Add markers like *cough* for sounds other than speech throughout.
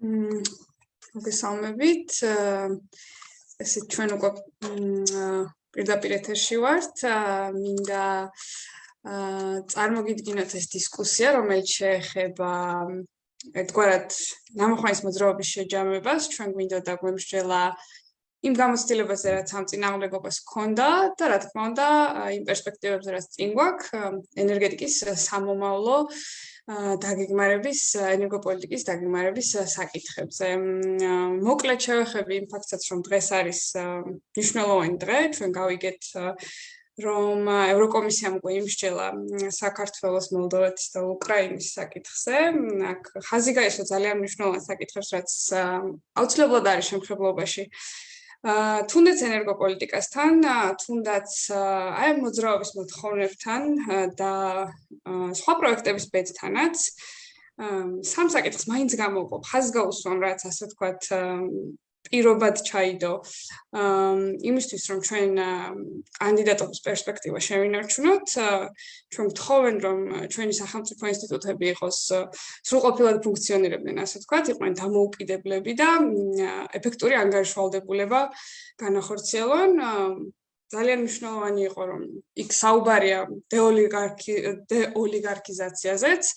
მოგესალმებით. ესე ჩვენ უკვე პირდაპირ ეთერში ვართ. მინდა წარმოგიდგინოთ ეს დისკუსია, რომელიც შეეხება ერთგვარად ნამოხმარის მოძრაობის შეჯამებას. ჩვენ გვინდა დაგვემსჯელა იმ გამოცდილებაზე, რაც ამ წინამორბედობას ჰქონდა და რა თქმა უნდა, იმ პერსპექტივებზე, რაც წინ გვაქვს ენერგეტიკის სამომავლო დაგეგმარების ენერგოპოლიტიკის დაგეგმარების საკითხებზე. მოკლედ შევეხები იმ ფაქტსაც, რომ დღეს არის მნიშვნელოვანი დღე, ჩვენ გავიგეთ რომ ევროკომისიამ უკვე იმსჯელა საქართველოს, მოლდოვეთის და უკრაინის საკითხზე. აქ ხაზი გაისვა ძალიან მნიშვნელოვან საკითხებს, რაც აუცილებლად არის შემხებლობაში. თუნდაც ენერგოპოლიტიკასთან, თუნდაც აი მოძრაობის მოთხოვნებთან და სხვა პროექტების ბედთანაც სამ საკითხს მაინც გამოვყო. ხაზგაუსვამ რაც ასე ვთქვათ პირობად ჩაიდო. იმისთვის რომ ჩვენ კანდიდატობის პერსპექტივა შევინარჩუნოთ ჩვენ გთხოვენ რომ ჩვენი სახელმწიფო ინსტიტუტები იყოს სრულყოფილად ფუნქციონირებდნენ ასე ვთქვათ იყვნენ დამოუკიდებლები და ეფექტური ანგარიშვალდებულება განახორციელონ ძალიან მნიშვნელოვანი იყო რომ იქ საუბარია დეოლიგარქი დეოლიგარქიზაციაზეც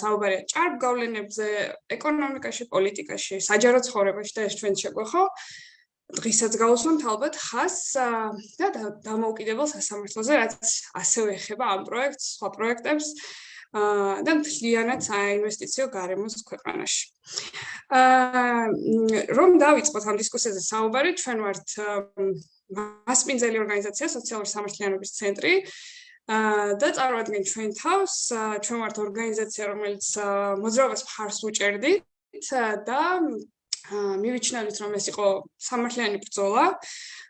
საუბარია ჭარბ გავლენებზე ეკონომიკაში, პოლიტიკაში, საჯარო ცხოვრებაში და ეს ჩვენ შეგვეხო დღისაც გავუსვამთ ალბათ ხას და დამოუკიდებელ სასამართლოზე რაც ასევე ეხება ამ პროექტს, სხვა პროექტებს და მთლიანად საინვესტიციო გარემოს ქვეყანაში. აა რომ დავიწყოთ ამ დისკუსიაზე საუბარი, ჩვენ ვართ მასპინძელი ორგანიზაცია სოციალური სამართლიანობის ცენტრი და წარმოადგენთ ჩვენ თავს ჩვენ ვართ ორგანიზაცია რომელიც მოძრაობას მხარს უჭერდით და მივიჩნევით რომ ეს იყო სამართლიანი ბრძოლა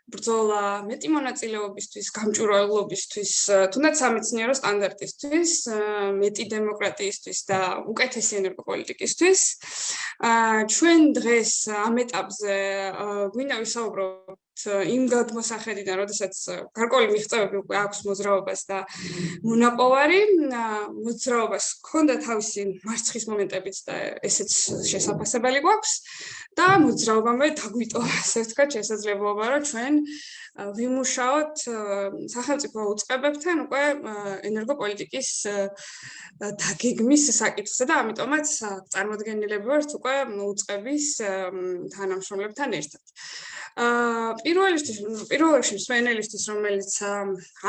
ბრძოლა მეტი მონაწილეობისთვის, გამჭვირვალობისთვის, თუნდაც სამეცნიერო სტანდარტისთვის, მეტი დემოკრატიისთვის და უკეთესი ენერგოპოლიტიკისთვის. ჩვენ დღეს ამ ეტაპზე გვინდა ვისაუბროთ იმ გადმოსახედიდან, როდესაც გარკვეული მიღწევები უკვე აქვს მოძრაობას და მონაპოვარი, მოძრაობას ჰქონდა თავისი მარცხის მომენტებიც და ესეც შესაძლებელი გვაქვს და მოძრაობამდე დაგვიტოვა, ასე ვთქვათ, შესაძლებლობა, რომ ჩვენ ვიმუშაოთ სახელმწიფო უწყებებთან უკვე ენერგოპოლიტიკის დაგეგმის საკითხზე და ამიტომაც წარმოადგენლები ვართ უკვე უწყების თანამშრომლებთან ერთად. აა პირველისთვის პირველში სვენელისთვის რომელიც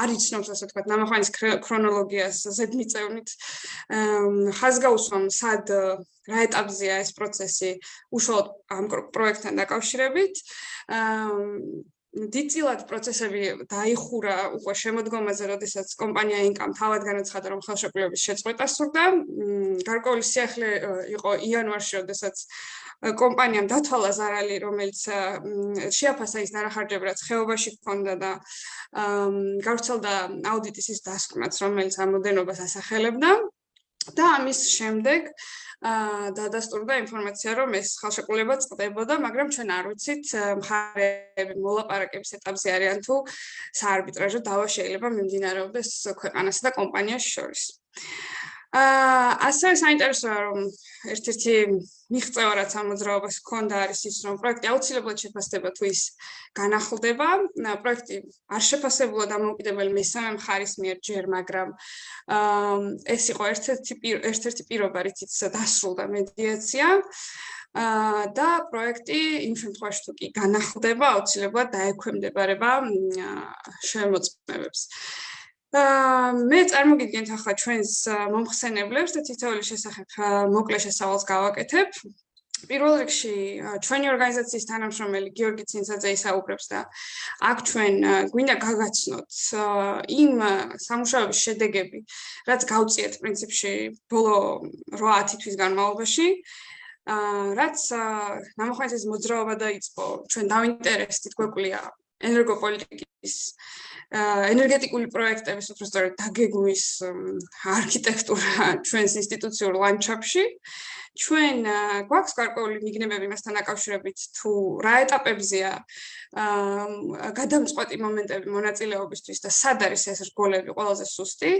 არ იცნობს ასე ვთქვათ ნამახვანის ქრონოლოგიას ზედმიწევნით ხაზგაუსვამ სად რა ეტაპზეა ეს პროცესი უშუალოდ ამ პროექტთან დაკავშირებით აა დიწილად პროცესები დაიხურა უკვე შემოდგომაზე, როდესაც კომპანია ინკამ თავად განაცხადა, რომ ხელშეკრულების შეწყვეტა სურდა. გარკვეული სიახლე იყო იანვარში, როდესაც კომპანიამ დათვალა ზარალი, რომელიც შეაფასა ის დანახარჯები, რაც ხეობაში ჰქონდა და გავრცელდა აუდიტის ის დასკვნაც, რომელიც ამოდენობას ასახელებდა. და ამის შემდეგ აა დადასტურდა ინფორმაცია, რომ ეს ხელშეკრულება წყდებოდა, მაგრამ ჩვენ არ ვიცით მხარეები მოლაპარაკების ეტაპზე არიან თუ საარბიტრაჟო დავა შეიძლება მიმდინარეობდეს ქვეყანასა და კომპანიას შორის. აა ასე საინტერესოა რომ ერთ-ერთი მიღწევა რაც ამ მოძრაობას ჰქონდა არის ის რომ პროექტი აუცილებლად შეფასდება თუ ის განახლდება. პროექტი არ შეფასებულა დამოუკიდებელი მესამე მხარის მიერ ჯერ, მაგრამ აა ეს იყო ერთ-ერთი ერთ-ერთი პირობა რითიც დასრულდა მედიაცია. აა და პროექტი იმ შემთხვევაში თუ კი განახლდება, აუცილებლად დაექვემდებარება შემოწმებებს. აა მე წარმოგიდგენთ ახლა ჩვენს მომხსენებლებს და თითოეულის შესახებ მოკლე შესავალს გავაკეთებ. პირველ რიგში ჩვენი ორგანიზაციის თანამშრომელი გიორგი ცინცაძე ისაუბრებს და აქ ჩვენ გვინდა გაგაცნოთ იმ სამუშაოების შედეგები, რაც გავწიეთ პრინციპში ბოლო 8-10 თვის განმავლობაში. აა რაც ნამოხმეთის მოძრაობა დაიწყო, ჩვენ დავინტერესდით გვეკვლია ენერგოპოლიტიკის აა ენერგეტიკული პროექტების უბრალოდ დაგეგმვის არქიტექტურა ჩვენს ინსტიტუციურ ლანდშაფტში. ჩვენ გვაქვს გარკვეული მიგნებები მასთან დაკავშირებით თუ რა ეტაპებზეა გადამწყვეტი მომენტები მონაწილეობისთვის და სად არის ეს რგოლები ყველაზე სუსტი.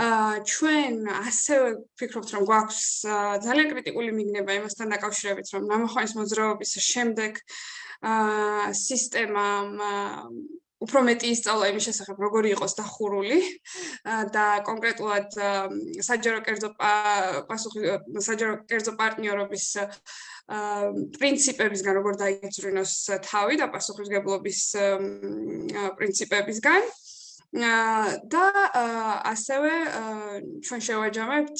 ჩვენ ასევე ვფიქრობთ, რომ გვაქვს ძალიან კრიტიკული მიგნება იმასთან დაკავშირებით, რომ ნამოხარის მოძრაობის შემდეგ აა სისტემა უფრო მეტი ისწავლა იმის შესახებ, როგორი იყოს დახურული და კონკრეტულად საჯარო კერძო პასუხი საჯარო კერძო პარტნიორობის პრინციპებისგან როგორ დაიწრინოს თავი და პასუხისგებლობის პრინციპებისგან. და ასევე ჩვენ შევაჯამებთ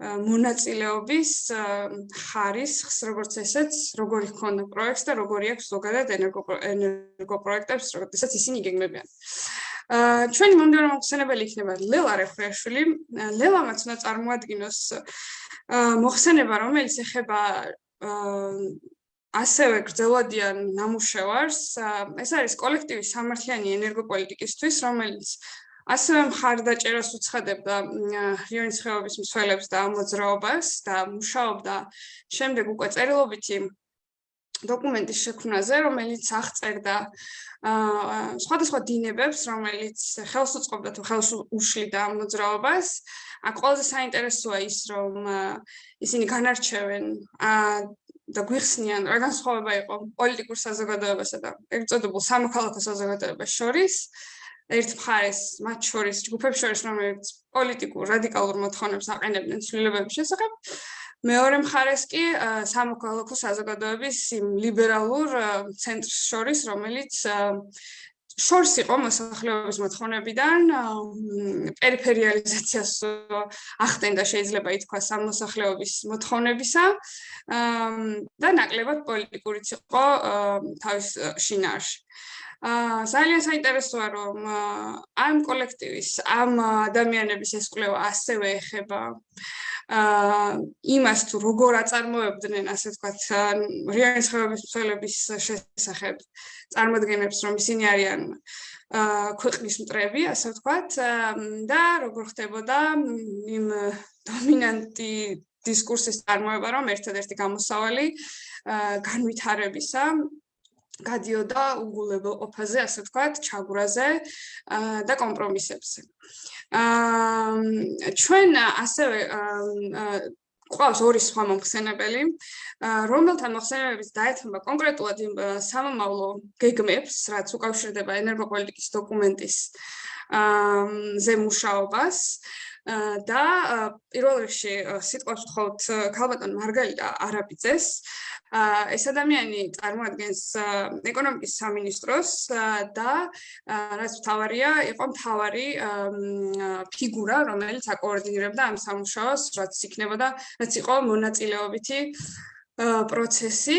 მონაწილეობის ხარისხს, როგორც ესეც, როგორი ჰქონდა პროექტს და როგორი აქვს ზოგადად ენერგო ენერგო პროექტებს, როდესაც ისინი იგეგმებიან. აა ჩვენი მომდევნო მოხსენებელი იქნება ლელა რეხრეშვილი. ლელამაც უნდა წარმოადგინოს აა მოხსენება, რომელიც ეხება აა ასევე გრძელვადიან ნამუშევარს. ეს არის კოლექტივის სამართლიანი ენერგოპოლიტიკისთვის, რომელიც ასევე მხარდაჭერას უცხადებდა რიონის ხეობის მსვლელებს და მოძრაობას და მუშაობდა შემდეგ უკვე წერილობითი დოკუმენტის შექმნაზე, რომელიც აღწერდა აა სხვადასხვა დინებებს, რომელიც ხელს უწყობდა თუ ხელს უშლიდა მოძრაობას. აქ ყველაზე საინტერესოა ის, რომ ისინი განარჩევენ აა და გვიხსნიან, რა განსხვავება იყო პოლიტიკურ საზოგადოებასა და ეგრეთ წოდებულ სამოქალაქო საზოგადოებას შორის. ერთ მხარეს მათ შორის ჯგუფებს შორის რომელიც პოლიტიკურ რადიკალურ მოთხოვნებს აყენებდნენ ცვლილებების შესახებ მეორე მხარეს კი სამოქალაქო საზოგადოების იმ ლიბერალურ ცენტრს შორის რომელიც შორს იყო მოსახლეობის მოთხოვნებიდან პერიფერიალიზაციას ახდენდა შეიძლება ითქვას ამ მოსახლეობის მოთხოვნებისა და ნაკლებად პოლიტიკურიც იყო თავის შინაარში. აა ძალიან საინტერესოა რომ ამ კოლექტივის ამ ადამიანების ეს კვლევა ასევე ეხება აა იმას თუ როგორ აწარმოებდნენ ასე ვთქვათ რეალის ხევების მსვლელების შესახებ წარმოადგენებს რომ ისინი არიან აა ქვეყნის მტრები ასე ვთქვათ და როგორ ხდებოდა იმ დომინანტი დისკურსის წარმოება რომ ერთადერთი გამოსავალი განვითარებისა გადიოდა უგულებელ ოფაზე, ასე ვთქვათ, ჩაგვრაზე და კომპრომისებზე. აა ჩვენ ასევე ყავს ორი სხვა მომხსენებელი, რომელთა მოხსენებების დაეთმობა კონკრეტულად იმ სამომავლო გეგმებს, რაც უკავშირდება ენერგოპოლიტიკის დოკუმენტის აა ზემუშაობას. და პირველ რიგში სიტყვას ვთხოვთ ქალბატონ მარგალიტა არაბიძეს. ეს ადამიანი წარმოადგენს ეკონომიკის სამინისტროს და რაც მთავარია, იყო მთავარი ფიგურა, რომელიც აკოორდინირებდა ამ სამუშაოს, რაც იქნებოდა, რაც იყო მონაწილეობითი პროცესი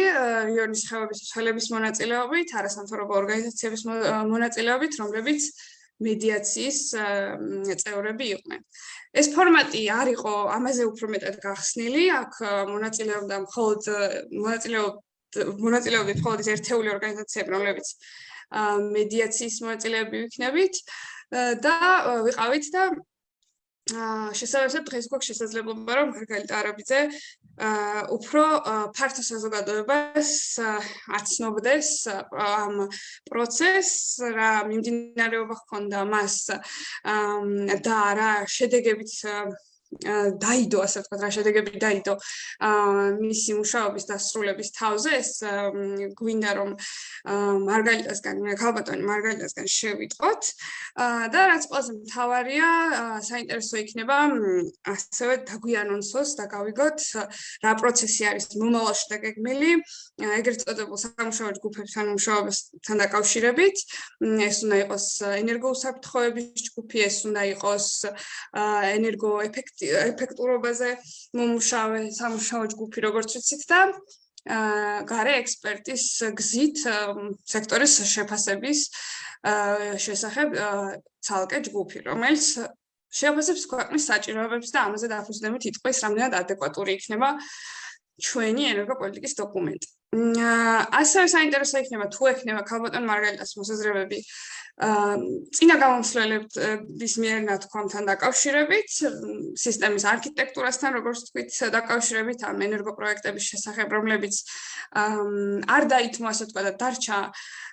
რიონის ხევების ცვალების მონაწილეობით, არასამთავრობო ორგანიზაციების მონაწილეობით, რომლებიც მედიაციის წევრები იყვნენ. ეს ფორმატი არ იყო ამაზე უფრო მეტად გახსნილი, აქ მონაწილეობდა მხოლოდ მონაწილეობდა მონაწილეობდა მხოლოდ ერთეული ორგანიზაციები, რომლებიც მედიაციის მონაწილეები ვიქნებით და ვიყავით და შესაძლებლად დღეს გვაქვს შესაძლებლობა რომ მარგალიტა არაბიძე უფრო ფართო საზოგადოებას აცნობდეს ამ პროცესს რა მიმდინარეობა ჰქონდა მას და რა შედეგებით დაიდო ასე ვთქვათ რა შედეგები დაიდო. მისი მუშაობის დასრულების თავზე ეს გვინდა რომ მარგალიტასგან ქალბატონი მარგალიტასგან შევიტყოთ. და რაც ყველაზე მთავარია საინტერესო იქნება ასევე დაგვიანონსოს და გავიგოთ რა პროცესი არის მომავალში დაგეგმილი ეგრეთ წოდებულ სამუშაო ჯგუფებთან მუშაობასთან დაკავშირებით. ეს უნდა იყოს ენერგოუსაფრთხოების ჯგუფი ეს უნდა იყოს ენერგოეფექტ ეფექტურობაზე მომუშავე სამუშაო ჯგუფი როგორც ვიცით და აა გარე ექსპერტის გზით სექტორის შეფასების შესახებ ცალკე ჯგუფი რომელიც შეფასებს ქვეყნის საჭიროებებს და ამაზე დაფუძნებით იტყვის რამდენად ადეკვატური იქნება ჩვენი ენერგოპოლიტიკის დოკუმენტი. ასევე საინტერესო იქნება თუ ექნება ქალბატონ მარგალიტას მოსაზრებები წინა გამომსვლელების მიერ ნათქვამთან დაკავშირებით, სისტემის არქიტექტურასთან, როგორც თქვით, დაკავშირებით ამ ენერგოპროექტების შესახებ, რომლებიც არ დაითმო ასე თქვა და დარჩა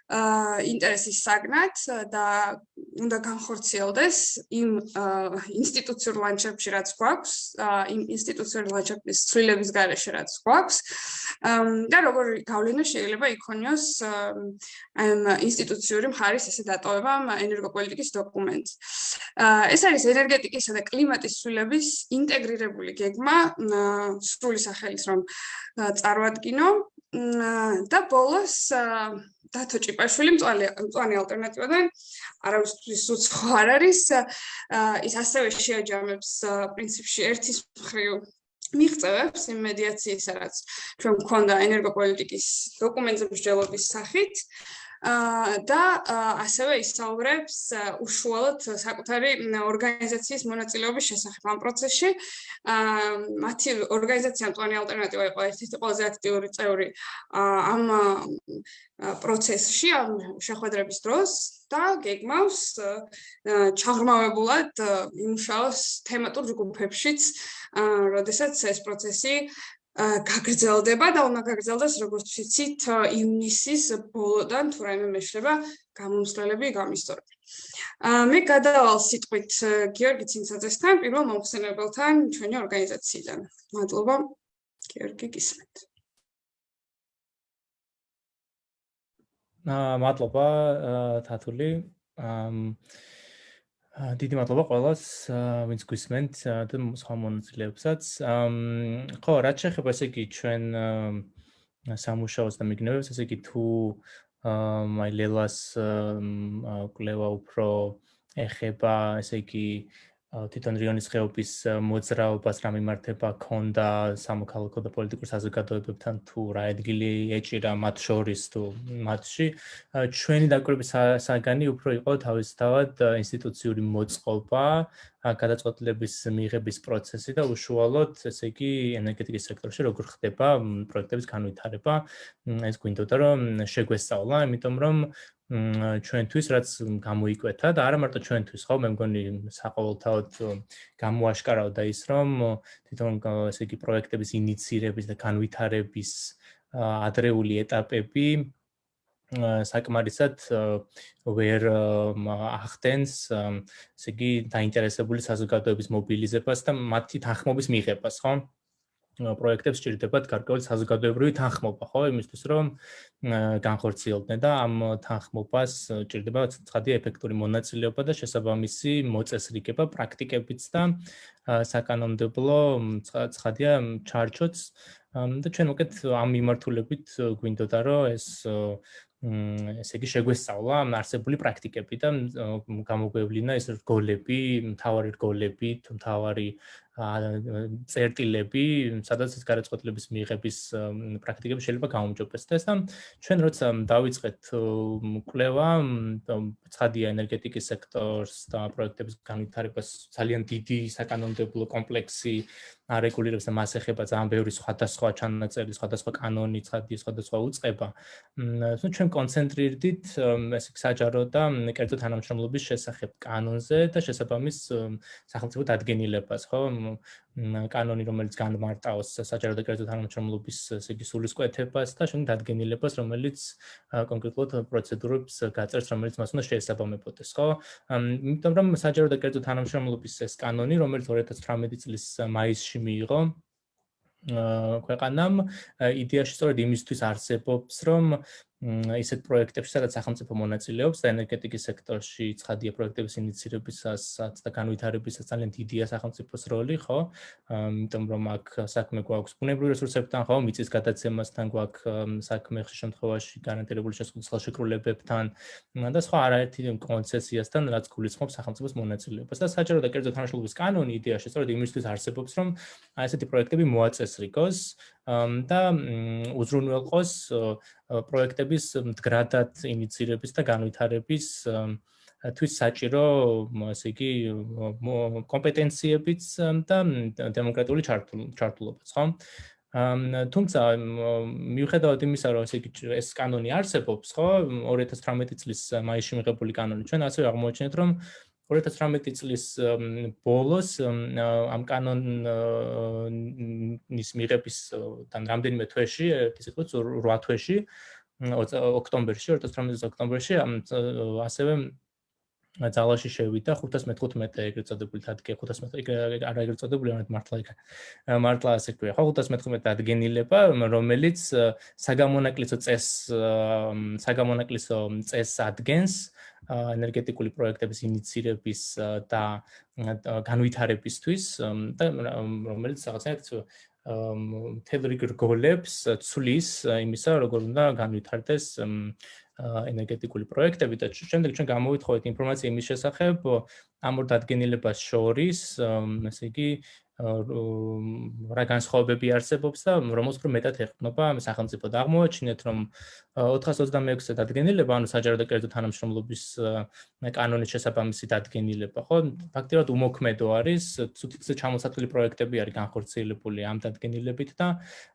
ინტერესის საგნად და უნდა განხორციელდეს იმ ინსტიტუციურ ლანდშაფტში რაც გვაქვს, იმ ინსტიტუციურ ლანდშაფტის ცვლილების გარეშე რაც გვაქვს და როგორი გავლენა შეიძლება იქონიოს ინსტიტუციური მხარის ესე დატოვება ენერგოპოლიტიკის დოკუმენტს. ეს არის ენერგეტიკისა და კლიმატის ცვლილების ინტეგრირებული გეგმა სრული სახელით რომ წარმოადგინო და ბოლოს დათო ჭიპაშვილი მწვანე მწვანე ალტერნატივიდან არავისთვის უცხო არ არის. ის ასევე შეაჯამებს პრინციპში ერთის მხრივ მიღწევებს იმ მედიაციის რაც ჩვენ გვქონდა ენერგოპოლიტიკის დოკუმენტების მსჯელობის სახით და ასევე ისაუბრებს უშუალოდ საკუთარი ორგანიზაციის მონაწილეობის შესახებ ამ პროცესში. მათი ორგანიზაცია მწვანე ალტერნატივა იყო ერთ-ერთი ყველაზე აქტიური წევრი ამ პროცესში, ამ შეხვედრების დროს და გეგმავს ჩაღრმავებულად იმუშაოს თემატურ ჯგუფებშიც, როდესაც ეს პროცესი გაგრძელდება და უნდა გაგრძელდეს როგორც ვიცით ივნისის ბოლოდან თუ რაიმე მეშლება გამომსვლელები გამისტორები. მე გადავალ სიტყვით გიორგი ცინცაძესთან პირველ მომხსენებელთან ჩვენი ორგანიზაციიდან. მადლობა გიორგი გისმენთ. აა მადლობა თათული. აა დიდი მადლობა ყველას, ვინც გვისმენთ და სხვა მონაწილეებსაც. ხო, რაც შეეხება ესე იგი ჩვენ სამუშაოს და მიგნებებს, ესე იგი თუ აი ლელას კლევა უფრო ეხება, ესე იგი თვითონ რიონის ხეობის მოძრაობას რა მიმართება ქონდა სამოქალაქო და პოლიტიკურ საზოგადოებებთან თუ რა ადგილი ეჭირა მათ შორის თუ მათში. ჩვენი დაკვირვების საგანი უფრო იყო თავისთავად ინსტიტუციური მოწყობა გადაწყვეტილების მიღების პროცესი და უშუალოდ ესე იგი ენერგეტიკის სექტორში როგორ ხდება პროექტების განვითარება ეს გვინდოდა რომ შეგვესწავლა იმიტომ რომ ჩვენთვის რაც გამოიკვეთა და არა მარტო ჩვენთვის ხო? მე მგონი საყოველთაოდ გამოაშკარავდა ის რომ თვითონ ესე იგი პროექტების ინიცირების და განვითარების ადრეული ეტაპები საკმარისად ვერ ახდენს ესე იგი დაინტერესებული საზოგადოების მობილიზებას და მათი თანხმობის მიღებას ხო პროექტებს ჭირდებათ გარკვეული საზოგადოებრივი თანხმობა, ხო, იმისთვის რომ განხორციელდნენ და ამ თანხმობას ჭირდება ცხადი ეფექტური მონაწილეობა და შესაბამისი მოწესრიგება პრაქტიკებიც და საკანონმდებლო ცხადია ჩარჩოც. და ჩვენ უკეთ ამ მიმართულებით გვინდოდა რომ ეს ესე იგი შეგვესწავლა არსებული პრაქტიკები და გამოგვევლინა ეს რგოლები, მთავარი რგოლები, მთავარი წერტილები, სადაც ეს გარაცხოთლების მიღების პრაქტიკები შეიძლება გაუმჯობესდეს და ჩვენ როცა დავიწყეთ კვლევა ცხადია ენერგეტიკის სექტორს და პროექტების განვითარებას ძალიან დიდი საკანონმდებლო კომპლექსი არეგულირებს და მას ეხება ძალიან ბევრი სხვადასხვა ჩანაწერი, სხვადასხვა კანონი, ცხადია სხვადასხვა უწყება. ნუ ჩვენ კონცენტრირდით ეს საჯარო და კერძო თანამშრომლობის შესახებ კანონზე და შესაბამის სახელმწიფო დადგენილებას, ხო? კანონი რომელიც განმარტავს საჯარო და კერძო თანამშრომლობის ესე იგი სულისკვეთებას და შემდეგ დადგენილებას რომელიც კონკრეტულად პროცედურებს გაწერს რომელიც მას უნდა შეესაბამებოდეს ხო? იმიტომ რომ საჯარო და კერძო თანამშრომლობის ეს კანონი რომელიც 2018 წლის მაისში მიიღო ქვეყანამ იდეაში სწორედ იმისთვის არსებობს რომ ისეთ პროექტებში, სადაც სახელმწიფო მონაწილეობს და ენერგეტიკის სექტორში ცხადია პროექტების ინიცირებისას და განვითარებისას ძალიან დიდია სახელმწიფოს როლი, ხო? იმიტომ რომ აქ საქმე გვაქვს ბუნებრივი რესურსებთან, ხო, მიწის გადაცემასთან გვაქვს საქმე ხშირ შემთხვევაში გარანტირებული შეზღუდვის ხელშეკრულებებთან და სხვა არაერთი კონცესიასთან, რაც გულისხმობს სახელმწიფოს მონაწილეობას. და საჯარო და კერძო თანამშრომლობის კანონი იდეაში სწორედ იმისთვის არსებობს, რომ აი ესეთი პროექტები მოაწესრიგოს და უზრუნველყოს პროექტების მდგრადად ინიცირების და განვითარების თვის საჭირო, ასე იგი, კომპეტენციებიც და დემოკრატიული ჩართულობაც, ხო? თუმცა მიუხედავად იმისა, რომ ესე იგი ეს კანონი არსებობს, ხო, 2018 წლის მაისში მიღებული კანონი, ჩვენ ასევე აღმოჩენთ, რომ 2018 წლის ბოლოს ამ კანონის მიღების თან რამდენიმე თვეში, ვთქვათ, 8 თვეში, ოქტომბერში, 2018 წლის ოქტომბერში ასევე ძალაში შევიდა 515 ეგრეთ წოდებული დადგენილი 515 არა ეგრეთ წოდებული არა მართლა იქ მართლა ასე ქვია ხო 515 დადგენილება რომელიც საგამონაკლისო წეს საგამონაკლისო წეს ადგენს ენერგეტიკული პროექტების ინიცირების და განვითარებისთვის და რომელიც რაღაცნაირად თელრიგ რგოლებს ცulis იმისა როგორ უნდა განვითარდეს ენერგეტიკული პროექტები და შემდეგ ჩვენ გამოვითხოვეთ ინფორმაცია იმის შესახებ ამ ორ დადგენილებას შორის, ესე იგი რა განსხვავებები არსებობს და რომელს უფრო მეტად ეხმობა სახელმწიფო და აღმოაჩინეთ რომ 426-ე დადგენილება ანუ საჯარო და კერძო თანამშრომლობის კანონის შესაბამისი დადგენილება ხო? ფაქტიურად უმოქმედო არის ცუდიცე ჩამოსათვლილი პროექტები არის განხორციელებული ამ დადგენილებით და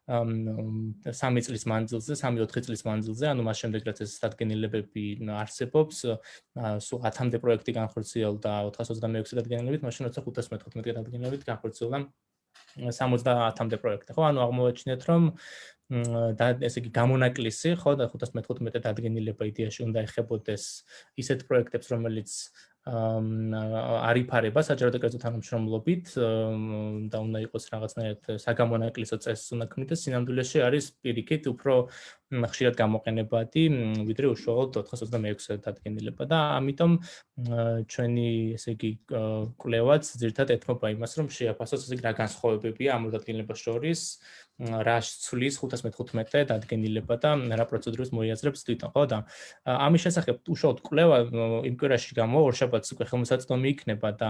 3 წლის მანძილზე 3-4 წლის მანძილზე ანუ მას შემდეგ რაც ეს დადგენილებები არსებობს სულ 10-მდე პროექტი განხორციელდა 426 დადგენილებით მაშინ როცა 515 დადგენილებით განხორციელდა 70-მდე პროექტი. ხო ანუ აღმოაჩინეთ რომ და ესე იგი გამონაკლისი ხო და 515 დადგენილება იდეაში უნდა ეხებოდეს ისეთ პროექტებს რომელიც არიფარება საჯარო და კერძო თანამშრომლობით და უნდა იყოს რაღაცნაირად საგამონაკლისო წესს უნდა ქმნიდეს სინამდვილეში არის პირიქით უფრო ხშირად გამოყენებადი ვიდრე უშუალოდ 426 დადგენილება და ამიტომ ჩვენი ესე იგი კვლევაც ზირთად ეთმობა იმას რომ შეაფასოს ესე იგი რა განსხვავებებია ამ დადგენილებას შორის რა ცulis 515 დადგენილება და რა პროცედურას მოიაზრებს თვითონ ხო და ამის შესახებ უშუალოდ კვლევა იმ კვირაში გამო ორშაბათს უკვე ხელმისაწვდომი იქნება და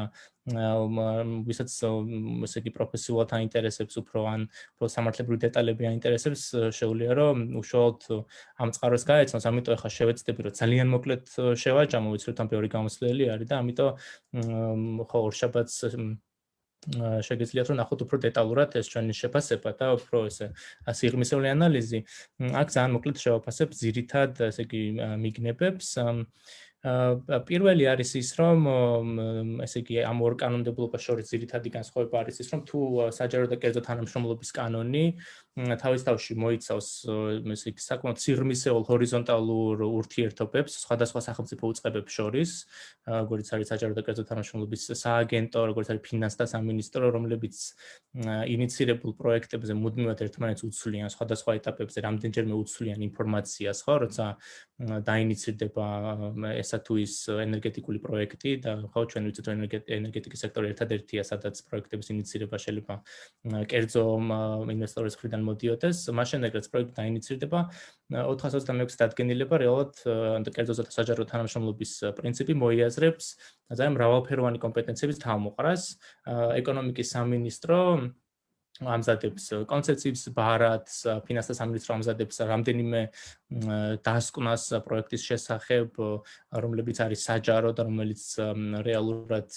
ვისაც ესე იგი პროფესიულად აინტერესებს უფრო ან უფრო სამართლებრივი დეტალები აინტერესებს შეუძლია რომ უშუალოდ ამ წყაროს გაეცნოს ამიტომ ახლა შევეცდები რომ ძალიან მოკლედ შევაჯამო ვიცი რომ თან ბევრი გამოსვლელი არის და ამიტომ ხო ორშაბათს შეგიძლიათ რომ ნახოთ უფრო დეტალურად ეს ჩვენი შეფასება და უფრო ესე სიღრმისეული ანალიზი. აქ ძალიან მოკლედ შევაფასებ ზირითად ესე იგი მიგნებებს. პირველი არის ის რომ ესე იგი ამ ორ კანონმდებლობას შორის ძირითადი განსხვავება არის ის რომ თუ საჯარო და კერძო თანამშრომლობის კანონი თავის თავში მოიცავს ესე იგი საკმაოდ სიღრმისეულ ჰორიზონტალურ ურთიერთობებს სხვადასხვა სახელმწიფო უწყებებს შორის. როგორც არის საჯარო და კერძო თანამშრომლობის სააგენტო როგორც არის ფინანსთა სამინისტრო რომლებიც ინიცირებულ პროექტებზე მუდმივად ერთმანეთს უცვლიან სხვადასხვა ეტაპებზე რამდენჯერმე უცვლიან ინფორმაციას ხო? როცა დაინიცირდება ეს ესა თუ ის ენერგეტიკული პროექტი და ხო ჩვენ ვიცით რომ ენერგეტიკის სექტორი ერთადერთია სადაც პროექტების ინიცირება შეიძლება კერძო ინვესტორის მხრიდან მოდიოდეს მაშინ ეგრეც პროექტი დაინიცირდება 426 დადგენილება რეალურად კერძო და საჯარო თანამშრომლობის პრინციპი მოიაზრებს ძალიან მრავალფეროვანი კომპეტენციების თავმოყრას. ეკონომიკის სამინისტრო ამზადებს კონცეფციებს ბარათს ფინანსთა სამინისტრო ამზადებს რამდენიმე დასკვნას პროექტის შესახებ რომლებიც არის საჯარო და რომელიც რეალურად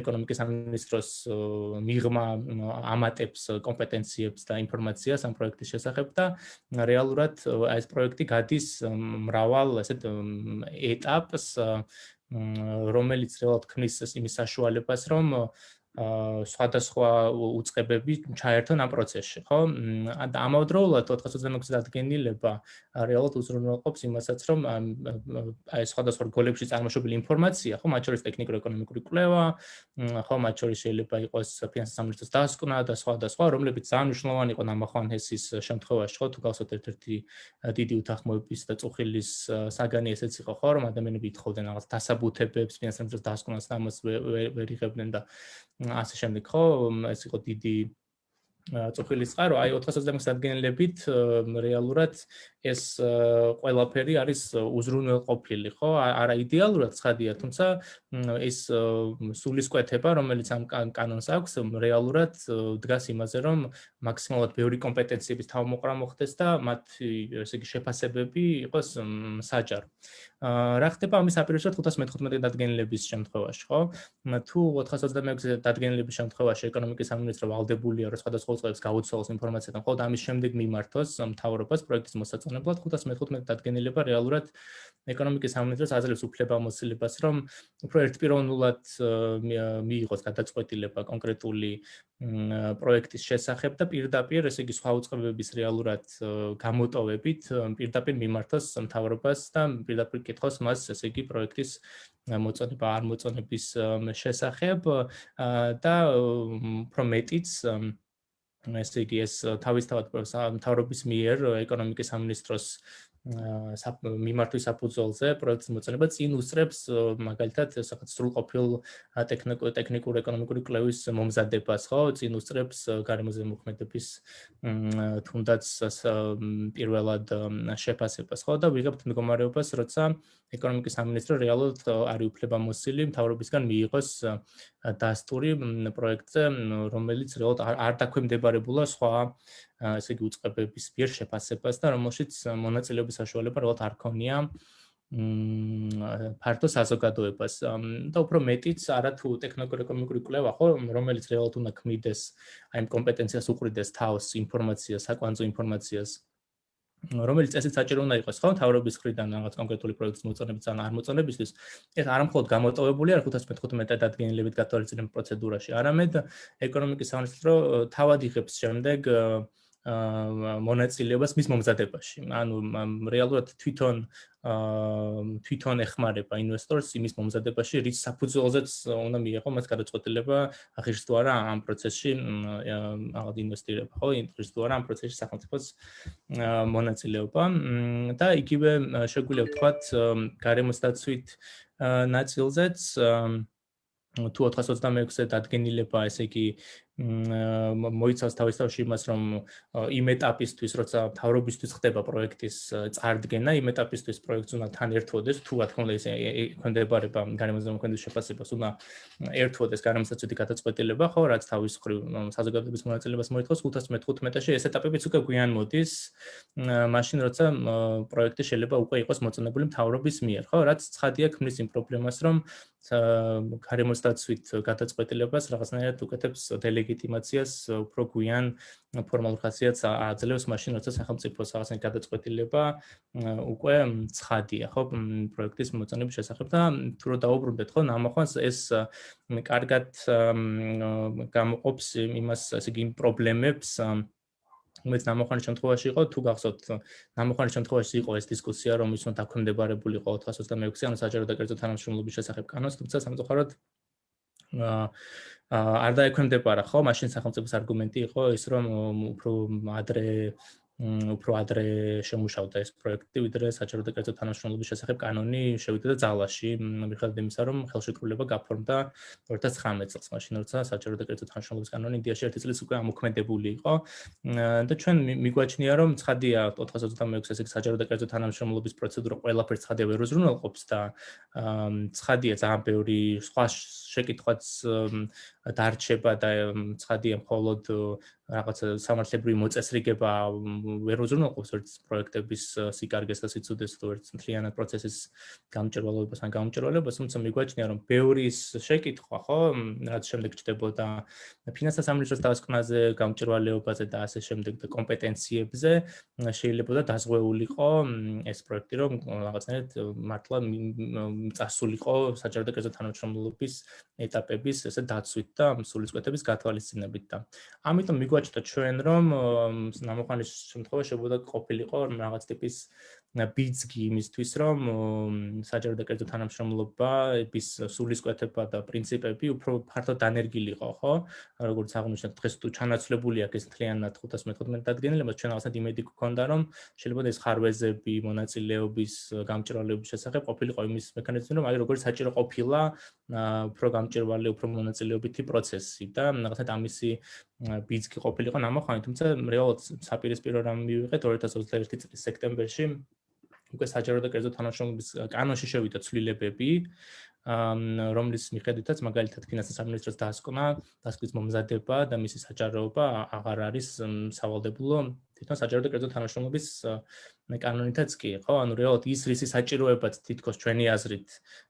ეკონომიკის სამინისტროს მიღმა ამატებს კომპეტენციებს და ინფორმაციას ამ პროექტის შესახებ და რეალურად ეს პროექტი გადის მრავალ ესეთ ეტაპს რომელიც რეალურად ქმნის იმის საშუალებას რომ სხვადასხვა უწყებები ჩაერთონ ამ პროცესში, ხო? ამავდროულად 426 დადგენილება რეალურად უზრუნველყოფს იმასაც, რომ აი სხვადასხვა რგოლებში წარმოშობილი ინფორმაცია, ხო, მათ შორის ტექნიკურ-ეკონომიკური კვლევა, ხო, მათ შორის შეიძლება იყოს ფინანსის სამინისტროს დასკვნა და სხვა და სხვა, რომლებიც ძალიან მნიშვნელოვანი იყო ნამახვან ჰესის შემთხვევაში, ხო, თუ გახსოვთ ერთ-ერთი დიდი უთანხმოების და წუხილის საგანი ესეც იყო, ხო, რომ ადამიანები ეთხოვდნენ რაღაც დასაბუთებებს ფინანსის სამინისტროს დასკვნას და ამას ვერ იღებდნენ და ასე შემდეგ ხო? ეს იყო დიდი წუხილის წყარო. აი 426 ადგილებით რეალურად ეს ყველაფერი არის უზრუნველყოფილი, ხო? არა იდეალურად ცხადია, თუმცა ეს სულისკვეთება, რომელიც ამ კანონს აქვს, რეალურად დგას იმაზე, რომ მაქსიმალურად ბევრი კომპეტენციების თავმოყრა მოხდეს და მათ ესე იგი შეფასებები იყოს საჯარო. რა ხდება ამის აპირებსად 515 დადგენილების შემთხვევაში, ხო? თუ 426 დადგენილების შემთხვევაში ეკონომიკის სამინისტრო ვალდებულია, რომ სხვადასხვა ხელშეკრულებას გაუცვალოს ინფორმაციიდან, ხოლო ამის შემდეგ მიმართოს მთავრობას პროექტის მოსაწონებლად 515 დადგენილება რეალურად ეკონომიკის სამინისტროს აძლევს უფლებამოსილებას, რომ უფრო ერთპიროვნულად მიიღოს გადაწყვეტილება კონკრეტული პროექტის შესახებ და პირდაპირ, ესე იგი, სხვა უწყებების რეალურად გამოტოვებით პირდაპირ მიმართოს მთავრობას და პირდაპირ კითხოს მას, ესე იგი, პროექტის მოწონება არ მოწონების შესახებ და უფრო მეტიც ესე იგი ეს თავისთავად მთავრობის მიერ ეკონომიკის სამინისტროს მიმართვის საფუძველზე პროექტის მოწონება წინ უსწრებს მაგალითად საკაც სრულყოფილ ტექნიკურ ტექნიკურ ეკონომიკური კვლევის მომზადებას ხო? წინ უსწრებს გარემოზე მოქმედების თუნდაც პირველად შეფასებას ხო? და ვიღებთ მდგომარეობას როცა ეკონომიკის სამინისტრო რეალურად არის უფლებამოსილი მთავრობისგან მიიღოს დასტური პროექტზე რომელიც რეალურად არ დაქვემდებარებულა სხვა ესე იგი უწყებების მიერ შეფასებას და რომელშიც მონაწილეობის საშუალება რეალურად არ ქონია მ ფართო საზოგადოებას. და უფრო მეტიც არა თუ ტექნიკურ-ეკონომიკური კვლევა ხო რომელიც რეალურად უნდა ქმნიდეს აი ამ კომპეტენციას უყრიდეს თავს ინფორმაციას საკვანძო ინფორმაციას რომელიც წესით საჭირო უნდა იყოს ხო თავრობის ხრიდან რაღაც კონკრეტული პროექტის მოწონებისა ან არ მოწონებისთვის ეს არ მხოლოდ გამოტოვებული არ 515 დადგენილებით გათვალისწინებულ პროცედურაში. არამედ ეკონომიკის სამინისტრო თავად იღებს შემდეგ მონაწილეობას მის მომზადებაში. ანუ რეალურად თვითონ თვითონ ეხმარება ინვესტორს იმის მომზადებაში, რის საფუძველზეც უნდა მიიღო მას გადაწყვეტილება, აღიშ თუ არა ამ პროცესში აღად ინვესტირება, ხო? ინტერეს თუ არა ამ პროცესში სახელმწიფოს მონაწილეობა და იგივე შეგვიძლია ვთქვათ გარემოსდაცვით ნაწილზეც თუ 426-ზე დადგენილება, ესე იგი მოიცავს თავისთავად იმას, რომ იმ ეტაპისთვის, როცა თავრობისთვის ხდება პროექტის წარდგენა, იმ ეტაპისთვის პროექტს უნდა თან ერთვოდეს, თუ რა თქმა უნდა ის ექვემდებარება გარემოსდამოქმედების შეფასებას, უნდა ერთვოდეს გარემოსდაცვითი გადაწყვეტილება, ხო, რაც თავის მხრივ საზოგადოების მონაწილეობას მოითხოვს 515-ში, ეს ეტაპებიც უკვე გვიან მოდის, მაშინ როცა პროექტი შეიძლება უკვე იყოს მოწონებული მთავრობის მიერ, ხო, რაც ცხადია ქმნის იმ პრობლემას, რომ გარემოსდაცვით გადაწყვეტილებას რაღაცნაირად უკეთებს დელე ლეგიტიმაციას უფრო გვიან ფორმალურ ხასიათს აძლევს მაშინ როცა სახელმწიფოს რაღაცა გადაწყვეტილება უკვე ცხადია ხო? პროექტის მოწონების შესახებ და თუ რო დაუბრუნდეთ ხო? ნამახვანს ეს კარგად გამოყოფს იმას ასე იგი პრობლემებს უმეტ ნამოხარის შემთხვევაში იყო თუ გახსოვთ ნამოხარის შემთხვევაში იყო ეს დისკუსია რომ ის უნდა დაქვემდებარებული იყო 426 ანუ საჯარო და კერძო თანამშრომლობის შესახებ კანონს თუმცა სამწუხაროდ არ დაექვემდებარა. ხო მაშინ სახელმწიფოს არგუმენტი იყო ის რომ უფრო ადრე უფრო ადრე შემუშავდა ეს პროექტი, ვიდრე საჯარო და კერძო თანამშრომლობის შესახებ კანონი შევიდა ძალაში, მიხედავთ იმისა, რომ ხელშეკრულება გაფორმდა 2019 წელს, მაშინ როცა საჯარო და კერძო თანამშრომლობის კანონი ინდიაში ერთი წლის უკვე ამოქმედებული იყო. და ჩვენ მიგვაჩნია, რომ ცხადია 426 ესე საჯარო და კერძო თანამშრომლობის პროცედურა ყველაფერს ცხადია ვერ უზრუნველყოფს და ცხადია ძალიან ბევრი სხვა შეკითხვაც დარჩება და ცხადია მხოლოდ რაღაც სამართლებრივი მოწესრიგება ვერ უზრუნველყოფს ერთ პროექტების სიკარგეს და სიცოდეს თუ ერთ მთლიანად პროცესის გამჭირვალობას ან გამჭირვალებას, თუმცა მიგვაჩნია რომ ბევრის შეკითხვა, ხო, რაც შემდეგ ჩდებოდა ფინანსთა სამინისტროს დასკვნაზე, გამჭირვალეობაზე და ასე შემდეგ და კომპეტენციებზე შეიძლება და დაზღვეულიყო ეს პროექტი, რომ რაღაცნაირად მართლა წასულიყო საჯარო და კერძო თანამშრომლობის ეტაპების ესე დაცვით და სულისკვეთების გათვალისწინებით და ამიტომ მიგვაჩნდა ჩვენ რომ ნამოხანის შემთხვევაში შეგვიძლია ყოფილიყო რაღაც ტიპის ბიძგი იმისთვის რომ საჯარო და კერძო თანამშრომლობის სულისკვეთება და პრინციპები უფრო ფართოდ დანერგილიყო ხო? როგორც აღნიშნეთ დღეს თუ ჩანაცვლებული აქვს ეს მთლიანად 515 დადგენილება ჩვენ რაღაცა იმედი გქონდა რომ შეიძლება ეს ხარვეზები მონაწილეობის გამჭრვალეობის შესახებ ყოფილიყო იმის მექანიზმი რომ აი როგორც საჭირო ყოფილა უფრო გამჭრვალე უფრო მონაწილეობითი პროცესი და რაღაცა ამისი ბიძგი ყოფილიყო ნამოხანი თუმცა რეალურად საპირისპირო რამ მივიღეთ 2021 წლის სექტემბერში უკვე საჯარო და კერძო თანამშრომლობის კანონში შევიდა ცვლილებები რომლის მიხედვითაც მაგალითად ფინანსთა სამინისტროს დასკვნა, დასკვნის მომზადება და მისი საჯაროობა აღარ არის სავალდებულო თვითონ საჯარო და კერძო თანამშრომლობის კანონითაც კი, ხო? ანუ რეალურად ის რისი საჭიროებაც თითქოს ჩვენი აზრით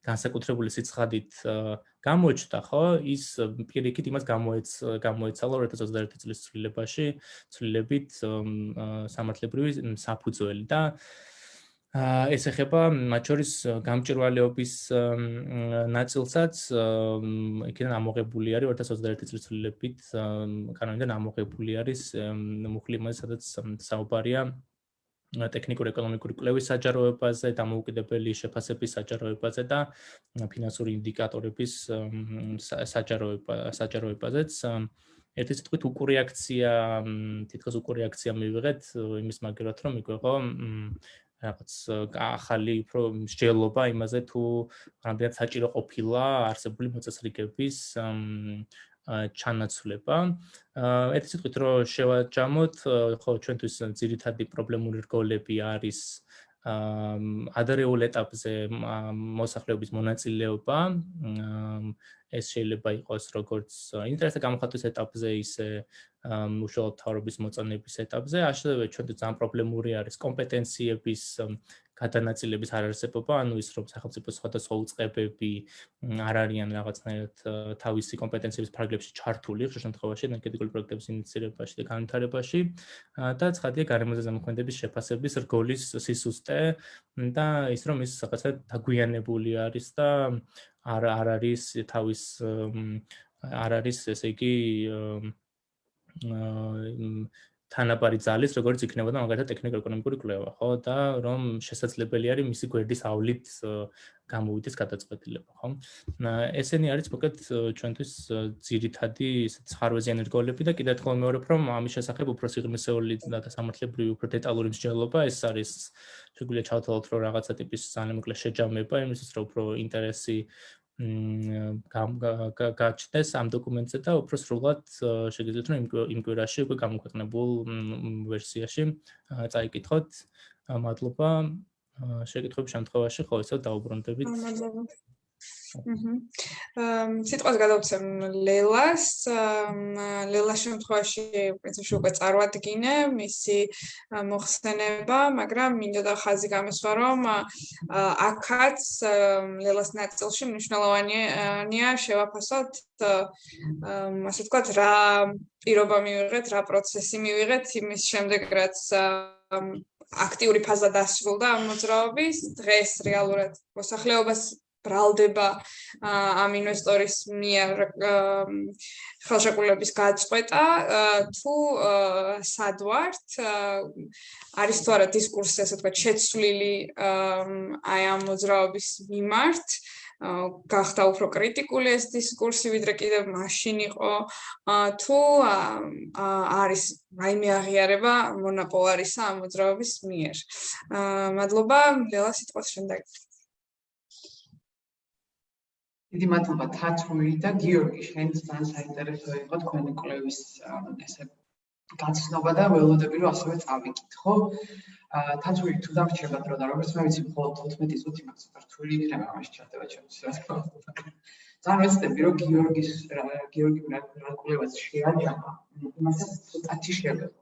განსაკუთრებული სიცხადით გამოჩნდა, ხო? ის პირიქით იმას გამოეც გამოეცალა 2021 წლის ცვლილებაში, ცვლილებით სამართლებრივი საფუძველი და ეს ეხება მათ შორის გამჭირვალეობის ნაწილსაც იქიდან ამოღებული არის 2021 წლის ცვლილებით კანონიდან ამოღებული არის მუხლი მას სადაც საუბარია ტექნიკურ-ეკონომიკური კვლევის საჯაროებაზე, დამოუკიდებელი შეფასების საჯაროებაზე და ფინანსური ინდიკატორების საჯაროება საჯაროებაზეც ერთი სიტყვით უკურეაქცია თითქოს უკურეაქცია მივიღეთ იმის მაგერად რომ მიგვეღო რაღაც ახალი უფრო მსჯელობა იმაზე თუ რამდენად საჭირო ყოფილა არსებული მოწესრიგების ჩანაცვლება. ერთი სიტყვით რომ შევაჯამოთ, ხო ჩვენთვის ძირითადი პრობლემური რგოლები არის ადრეულ ეტაპზე მოსახლეობის მონაწილეობა. ეს შეიძლება იყოს როგორც ინტერესთა გამოხატვის ეტაპზე, ისე უშუალოდ თავრობის მოწონების ეტაპზე, ასევე ჩვენთვის ძალიან პრობლემური არის კომპეტენციების გადანაწილების არარსებობა, ანუ ის რომ სახელმწიფო სხვადასხვა უწყებები არ არიან რაღაცნაირად თავისი კომპეტენციების ფარგლებში ჩართული, ხშირ შემთხვევაში ენერგეტიკული პროექტების ინიციირებაში და განვითარებაში. და ცხადია გარემოზე ზემოქმედების შეფასების რგოლის სისუსტე და ის რომ ის რაღაცა დაგვიანებული არის და არ არ არის თავის არ არის ესე იგი თანაბარი ძალის, როგორც იქნებოდა მაგალითად ტექნიკურ-ეკონომიკური კვლევა, ხო და რომ შესაძლებელი არის მისი გვერდის ავლით გამოვიდეს გადაწყვეტილება, ხო? ესენი არის მოკლედ ჩვენთვის ძირითადი ცხარვეზიანი რგოლები და კიდევ ერთხელ მეორე რომ ამის შესახებ უფრო სიღრმისეული და სამართლებრივი უფრო დეტალური მსჯელობა ეს არის შეგვიძლია ჩავთვალოთ რომ რაღაცა ტიპის ძალიან მოკლე შეჯამება იმისთვის რომ უფრო ინტერესი გაჩნდეს ამ დოკუმენტზე და უფრო სრულად შეგიძლიათ რომ იმ კვირაში უკვე გამოქვეყნებულ ვერსიაში წაიკითხოთ. მადლობა. შეკითხების შემთხვევაში ხო ისე დაუბრუნდებით. მადლობა. სიტყვას გადავცემ ლელას. ლელას შემთხვევაში პრინციპში უკვე წარვადგინე მისი მოხსენება, მაგრამ მინდოდა ხაზი გამესვა, რომ აქაც ლელას ნაწილში მნიშვნელოვანია შევაფასოთ ასე ვთქვათ, რა პირობა მივიღეთ, რა პროცესი მივიღეთ იმის შემდეგ, რაც აქტიური ფაზა დასრულდა ამ მოძრაობის დღეს რეალურად მოსახლეობას ბრალდება ამ ინვესტორის მიერ ხელშეკრულების გაწყვეტა. თუ სად ვართ? არის თუ არა დისკურსი ასე თქვა შეცვლილი აი ამ მოძრაობის მიმართ? გახდა უფრო კრიტიკული ეს დისკურსი ვიდრე კიდევ მაშინ იყო. თუ არის რაიმე აღიარება მონოპოლარისა ამ მოძრაობის მიერ. მადლობა ლელა სიტყვას შემდეგ დიდი მადლობა თათრული და გიორგი შენც ძალიან საინტერესო იყო თქვენი კვლევის ესე გაცნობა და ველოდები რომ ასევე წავიკით ხო? თათრული თუ დამრჩება დრო და როგორც მე ვიცი მხოლოდ 14 წუთი მაქვს თათრული იქნება მაშინ ჩარდება ჩემს ძალიან ვეცდები რომ გიორგის გიორგი რა კვლევას შეაჯამა იმასაც ცოტათი შეიძლება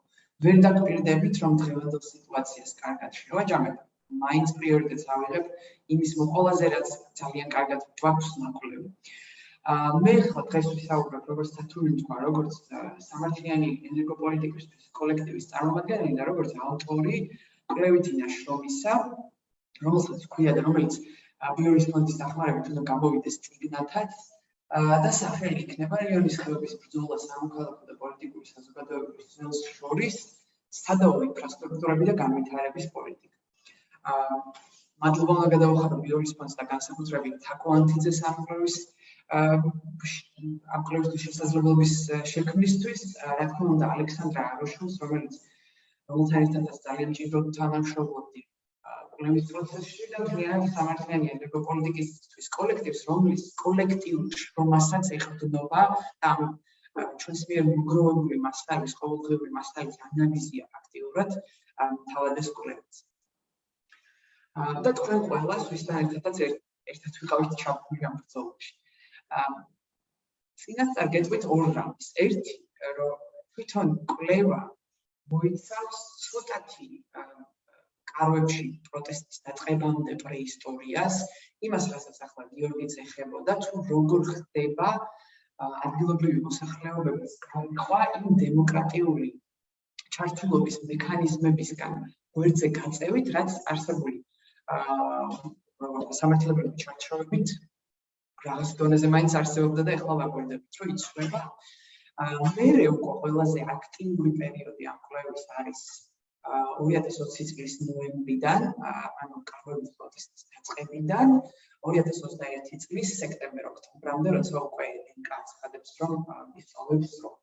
ვერ დაგპირდებით რომ დღევანდელ სიტუაციას კარგად შევაჯამებ მაინც პრიორიტეტს ავიღებ იმის მოყოლაზე, რაც ძალიან კარგად გვაქვს ნაკვლევი. აა მე ხო დღეს ვისაუბრებ როგორც თათული თქვა, როგორც სამართლიანი ენერგოპოლიტიკის კოლექტივის წარმომადგენელი და როგორც ავტორი კვლევითი ნაშრომისა, რომელსაც ქვია და რომელიც ბიორის ფონდის დახმარებით უნდა გამოვიდეს წიგნათაც და სახელი იქნება რიონის ხეობის ბრძოლა სამოქალაქო და პოლიტიკური საზოგადოებების ძველს შორის სადაო ინფრასტრუქტურები და განვითარების პოლიტიკა. მადლობა გადავხატა პირველ რისპონს და განსაკუთრებით თაკო ანთიძეს ამკვლევის ამკვლევისთვის შესაძლებლობის შექმნისთვის, რა თქმა უნდა, ალექსანდრა აროშულს, რომელიც რომელთან ერთადაც ძალიან ჭიროდ თანამშრომლობდი კვლევის პროცესში და ძალიან სამართლიანი ენერგოპოლიტიკისთვის კოლექტივს, რომლის კოლექტივში რომელსაც ეყრდნობა და ჩვენს მიერ მოგროვებული მასალის, ყოველდღიური მასალის ანალიზია აქტიურად თავადეს კვლევებს. და თქვენ ყველას ვისთან ერთადაც ერთად ვიყავით ჩაფული ამ ბრძოლაში. აა წინასწარ გეტყვით ორ რამს. ერთი, რომ თვითონ კლევა მოიცავს ცოტათი კარვებში პროტესტის დაწყებამდე პრეისტორიას, იმას, რასაც ახლა გიორგიც ეხებოდა, თუ როგორ ხდება ადგილობრივი მოსახლეობების განყვა იმ დემოკრატიული ჩართულობის მექანიზმებისგან გვერდზე გაწევით, რაც არსებული სამართლებრივი ჩარჩოებით რაღაც დონეზე მაინც არსებობდა და ეხლა ვაკვირდებით, რომ იცვლება. აა მე უკვე ყველაზე აქტიური პერიოდი ამ კვლევის არის 2020 წლის ნოემბრიდან, ანუ კარვების პროტესტის დაწყებიდან 2021 წლის სექტემბერ-ოქტომბრამდე, როცა უკვე კაცხადებს რომ ისწავლებს რომ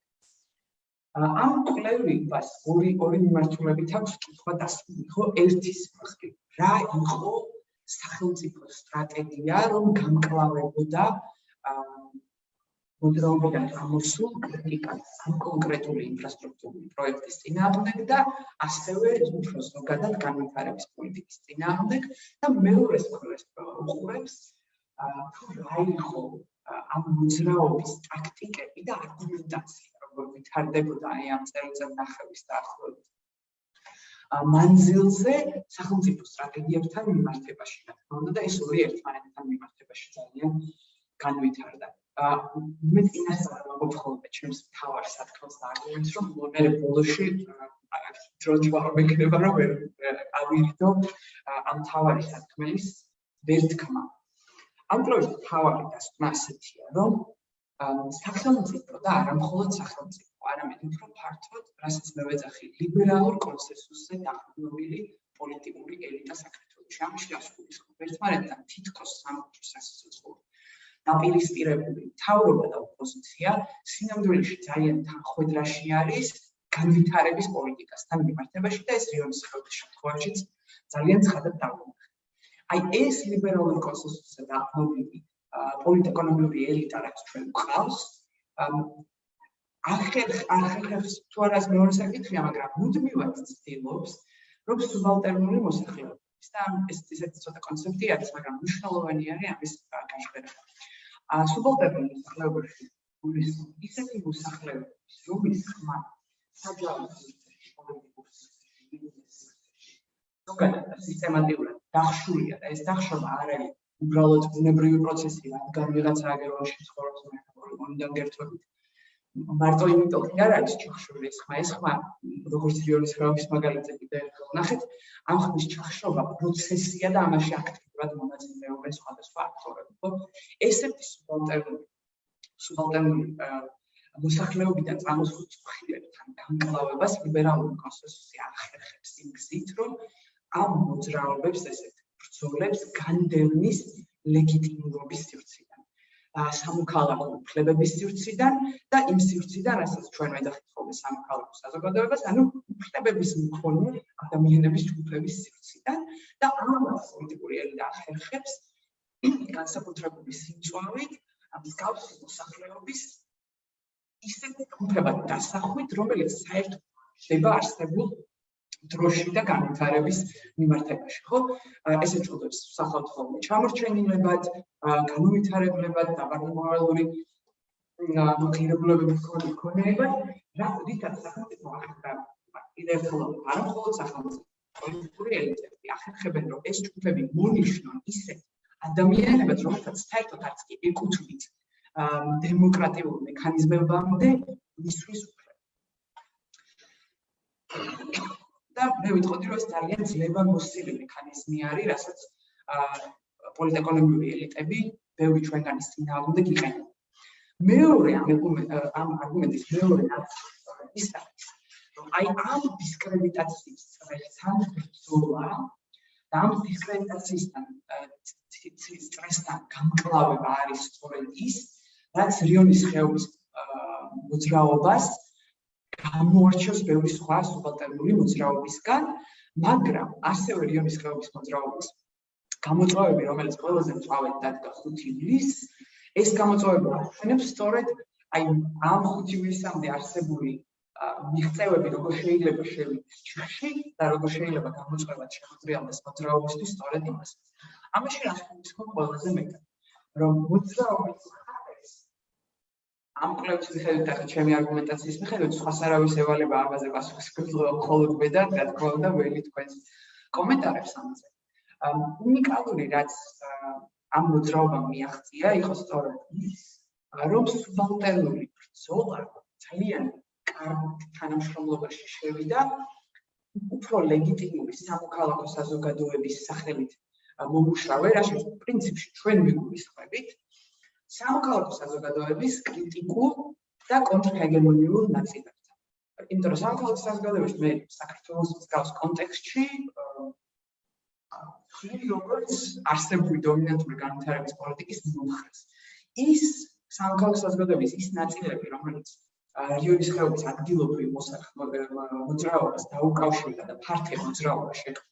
ამ კვლევას ორი ორი მიმართულებით აქვს კითხვა დასმული, ხო? ერთის მხრივ, რა იყო სახელმწიფო სტრატეგია, რომ გამკლავებოდა მოძრაობიდან გამოსულ კრიტიკას ამ კონკრეტული ინფრასტრუქტურული პროექტის წინააღმდეგ და ასევე უფრო ზოგადად განვითარების პოლიტიკის წინააღმდეგ და მეორეს მხარეს უყურებს თუ რა იყო ამ მოძრაობის ტაქტიკები და არგუმენტაცია როგორ ვითარდებოდა აი ამ წელიწად ნახევის დაახლოებით მანძილზე სახელმწიფო სტრატეგიებთან მიმართებაში და თქმა უნდა და ეს ორი ერთმანეთთან მიმართებაში ძალიან განვითარდა. მე წინასწარ ვამბობ ხოლმე ჩემს თავარ სათქმელს და არგუმენტს რომ მე ბოლოში დროჯი ვარ მეკნება რომ ვერ ავირიდო ამ თავარი სათქმელის ვერ თქმა. ამ პროექტის თავარი დასკვნა ასეთია რომ სახელმწიფო და არა მხოლოდ სახელმწიფო, არამედ უფრო ფართოდ, რასაც მე ვეძახი, ლიბერალურ კონსენსუსზე დაყრდნობილი პოლიტიკური ელიტა საქართველოს. ამაში ასკულის ერთმანეთთან თითქოს სამწუხაროდ სასიცოცხლო დაპირისპირებული თავრობა და ოპოზიცია სინამდვილეში ძალიან თანხვედრაში არის განვითარების პოლიტიკასთან მიმართებაში და ეს რიონის ხალხის შემთხვევაშიც ძალიან ცხადად დაგვიმახა. აი ეს ლიბერალური კონსენსუსი და აპოლიტი პოლიტეკონომიური ელიტა რაც ჩვენ გვყავს ახერ ახერხებს თუ არას მეორე საკითხია, მაგრამ მუდმივად ცდილობს რომ სუბალტერნული მოსახლეობის და ეს ისეთი ცოტა კონცეფტი არის, მაგრამ მნიშვნელოვანი არის ამის გაშფერება. სუბალტერნული მოსახლეობაში გულის ისეთი მოსახლეობის რომლის ხმა საჯარო ზოგადად სისტემატურად დახშულია და ეს დახშობა არ არის უბრალოდ ბუნებრივი პროცესი, რადგან ვიღაცა აგეროში ცხოვრობს მე მონიდან გერთობით მარტო იმიტომ კი არ არის ჩახშული ეს ხმა, ეს ხმა როგორც რიონის ხმების მაგალითზე კიდე ერთხელ ნახეთ, ამ ხმის ჩახშობა პროცესია და ამაში აქტიურად მონაწილეობენ სხვადასხვა აქტორები, ხო? ესეთი სუბალტერნული სუბალტერნული მოსახლეობიდან წამოსულ წხილებთან განკლავებას ლიბერალური კონსენსუსი ახერხებს იმ გზით, რომ ამ მოძრაობებს ესეთ ბრძოლებს განდევნის ლეგიტიმურობის სივრცე სამოქალაქო უფლებების სივრციდან და იმ სივრციდან, რასაც ჩვენ ვეძახით ხოლმე სამოქალაქო საზოგადოებას, ანუ უფლებების მქონე ადამიანების უფლების სივრციდან და ამას პოლიტიკური ელიტა ახერხებს განსაკუთრებული სიმწვავით მსგავსი მოსახლეობის ისეთი უფლებად დასახვით, რომელიც საერთოდ შეიძლება არსებულ დროში და განვითარების მიმართებაში, ხო? ესე წოდებს სახალხო ხოლმე ჩამორჩენილებად, განვითარებლებად, დაბარგმავალური მოქირებულებების ქონებად, რა რითაც სახელმწიფო ახლა იდეალურ არ მხოლოდ სახელმწიფო პოლიტიკური ელიტები ახერხებენ, რომ ეს ჯგუფები მონიშნონ ისე ადამიანებად, რომელთაც საერთოდ არც კი ეკუთვნით დემოკრატიულ მექანიზმებამდე მისთვის და მე ვიტყოდი რომ ეს ძალიან ძლევა მოსილი მექანიზმი არის, რასაც პოლიტეკონომიური ელიტები ბევრი ჩვენგანის წინააღმდეგ იყენებენ. მეორე ამ არგუმენტის მეორე ნაწილი ის არის, რომ აი ამ დისკრედიტაციის წრესთან ბრძოლა და ამ დისკრედიტაციისთან სტრესთან გამკლავება არის სწორედ ის, რაც რიონის ხეობის მოძრაობას გამოარჩევს ბევრი სხვა სუბალტერნული მოძრაობისგან, მაგრამ ასევე რიონის ხეობის მოძრაობის გამოწვევები, რომელიც ყველაზე მწვავედ დადგა 5 ივლისს, ეს გამოწვევები ახსენებს სწორედ აი ამ 5 ივლისამდე არსებული მიღწევები, როგორ შეიძლება შევიდეს ჩიხში და როგორ შეიძლება გამოწვევად შემოწიალდეს მოძრაობისთვის სწორედ იმას. ამაში რა თქმა უნდა ყველაზე მეტად რომ მოძრაობის ამ კვლევის მიხედვით და ჩემი არგუმენტაციის მიხედვით სხვა სარავის ევალება ამაზე პასუხს გძლო მხოლოდ მე და რა თქმა უნდა ველი თქვენს კომენტარებს ამაზე. უნიკალური რაც ამ მოძრაობამ მიაღწია იყო სწორედ ის, რომ სუბალტერნული ბრძოლა ძალიან კარგ თანამშრომლობაში შევიდა უფრო ლეგიტიმური სამოქალაქო საზოგადოების სახელით მომუშავე, რაშიც პრინციპში ჩვენ ვიგულისხმებით სამოქალაქო საზოგადოების κρიტიკულ და კონტრჰეგემონიურ ნაწილებთან. იმიტომ რომ სამოქალაქო საზოგადოების მე საქართველოს მსგავს კონტექსტში ხილი როგორც არსებული დომინანტური განვითარების პოლიტიკის მომხრეს. ის სამკაულ საზოგადოების ის ნაწილები, რომელიც რეგიონის ხეობის ადგილობრივ მოძრაობას დაუკავშირდა და ფართე მოძრაობა შექმნა.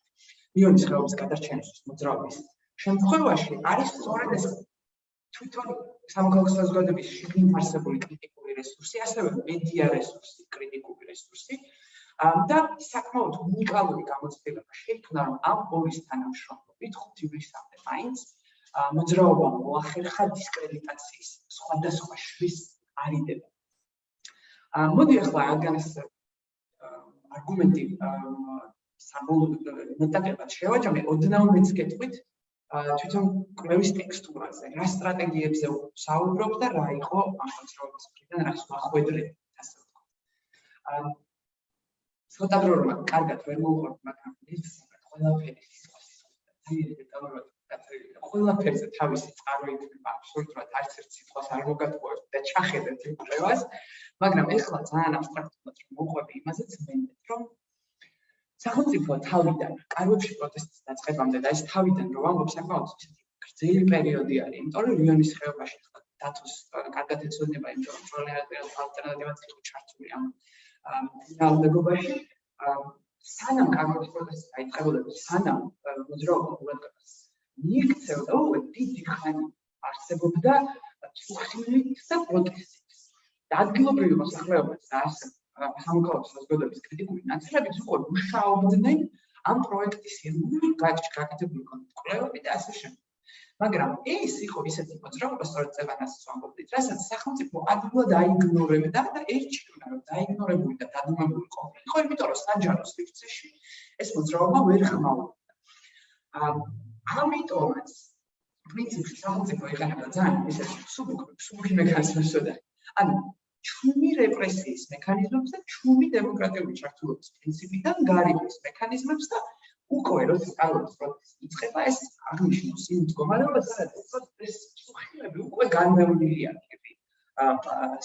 რეგიონის ხეობის გადარჩენის მოძრაობის შემთხვევაში არის სწორედ ეს თვითონ სამკაულ საზოგადოების შიგნით არსებული კრიტიკული რესურსი, ასევე მედია რესურსი, კრიტიკული რესურსი, და საკმაოდ უნიკალური გამოცდილება შეიქმნა რომ ამ ორის თანამშრომლობით ხუთი ვისამდე მაინც მოძრაობა მოახერხა დისკრედიტაციის სხვადასხვა შვის არიდება. მოდი ახლა რადგან ეს არგუმენტი საბოლოო მეტაკებად შევაჯამე ოდნავ მეც გეტყვით თვითონ კვლევის ტექსტურაზე რა სტრატეგიებზე საუბრობ და რა იყო მოძრაობის მხრიდან რა შეხვედრე ასე ვთქვა. ცოტა პრობლემა კარგად ვერ მოუყვართ მაგრამ ის ყველაფერი ყველაფერზე თავისი წარმოიქმნება აბსოლუტურად არც ერთ სიტყვას არ მოგატყუებთ და ჩახედეთ იმ კვლევას მაგრამ ეხლა ძალიან აბსტრაქტულად რომ მოყვები იმაზეც მენდეთ რომ სახელმწიფო თავიდან კარგებში პროტესტის დაწყებამდე და ეს თავიდან რომ ამბობ საკმაოდ გრძელი პერიოდი არის იმიტომ რომ რიონის ხეობაში დათოს კარგად ეცოდება იმიტომ რომ პროლეტარიატი ალტერნატივად იყო ჩართული ამ ძალადობაში სანამ კარგობის პროცესი დაიწყებოდა სანამ მოძრაობა ყურადღებას მიიქცევდა უკვე დიდი ხანი არსებობდა წუხილით და პროტესტით. და ადგილობრივი მოსახლეობა და ასე სამოქალაქო საზოგადოების კრიტიკული ნაწილებიც უკვე მუშაობდნენ ამ პროექტის ირგვლივ გაკეთებული კვლევები და ასე შემდეგ მაგრამ ეს იყო ისეთი მოძრაობა, სწორედ წევანას ვამბობდით, რასაც სახელმწიფო ადვილად აიგნორებდა და ერჩივნა, რომ დაიგნორებული და დადუმებული ყოფილიყო, იმიტომ რომ საჯარო სივრცეში ეს მოძრაობა ვერ ხმაურობდა. ამიტომაც პრინციპში სახელმწიფო იყენებდა ძალიან ისეთი სუბუქი, სუბუქი მექანიზმებს და ანუ ჩუმი რეპრესიის მექანიზმებს და ჩუმი დემოკრატიული ჩართულობის პრინციპიდან გარიგოს მექანიზმებს და უკვე როცა სწავლობს პროცესი იწყება ეს აღნიშნოს იმ მდგომარეობას სადაც ეს სუხილები უკვე განმეორდილია კები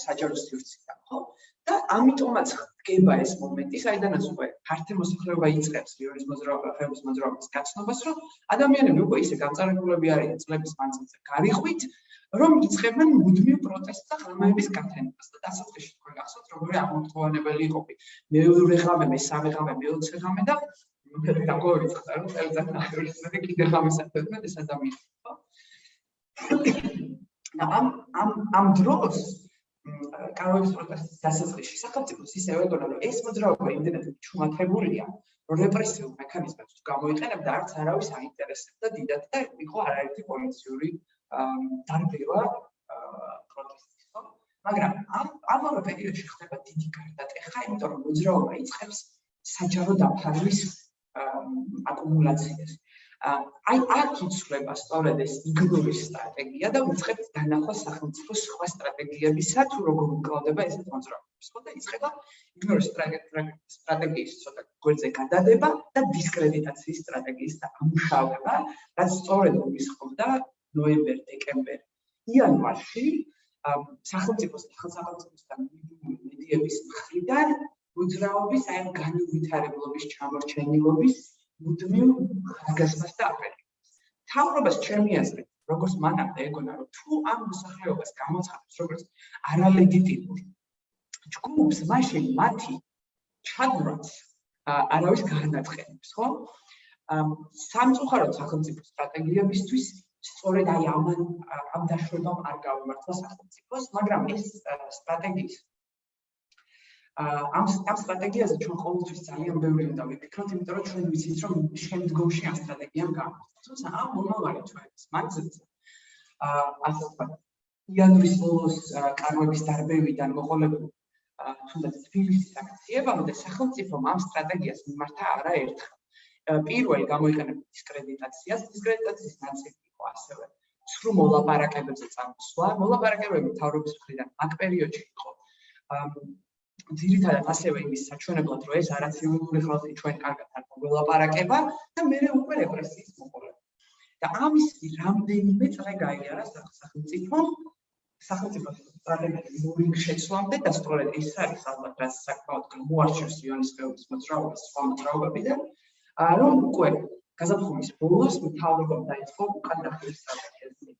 საჯარო სივრციდან ხო და ამიტომაც ხდება ეს მომენტი საიდანაც უკვე ფართე მოსახლეობა იწყებს რიონის მოძრაობა ხეობის მოძრაობის გაცნობას რომ ადამიანები უკვე ისე გამწარებულები არიან წლების მანძილზე გარიხვით რომ იწყებენ მუდმივ პროტესტს და ღრმაების გათენებას და დასაწყისში თქვენ გახსოვთ როგორი აღმოთხოვანებელი იყო. მეორე ღამე მესამე ღამე მეოცე ღამე და მე დაგვარი ცხარ რომ წელიწად ნახევრისზე კიდე ხამისათვე ეს ადამიანი ხო? და ამ ამ ამ დროს კაროვის პროტესტის დასაწყისში სახელმწიფოს ისევ ეგონა რომ ეს მოძრაობა იმდენად ჩუმათებულია რომ რეპრესიულ მექანიზმებს გამოიყენებდა არც არავის აინტერესებდა დიდად და იყო არაერთი პოლიციური დარბევა პროტესტის ხო მაგრამ ამ ამავე პერიოდში ხდება დიდი გარდატეხა იმიტომ რომ მოძრაობა იწყებს საჯარო დაფარვის აკუმულაციას. აი აქ იცვლება სწორედ ეს იგნორის სტრატეგია და უცხებს დანახვა სახელმწიფოს სხვა სტრატეგიებისა თუ როგორ უკლავდება ეს კონტროლს. ხო და იწყება იგნორის სტრატეგიის ცოტა გვერდზე გადადება და დისკრედიტაციის სტრატეგიის ამუშავება, რაც სწორედ მისხობდა ნოემბერ-დეკემბერ იანვარში სახელმწიფოს სახელმწიფოსთან მედიების მხრიდან მოძრაობის აი განუვითარებლობის ჩამორჩენილობის მუდმივ ხაზგასმას და აფერხებას. თავრობას ჩემი აზრით, როგორც მანამდე ეგონა, რომ თუ ამ მოსახლეობას გამოცხადებს როგორც არალეგიტიმურ ჯგუფს, მაშინ მათი ჩადვრაც არავის განაცხენებს, ხო? სამწუხაროდ სახელმწიფო სტრატეგიებისთვის სწორედ აი ამ ამ დაშვებამ არ გამართლა სახელმწიფოს, მაგრამ ეს სტრატეგიის ამ ამ სტრატეგიაზე ჩვენ ყოველთვის ძალიან ბევრი უნდა ვიფიქროთ, იმიტომ რომ ჩვენ ვიცით, რომ შემდგომში ამ სტრატეგიამ გამოიწვია. თუმცა ამ მომავალი ჩვენს მანძილზე აა ასე ვთქვათ, იანვრის ბოლოს კარვების დარბევიდან მოყოლებული თუნდაც თბილისის აქციებამდე სახელმწიფომ ამ სტრატეგიას მიმართა არაერთხელ. პირველი გამოიყენება დისკრედიტაციას, დისკრედიტაციის ნაწილი იყო ასევე სრულ მოლაპარაკებებზე წამოსვლა. მოლაპარაკებები თავრობის მხრიდან აქ პერიოდში იყო ძირითადად ასევე იმის საჩვენებლად, რომ ეს არაციონალური ხალხი ჩვენ კარგად არ მოლაპარაკება და მე უკვე რეპრესიის მოყოლება. და ამის რამდენიმე წრე გაიარა სახელმწიფო სახელმწიფო სტრატეგიის მოვიგ შეცვლამდე და სწორედ ეს არის ალბათ რაც საკმაოდ გამოარჩევს იონის ხეობის მოძრაობას სხვა მოძრაობებიდან რომ უკვე გაზაფხულის ბოლოს მთავრობამ დაიწყო უკან დახევის სტრატეგიაზე.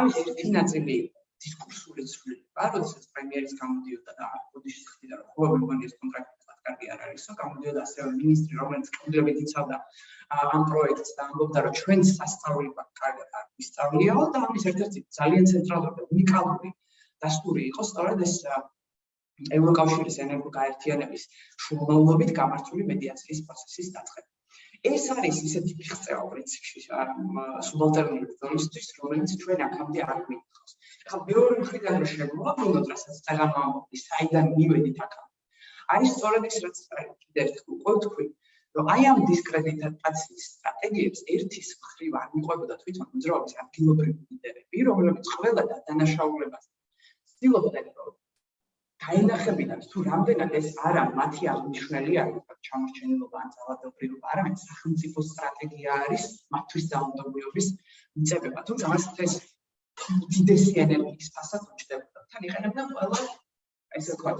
ამის ერთი ნაწილი დისკურსული ცვლილება, როდესაც პრემიერის გამოდიოდა და ბოდიში ხდიდა, რომ ხო მეგონი ეს კონტრაქტი კარგი არ არისო, გამოდიოდა ასევე მინისტრი, რომელიც კუნძულებით იცავდა ამ პროექტს და ამბობდა, რომ ჩვენ სასწავლებლად კარგად არ ვისწავლიაო და ამის ერთ-ერთი ძალიან ცენტრალური და უნიკალური დასტური იყო სწორედ ეს ევროკავშირის ენერგოგაერთიანების შუამავლობით გამართული მედიაციის პროცესის დაწყება. ეს არის ისეთი ფიხწევა პრინციპში სუბალტერნული ზონისთვის, რომელიც ჩვენ აქამდე არ გვიქხავს. ახლა მეორე მხრიდან რომ შეგმოვაბრუნოთ, რასაც წაღამა ამბობს, საიდან მივედით აქ. არის სწორედ ის, რაც კიდევ უკვე თქვი, რომ აი ამ დისკრედიტაციის სტრატეგიებს ერთის მხრივ არ მიყვებოდა თვითონ მოძრაობის ადგილობრივი ლიდერები, რომლებიც ყველა დანაშაულებას ცდილობდნენ, რომ დაინახებინათ თუ რამდენად ეს არა მათი აღმნიშვნელი არის ჩამორჩენილობა ან ძალადობრივობა, არამედ სახელმწიფო სტრატეგია არის მათთვის დაუნდობიობის მიწებება. თუმცა მას ეს დიდესი ენერგიის ფასად უჩნდებოდა. თან იყენებდნენ ყველა ესე ვთქვათ,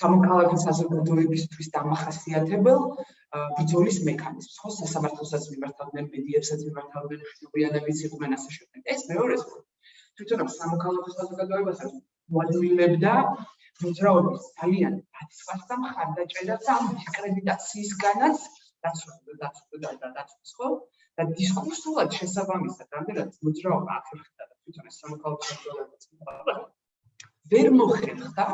სამოქალაქო საზოგადოებისთვის დამახასიათებელ ბიძოლის მექანიზმს. ხო, სასამართლოსაც მიმართავდნენ, მედიებსაც მიმართავდნენ, შტობიანებიც იყვნენ ასე შემდეგ. ეს მეორე თვითონ სამოქალაქო საზოგადოებასაც მოადვილებდა მოძრაობის ძალიან დაცვასა მხარდაჭერას ამ დისკრედიტაციისგანაც დაცვასა და დაცვას ხო და დისკურსულად შესაბამისად რამდენად მოძრაობა აფერხდა და თვითონ ეს სამოქალაქო საზოგადოება ვერ მოხერხდა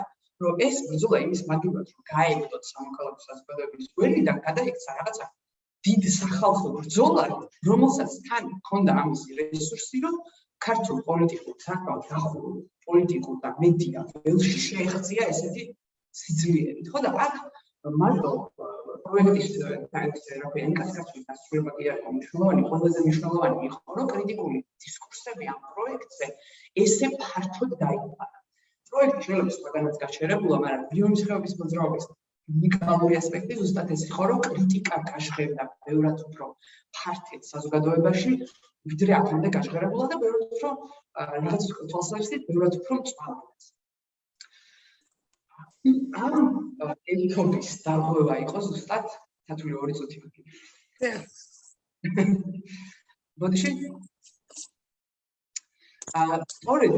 რომ ეს ბრძოლა იმის მაგივრად რომ გაეგდოთ სამოქალაქო საზოგადოების გვერდიდან გადაიქცა რაღაცა დიდ სახალხო ბრძოლა რომელსაც თან ჰქონდა ამის რესურსი რომ ქართულ პოლიტიკურ საკმაოდ დახურულ პოლიტიკურ და მედია ველში შეეღწია ესეთი სიძლიერით, ხო და აქ მარტო პროექტის თერაპია ინკასაციის დასრულება კი არ მნიშვნელოვანი, ყველაზე მნიშვნელოვანი იყო, რომ კრიტიკული დისკურსები ამ პროექტზე ესე ფართოდ დაიბადა. პროექტი შეიძლება სხვაგანაც გაჩერებულა, მაგრამ ბიონის ხეობის მოძრაობის უნიკალური ასპექტი ზუსტად ეს იყო, რომ კრიტიკა გაჟღერდა ბევრად უფრო ფართედ საზოგადოებაში, ვიდრე აქამდე გაჟღერებულა და ბევრად უფრო რაღაც თვალსაჩინო ბევრად უფრო მწვავეც. ამ ეთობის დარღვევა იყო ზუსტად თათული ორი წუთი მაგი. ბოდიში აა სწორედ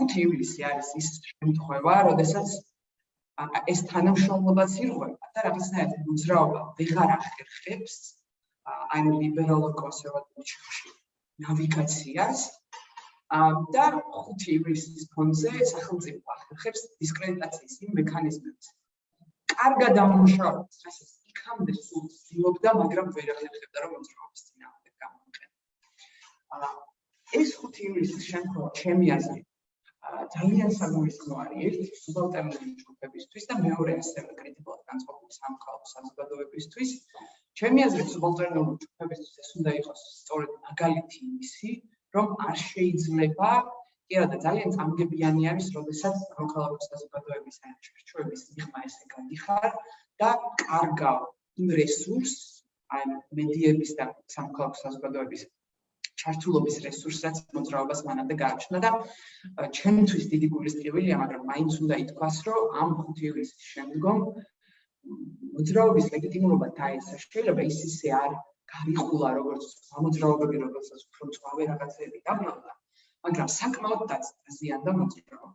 5 ივლისი არის ის შემთხვევა, როდესაც ეს თანამშრომლობაც ირღვევა და რაღაცნაირად მოძრაობა ვეღარ ახერხებს აი ლიბერალურ კონსერვატიულ ჩიხში ნავიგაციას და 5 ივლისის ფონზე სახელმწიფო ახერხებს დისკრედიტაციის იმ მექანიზმებს. კარგად დამუშავებს, რასაც იქამდე სულ ცდილობდა, მაგრამ ვერ ახერხებდა რომ მოძრაობის წინააღმდეგ გამოიყენა. ეს 5 ივლისის შემთხვევა ჩემი აზრით ძალიან საგულისხმო არის ერთი სუბალტერნატიული ჯგუფებისთვის და მეორე ასევე კრიტიკულად განწყობილი სამხალხო საზოგადოებისთვის. ჩემი აზრით სუბალტერნატიული ჯგუფებისთვის ეს უნდა იყოს სწორედ მაგალითი იმისი, რომ არ შეიძლება კი არა და ძალიან წამგებიანი არის, როდესაც პროქალავოს საზოგადოების აჩვენების მიღმა ესე გადიხარ და კარგა იმ რესურს, აი მედიების და სამხალხო საზოგადოების ჩართულობის რესურსაც მოძრაობას მანამდე გააჩნდა და ჩემთვის დიდი გულისწყებელია, მაგრამ მაინც უნდა ითქვას, რომ ამ 5 ივლისის შემდგომ მოძრაობის ლეგიტიმურობა დაესა შეიძლება ის ისე არ გარიყულა როგორც სამოძრაობები რომელსაც უფრო წავე რაღაცები დაბრუნდა მაგრამ საკმაოდ დაზიანდა მოძრაობა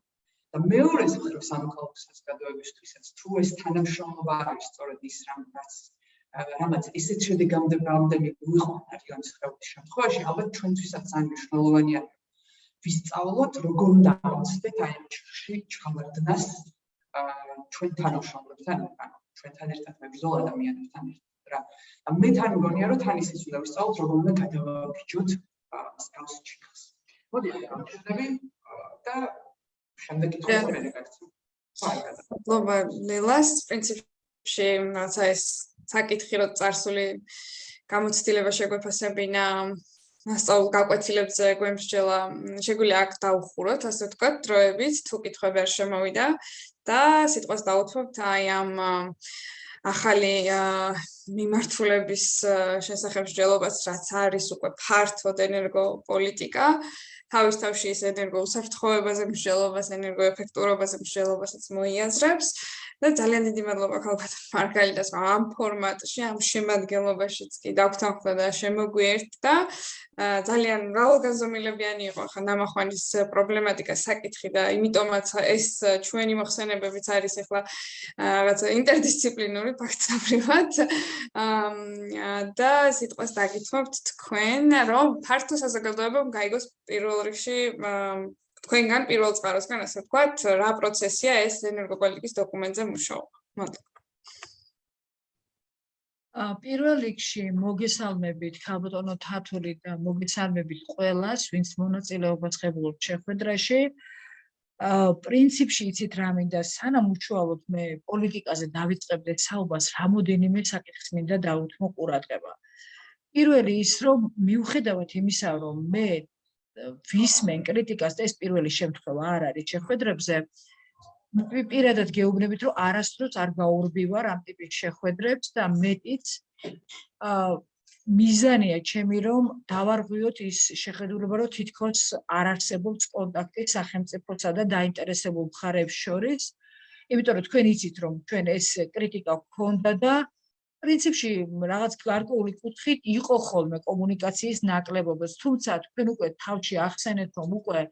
და მეორე მხრივ სამოქალაქო საზოგადოებისთვისაც თუ ეს თანამშრომლობა არის სწორედ ის რამაც რამაც ისეთ შედეგამდე რამდენი გვიყვანა რეგიონის ხელის შემთხვევაში ალბათ ჩვენთვისაც ძალიან მნიშვნელოვანია ვისწავლოთ როგორ უნდა ავწდეთ აი ჩხში ჩავარდნას ჩვენ თანამშრომლებთან ანუ ჩვენთან ერთად მებრძოლ ადამიანებთან ერთად რა. მე თან მგონია რომ თან ისიც უნდა ვისწავლოთ როგორ უნდა გადავაბიჯოთ მსგავს ჩიხას. მოდი გამჩნდები და შემდეგ კითხვა მე რეკაცი. მადლობა ლელას პრინციპში რაცა ეს საკითხი რო წარსული გამოცდილება შეგვეფასებინა მასწავლ გაკვეთილებზე გვემსჯელა შეგვიძლია აქ დაუხუროთ ასე ვთქვათ დროებით თუ კითხვები არ შემოვიდა და სიტყვას დაუთმობთ აი ამ ახალი მიმართულების შესახებ მსჯელობას რაც არის უკვე ფართოდ ენერგოპოლიტიკა. თავის თავში ეს ენერგოუსაფრთხოებაზე მსჯელობას ენერგოეფექტურობაზე მსჯელობასაც მოიაზრებს და ძალიან დიდი მადლობა ქალბატონ მარგალიტას ამ ფორმატში, ამ შემადგენლობაშიც კი დაგვთანხმდა და შემოგვიერთდა. ძალიან მრავალგანზომილებიანი იყო ხა ნამახვანის პრობლემატიკა საკითხი და იმიტომაც ეს ჩვენი მოხსენებებიც არის ახლა რაღაცა ინტერდისციპლინური ფაქტობრივად. და სიტყვას დაგითმობთ თქვენ, რომ ფართო საზოგადოებამ გაიგოს პირველ რიგში თქვენგან პირველ წყაროსგან ასე ვთქვათ, რა პროცესია ეს ენერგოპოლიტიკის დოკუმენტზე მუშაობა. მადლობა. ა პირველ რიგში მოგესალმებით ქალბატონო თათული და მოგესალმებით ყველას, ვინც მონაწილეობას ღებულობთ შეხვედრაში. ა პრინციპში იცით რა მინდა, სანამ უშუალოდ მე პოლიტიკაზე დავიწყებდე საუბარს, რამოდენიმე საკითხს მინდა დაუთმო ყურადღება. პირველი ის, რომ მიუხედავად იმისა, რომ მე ვისმენ კრიტიკას და ეს პირველი შემთხვევა არ არის. შეხვედრებზე პირადად გეუბნებით რომ არასდროს არ გაურბივარ ამ ტიპის შეხვედრებს და მეტიც აა მიზანია ჩემი რომ დავარღვიოთ ის შეხედულება რომ თითქოს არ არსებობს კონტაქტი სახელმწიფოსა და დაინტერესებულ მხარეებს შორის. იმიტომ რომ თქვენ იცით რომ ჩვენ ეს კრიტიკა გქონდა და პრინციპში რაღაც გარკვეული კუთხით იყო ხოლმე კომუნიკაციის ნაკლებობაც, თუმცა თქვენ უკვე თავში ახსენეთ, რომ უკვე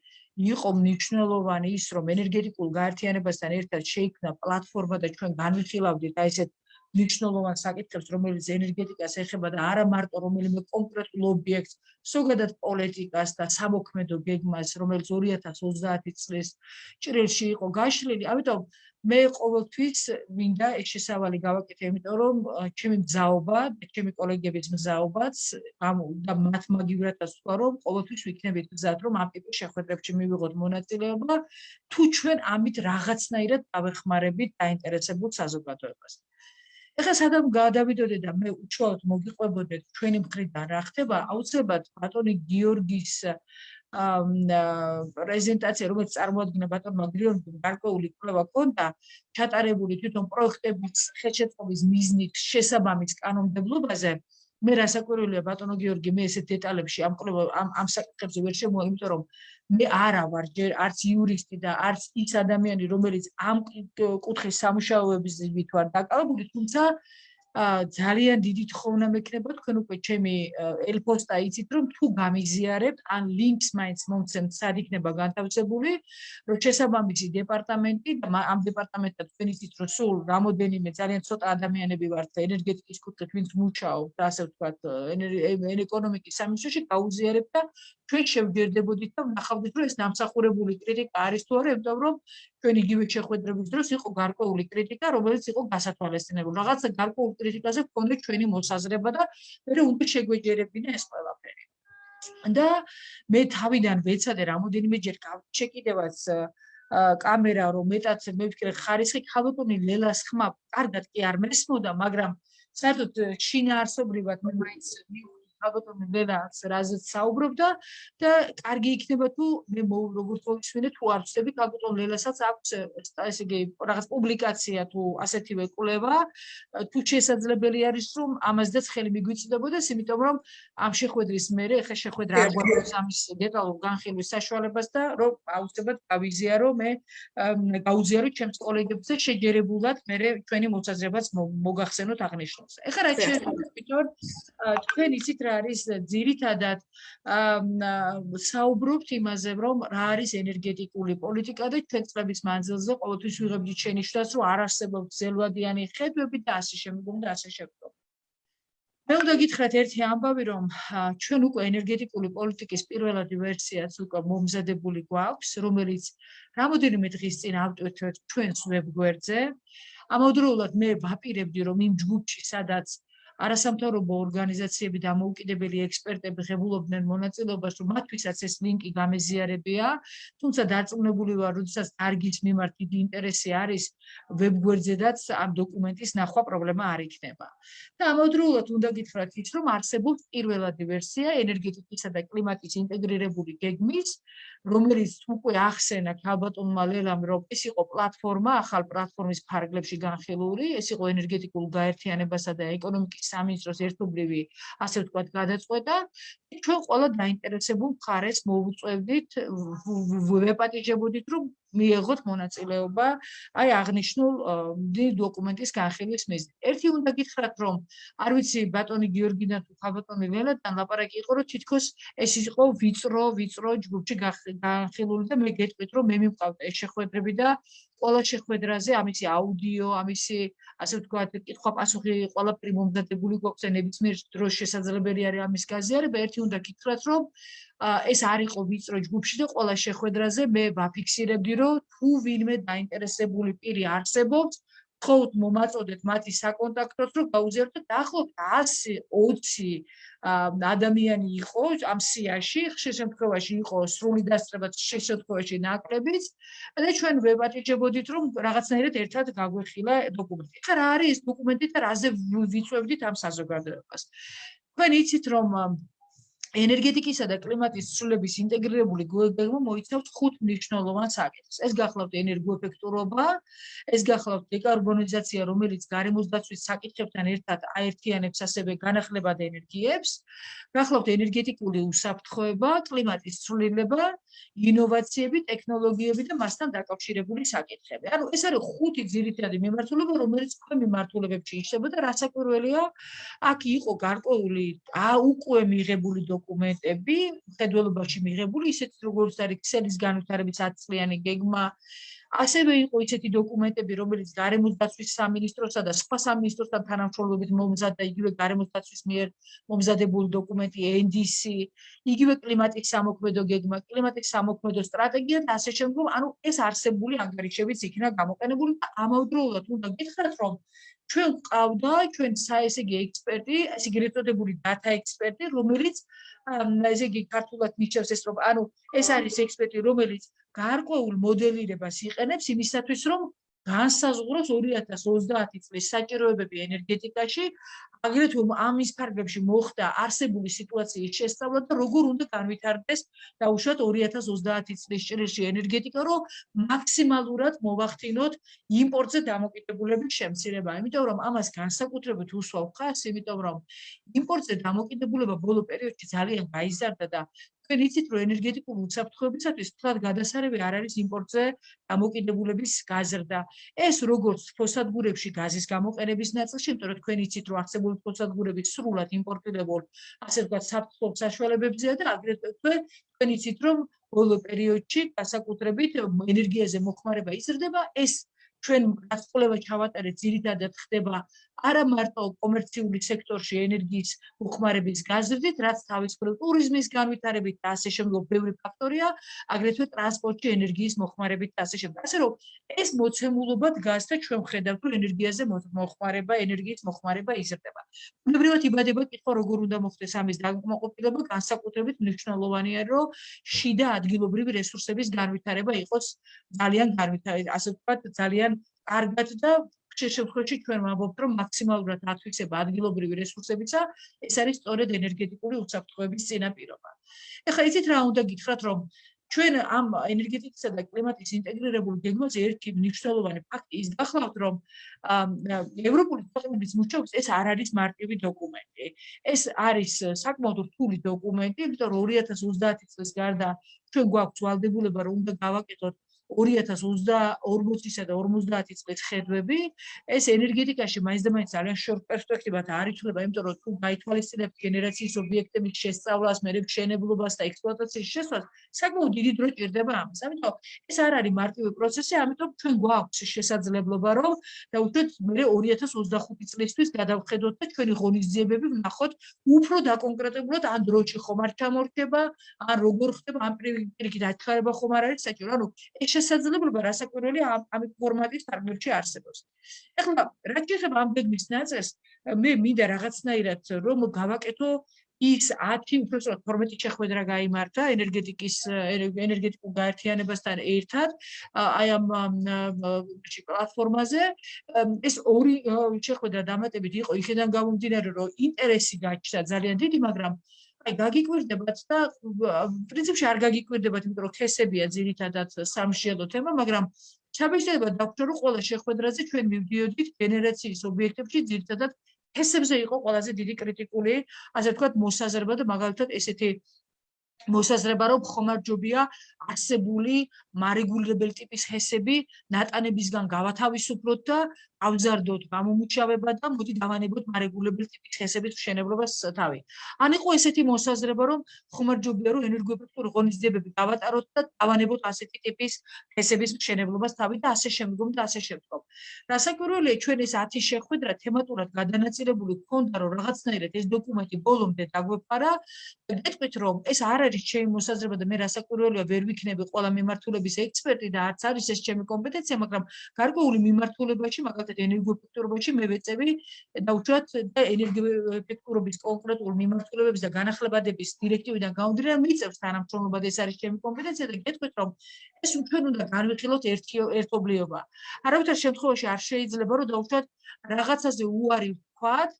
იყო მნიშვნელოვანი ის, რომ ენერგეტიკულ გაერთიანებასთან ერთად შეიქმნა პლატფორმა და ჩვენ განვიხილავდით აი ესეთ მნიშვნელოვან საკითხებს, რომელიც ენერგეტიკას ეხება და არა მარტო რომელიმე კონკრეტულ ობიექტს, ზოგადად პოლიტიკას და სამოქმედო გეგმას, რომელიც 2030 წლის ჭრილში იყო გაშლილი. ამიტომ მე ყოველთვის მინდა ეს შესავალი გავაკეთე, იმიტომ რომ ჩემი მზაობა, ჩემი კოლეგების მზაობაც და მათ მაგივრადაც თქვა, რომ ყოველთვის ვიქნებით მზად, რომ ამ ტიპის შეხვედრებში მივიღოთ მონაწილეობა, თუ ჩვენ ამით რაღაცნაირად დავეხმარებით დაინტერესებულ საზოგადოებას. ეხლა სადამ გადავიდოდე და მე უშუალოდ მოგიყვებოდე ჩვენი მხრიდან რა ხდება, აუცილებლად ბატონი გიორგის პრეზენტაცია, რომელიც წარმოადგენდა ბატონ მაგრიონი გარკვეული კვლევა ქონდა, ჩატარებული თვითონ პროექტების ხელშეწყობის მიზნით შესაბამის კანონმდებლობაზე. მე რასაკვირველია ბატონო გიორგი, მე ესეთ დეტალებში ამ ამ ამ საკითხებზე ვერ შემოვა, იმიტომ რომ მე არა ვარ ჯერ არც იურისტი და არც ის ადამიანი, რომელიც ამ კუთხის სამუშაოების ზივით ვარ დაკავებული, თუმცა ძალიან დიდი თხოვნა მექნება თქვენ უკვე ჩემი ელფოსტა იცით რომ თუ გამიზიარებთ ან ლინკს მაინც მომცემთ სად იქნება განთავსებული რომ შესაბამისი დეპარტამენტი და ამ დეპარტამენტთან თქვენ იცით რომ სულ რამოდენიმე ძალიან ცოტა ადამიანები ვართ ენერგეტიკის კუთხით ვინც მუშაობთ ასე ვთქვათ ეკონომიკის სამინისტროში გაუზიარებთ და ჩვენ შევჯერდებოდით და ვნახავდით რომ ეს დამსახურებული კრიტიკა არის თუ არა იმიტომ რომ ჩვენ იგივე შეხვედრების დროს იყო გარკვეული კრიტიკა, რომელიც იყო გასათვალისწინებელი. რაღაცა გარკვეული კრიტიკაზე გქონდა ჩვენი მოსაზრება და მე უნდა შეგვეჯერებინა ეს ყველაფერი. და მე თავიდან ვეცადე რამოდენიმე ჯერ გავჩეკიდევაც კამერა რომ მეტად მე ვფიქრე ხარისხი ხალხონი ლელას ხმა კარგად კი არ მესმოდა, მაგრამ საერთოდ შინაარსობრივად მე მაინც მივხვდი ალბათ მენაც რაზეც საუბრობდა და კარგი იქნება თუ მე როგორც ყოველშვენე თუ არ ვწდები ალბათ ლელასაც აქვს ესე იგი რაღაც პუბლიკაცია თუ ასეთივე კვლევა თუ შესაძლებელი არის რომ ამაზეც ხელი მიგვიწდებოდეს იმიტომ რომ ამ შეხვედრის მერე ხე შეხვედრა არ გვაქვს ამის დეტალურ განხილვის საშუალებას და რომ აუცილებლად გავიზიარო მე გაუზიარო ჩემს კოლეგებს შეჯერებულად მე ჩვენი მოსაზრებაც მოგახსენოთ აღნიშნულს ეხლა რა შეიძლება თვითონ თქვენ იცით რა არის ძირითადად საუბრობთ იმაზე, რომ რა არის ენერგეტიკული პოლიტიკა და ჩვენ წლების მანძილზე ყოველთვის ვიღებდით შენიშვნას, რომ არ არსებობს ზელვადიანი ხედვები და ასე შემდეგ და ასე შემდეგ. მე უნდა გითხრათ ერთი ამბავი, რომ ჩვენ უკვე ენერგეტიკული პოლიტიკის პირველადი ვერსიაც უკვე მომზადებული გვაქვს, რომელიც რამოდენიმე დღის წინ ავტვირთეთ ჩვენს ვებგვერდზე. ამავდროულად მე ვაპირებდი, რომ იმ ჯგუფში, სადაც არასამთავრობო ორგანიზაციები და მოუკიდებელი ექსპერტები ღებულობდნენ მონაწილეობას, რომ მათთვისაც ეს ლინკი გამეზიარებია, თუმცა დარწმუნებული ვარ, როდესაც დარგის მიმართ დიდი ინტერესი არის ვებგვერდზედაც ამ დოკუმენტის ნახვა პრობლემა არ იქნება. და ამავდროულად უნდა გითხრათ ის, რომ არსებობს პირველადი ვერსია ენერგეტიკისა და კლიმატის ინტეგრირებული გეგმის, რომელიც უკვე ახსენა ქალბატონმა ლელამ, რომ ეს იყო პლატფორმა, ახალ პლატფორმის ფარგლებში განხილული, ეს იყო ენერგეტიკულ გაერთიანებასა და ეკონომიკის სამინისტროს ერთობლივი, ასე ვთქვათ, გადაწყვეტა. ჩვენ ყველა დაინტერესებულ მხარეს მოუწევდით, ვეპატიჟებოდით, რომ მიიღოთ მონაწილეობა აი აღნიშნულ დოკუმენტის განხილვის მიზნით. ერთი უნდა გითხრათ, რომ არ ვიცი ბატონი გიორგინა თუ ხაბატონი ლელათან ლაპარაკი იყო, რომ თითქოს ეს იყო ვიწრო, ვიწრო ჯგუფში განხილული და მე გეტყვით, რომ მე მივყავდა ეს შეხვედრები და ყველა შეხვედრაზე ამისი აუდიო, ამისი ასე ვთქვათ, კითხვა-პასუხი ყველაფერი მომზადებული გვაქვს და ნებისმიერ დროს შესაძლებელი არის ამის გაზიარება. ერთი უნდა გითხრათ, რომ ეს არ იყო ვიწრო ჯგუფში და ყველა შეხვედრაზე მე ვაფიქსირებდი, რომ თუ ვინმე დაინტერესებული პირი არსებობს, ხოთ მომაწოდეთ მათი საკონტაქტოს, რომ გაუზიაროთ და ახლობთ 120 ადამიანი იყო ამ სიაში, ხშირ შემთხვევაში იყო სრული დასწრება, ხშირ შემთხვევაში ნაკლებიც და ჩვენ ვებატიჯებოდით, რომ რაღაცნაირად ერთად გაგვეხილა დოკუმენტი. ხა რა არის ეს დოკუმენტი და რაზე ვიწევდით ამ საზოგადოებას? თქვენ იცით რომ ენერგეტიკისა და კლიმატის ცვლილების ინტეგრირებული გეგმა მოიცავს ხუთ მნიშვნელოვან საკითხს. ეს გახლავთ ენერგოეფექტურობა, ეს გახლავთ დეკარბონიზაცია, რომელიც გარემოს დაცვის საკითხებთან ერთად აერთიანებს ასევე განახლებად ენერგიებს, გახლავთ ენერგეტიკული უსაფრთხოება, კლიმატის ცვლილება, ინოვაციები, ტექნოლოგიები და მასთან დაკავშირებული საკითხები. ანუ ეს არის ხუთი ძირითადი მიმართულება, რომელიც თქვენ მიმართულებებში იშლება და რასაკვირველია, აქ იყო გარკვეული უკვე მიღებული დოკუმენტები, ხედველობაში მიღებული, ისეთ როგორც არის ქსელის განვითარების 10 წლიანი გეგმა, ასევე იყო ისეთი დოკუმენტები, რომელიც გარემოს დაცვის სამინისტროსა და სხვა სამინისტროსთან თანამშრომლობით მომზადდა იგივე გარემოს დაცვის მიერ მომზადებული დოკუმენტი NDC, იგივე კლიმატის სამოქმედო გეგმა, კლიმატის სამოქმედო სტრატეგია და ასე შემდგომ, ანუ ეს არსებული ანგარიშებიც იქნა გამოყენებული და ამავდროულად უნდა გითხრათ, რომ ჩვენ ყავდა ჩვენ საესეგი ექსპერტი, ესე იგი რეტოდებული data ექსპერტი, რომელიც ესე იგი ქართულად მიჩნევს ეს რომ ანუ ეს არის ექსპერტი, რომელიც გარკვეულ მოდელირებას იყენებს იმისათვის, რომ განსაზღვროს 2030 წლის საჭიროებები ენერგეტიკაში, აგრეთვე ამის ფარგლებში მოხდა არსებული სიტუაციის შესწავლა და როგორ უნდა განვითარდეს დაუშვათ 2030 წლის ჭრილში ენერგეტიკა, რომ მაქსიმალურად მოვახდინოთ იმპორტზე დამოკიდებულების შემცირება. იმიტომ რომ ამას განსაკუთრებით უსვავ ხას, იმიტომ რომ იმპორტზე დამოკიდებულება ბოლო პერიოდში ძალიან გაიზარდა და თქვენ იცით რომ ენერგეტიკული უსაფრთხოებისათვის თლად გადასარევი არ არის იმპორტზე დამოკიდებულების გაზრდა. ეს როგორც ფოსადგურებში გაზის გამოყენების ნაწილში, იმიტომ რომ თქვენ იცით რომ არსებული ფოსადგურები სრულად იმპორტირებულ, ასე ვთქვათ, საფრთხო საშუალებებზეა და აგრეთვე თქვენ იცით რომ ბოლო პერიოდში გასაკუთრებით ენერგიაზე მოხმარება იზრდება, ეს ჩვენ გასწავლება ჩავატარეთ ძირითადად ხდება არა მარტო კომერციული სექტორში ენერგიის მოხმარების გაზრდით, რაც თავის მხრივ ტურიზმის განვითარებით და ასე შემდგომ ბევრი ფაქტორია, აგრეთვე ტრანსპორტში ენერგიის მოხმარებით და ასე შემდგომ. ასე რომ ეს მოცემულობა დგას და ჩვენ ხედავთ, რომ ენერგიაზე მოხმარება, ენერგიის მოხმარება იზრდება. უნებრივად იბადება კითხვა, როგორ უნდა მოხდეს ამის დაკმაყოფილება, განსაკუთრებით მნიშვნელოვანია, რომ შიდა ადგილობრივი რესურსების განვითარება იყოს ძალიან განვითარებული, ასე ვთქვათ, ძალიან კარგად და ხშირ შემთხვევაში ჩვენ ვამბობთ, რომ მაქსიმალურად ათვისება ადგილობრივი რესურსებიცა, ეს არის სწორედ ენერგეტიკული უსაფრთხოების წინაპირობა. ეხლა იცით რა უნდა გითხრათ, რომ ჩვენ ამ ენერგეტიკისა და კლიმატის ინტეგრირებულ გეგმაზე ერთი მნიშვნელოვანი ფაქტი ის გახლავთ, რომ ევროპული ქვეყნების მუშაობის ეს არ არის მარტივი დოკუმენტი. ეს არის საკმაოდ რთული დოკუმენტი, იმიტომ რომ 2030 წლის გარდა ჩვენ გვაქვს ვალდებულება, რომ უნდა გავაკეთოთ 2040-ისა და 50 წლის ხედვები ეს ენერგეტიკაში მაინც და მაინც ძალიან შორტ პერსპექტივად არ ითვლება, იმიტომ რომ თუ გაითვალისწინებთ გენერაციის ობიექტების შესწავლას, მერე მშენებლობას და ექსპლუატაციის შესვლას, საკმაოდ დიდი დრო ჭირდება ამას. ამიტომ ეს არ არის მარტივი პროცესი, ამიტომ ჩვენ გვაქვს შესაძლებლობა, რომ დაუშვათ მერე 2025 წლისთვის გადავხედოთ და ჩვენი ღონისძიებები ვნახოთ უფრო დაკონკრეტებულად ან დროჭი ხომ არ ჩამორჩება, ან როგორ ხდება ამ პირიქით აჩქარება ხომ არ არის საჭირო. ანუ ეს შესაძლებლობა რასაკვირველია ამ ფორმატის ფარგლებში არსებობს. ეხლა რა შეიძლება ამ გეგმის ნაწეს მე მინდა რაღაცნაირად რომ გავაკეთო ის 10 უბრალოდ 12 შეხვედრა გამართა ენერგეტიკის ენერგეტიკულ გაერთიანებასთან ერთად აი ამ პლატფორმაზე ეს ორი შეხვედრა დამატებით იყო იქიდან გამომდინარე რომ ინტერესი გაჩნდა ძალიან დიდი მაგრამ აი გაგიკვირდებათ და პრინციპში არ გაგიკვირდებათ იმიტომ რომ ქესებია ძირითადად სამშიელო თემა მაგრამ ჩაბეჭდება დაგვჭირ რომ ყველა შეხვედრაზე ჩვენ მივდიოდით გენერაციის ობიექტებში ძირითადად ფესებზე იყო ყველაზე დიდი კრიტიკული, ასე ვთქვათ, მოსაზრება და მაგალითად ესეთი მოსაზრება რომ ხომარჯობია არსებული მარეგულირებელი ტიპის ჰესები ნატანებისგან გავათავისუფლოთ და ავზარდოთ გამომუჩავება და მოდი დავანებოთ მარეგულირებელი ტიპის ჰესების მშენებლობას თავი. ან იყო ესეთი მოსაზრება რომ ხომარჯობია რომ ენერგოეფექტური ღონისძიებები გავატაროთ და დავანებოთ ასეთი ტიპის ჰესების მშენებლობას თავი და ასე შემდგომ და ასე შემდგომ. რასაკვირველია ჩვენ ეს 10 შეხვედრა თემატურად გადანაწილებული ქონდა რომ რაღაცნაირად ეს დოკუმენტი ბოლომდე დაგვეფარა და გეტყვით რომ ეს არ არის ჩემი მოსაზრება და მე რასაკვირველია ვერ ვიქნები ყველა მიმართულების ექსპერტი და არც არის ეს ჩემი კომპეტენცია, მაგრამ გარკვეული მიმართულებაში, მაგალითად ენერგოეფექტურობაში მე ვეწევი და უშუალოდ და ენერგოეფექტურობის კონკრეტულ მიმართულებების და განახლებადების დირექტივიდან გამომდინარე მიწევს თანამშრომლობა და ეს არის ჩემი კომპეტენცია და გეტყვით რომ ეს ჩვენ უნდა განვიხილოთ ერთი ერთობლიობა. არავითარ შემთხვევაში არ შეიძლება რომ დაუშვათ რაღაცაზე უარი ვთქვათ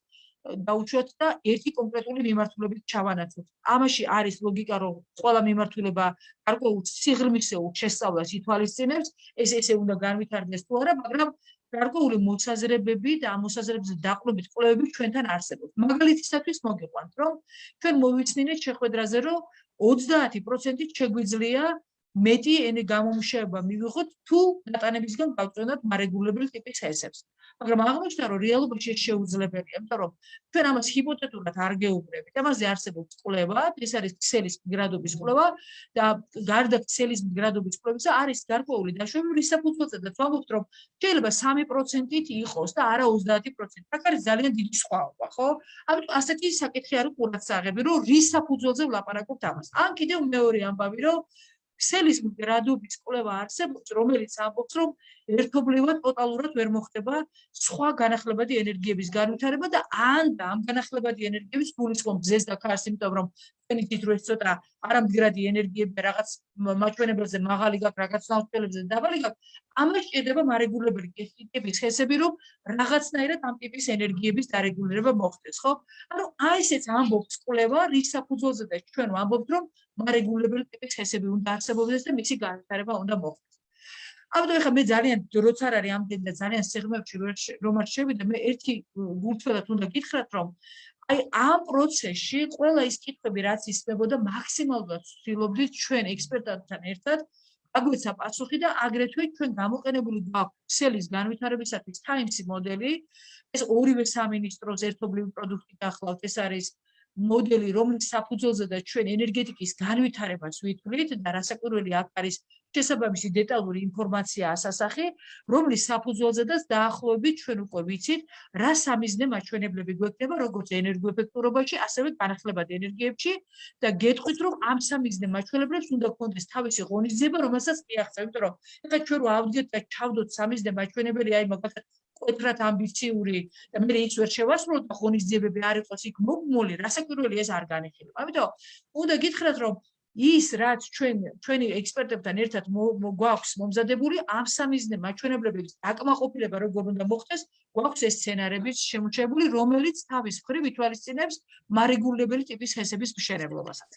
დაუშვათ და ერთი კონკრეტული მიმართულებით ჩავანაცვლოთ. ამაში არის ლოგიკა, რომ ყველა მიმართულება გარკვეულ სიღრმისეულ შესწავლას ითვალისწინებს, ეს ესე უნდა განვითარდეს თუ არა, მაგრამ გარკვეული მოსაზრებები და ამ მოსაზრებებზე დაყრდნობით კვლევები ჩვენთან არსებობს. მაგალითისათვის მოგიყვანთ, რომ ჩვენ მოვიცნინეთ შეხვედრაზე, რომ 30% შეგვიძლია მეტი ენე გამომშევა მივიღოთ თუ დატანებისგან გავწონოთ მარეგულირებელ ტიპის ჰესებს. მაგრამ აღმოჩნდა რომ რეალობაში შეუძლებელია, იმიტომ რომ ჩვენ ამას ჰიპოთეტურად არ გეუბნებით. ამაზე არსებობს კვლევა, ეს არის ქსელის მიგრადობის კვლევა და გარდა ქსელის მიგრადობის კვლევისა არის გარკვეული დაშვებები საფუძველზე და ვამბობთ რომ შეიძლება 3%-ით იყოს და არა 30%. აქ არის ძალიან დიდი სხვაობა, ხო? ამიტომ ასეთი საკითხი არის ყურადსაღები, რომ რის საფუძველზე ვლაპარაკობთ ამას. ან კიდევ მეორე ამბავი, რომ ქსელის მიგრადობის კვლევა არსებობს, რომელიც ამბობს, რომ ერთობლივად ტოტალურად ვერ მოხდება სხვა განახლებადი ენერგიების განვითარება და ან და ამ განახლებადი ენერგიების გულისხმობ ძეს და ქარს, იმიტომ რომ თქვენი თვითონ ეს ცოტა არამდგრადი ენერგიები რაღაც მაჩვენებელზე მაღალი გაქვს, რაღაც ნაოჭელებზე დაბალი გაქვს, ამას ჭირდება მარეგულირებელი ტიპის ხესები, რომ რაღაცნაირად ამ ტიპის ენერგიების დარეგულირება მოხდეს, ხო? ანუ აი ესეც ამბობს კვლევა, რის საფუძველზე და ჩვენ ვამბობთ, რომ მარეგულირებელი ტიპის ხესები უნდა არსებობდეს და მისი განვითარება უნდა მოხდეს. ამიტომ ახლა მე ძალიან როც არ არის ამდენი და ძალიან სიღრმეში რომ არ შევიდე მე ერთი გულწრფელად უნდა გითხრათ რომ აი ამ პროცესში ყველა ის კითხვები რაც ისმებოდა მაქსიმალურად ვცდილობდით ჩვენ ექსპერტებთან ერთად აგვეცა პასუხი და აგრეთვე ჩვენ გამოყენებული გვაქვს ქსელის განვითარებისათვის times მოდელი. ეს ორივე სამინისტროს ერთობლივი პროდუქტი გახლავთ ეს არის მოდელი რომლის საფუძველზე და ჩვენ ენერგეტიკის განვითარებას ვითვლით და რასაკვირველი აქ არის შესაბამისი დეტალური ინფორმაცია ასასახი რომლის საფუძველზე და დაახლოებით ჩვენ უკვე ვიცით რა სამიზნე მაჩვენებლები გვექნება როგორც ენერგოეფექტურობაში ასევე განახლებადი ენერგიებში და გეტყვით რომ ამ სამიზნე მაჩვენებლებს უნდა გქონდეს თავისი ღონისძიება რომელსაც მიაღწევთ იმიტომ რომ ეხლა ჩვენ რო ავდგეთ და ჩავდოთ სამიზნე მაჩვენებელი აი მაგალითად კვეთრად ამბიციური და მე ის ვერ შევასრულოთ და ღონისძიებები არ იყოს იქ მოგმული, რასაკვირველი ეს არ განიხილება. ამიტომ უნდა გითხრათ, რომ ის რაც ჩვენ ჩვენი ექსპერტებთან ერთად გვაქვს მომზადებული ამ სამიზნე მაჩვენებლების დაკმაყოფილება როგორ უნდა მოხდეს, გვაქვს ეს სცენარებიც შემოჩებული, რომელიც თავის მხრივ ითვალისწინებს მარეგულირებელი ტიპის ჰესების მშენებლობასაც.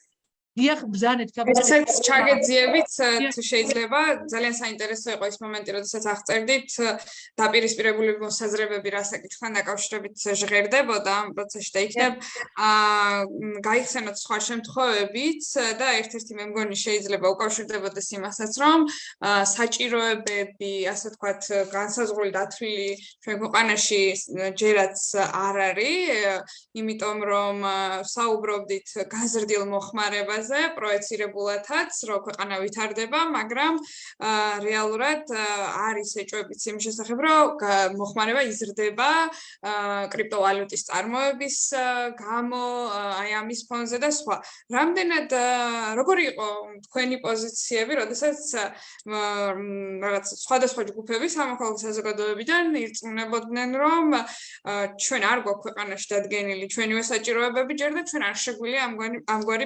დიახ ბზანეთ კაპიტალს ჩაგეძიებით თუ შეიძლება ძალიან საინტერესო იყო ეს მომენტი როდესაც აღწერდით დაპირისპირებული მოსაზრებები რა საკითხთან დაკავშირებით ჟღერდებოდა ამ პროცესში და იქნებ აა გაიხსენოთ სხვა შემთხვევებიც და ერთ-ერთი მე მგონი შეიძლება უკავშირდებოდეს იმასაც რომ საჭიროებები ასე ვთქვათ განსაზღვრული დათვლილი ჩვენ ქვეყანაში ჯერაც არ არის იმიტომ რომ საუბრობდით გაზრდილ მოხმარებას თემაზე პროექცირებულათაც, რომ ქვეყანა ვითარდება, მაგრამ რეალურად არის ეჭვებიც იმ შესახებ, რომ მოხმარება იზრდება კრიპტოვალუტის წარმოების გამო, აი ამის ფონზე და სხვა. რამდენად როგორი იყო თქვენი პოზიციები, როდესაც რაღაც სხვადასხვა ჯგუფები სამოქალაქო საზოგადოებიდან ირწმუნებოდნენ, რომ ჩვენ არ გვაქვს ქვეყანაში დადგენილი ჩვენივე საჭიროებები ჯერ და ჩვენ არ შეგვიძლია ამგვარი ამგვარი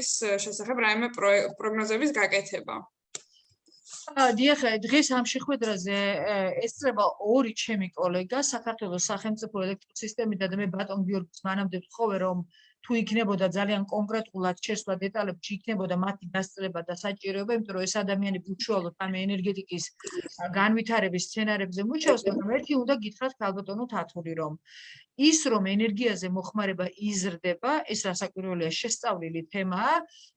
პროექცირების შესახებ რაიმე პროგნოზების გაკეთება. დიახ, დღეს ამ შეხვედრაზე ესწრება ორი ჩემი კოლეგა საქართველოს სახელმწიფო ელექტროსისტემიდან და მე ბატონ გიორგის მანამდე ვთხოვე რომ თუ იქნებოდა ძალიან კონკრეტულად შესვლა დეტალებში იქნებოდა მათი დასწრება და საჭიროება, იმიტომ რომ ეს ადამიანები უშუალოდ ამ ენერგეტიკის განვითარების სცენარებზე მუშაობს, მაგრამ ერთი უნდა გითხრათ ქალბატონო თათური რომ ის რომ ენერგიაზე მოხმარება იზრდება, ეს რასაკვირველია შესწავლილი თემაა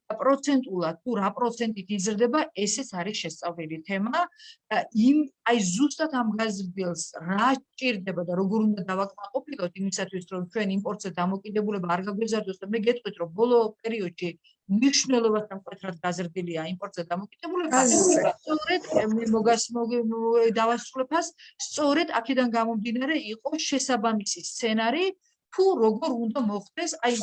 და პროცენტულად თუ რა პროცენტით იზრდება, ესეც არის შესწავლილი თემა და იმ აი ზუსტად ამ გაზრდილს რა ჭირდება და როგორ უნდა დავაკმაყოფილოთ იმისათვის რომ ჩვენ იმპორტზე დამოკიდებულება არ გაგვეზარდოს და მე გეტყვით რომ ბოლო პერიოდში მნიშვნელობასთან მკვეთრად გაზრდილია იმპორტზე დამოკიდებულება. სწორედ მე მოგასმოგი დავასრულებას, სწორედ აქედან გამომდინარე იყო შესაბამისი სცენარი, თუ როგორ უნდა მოხდეს აი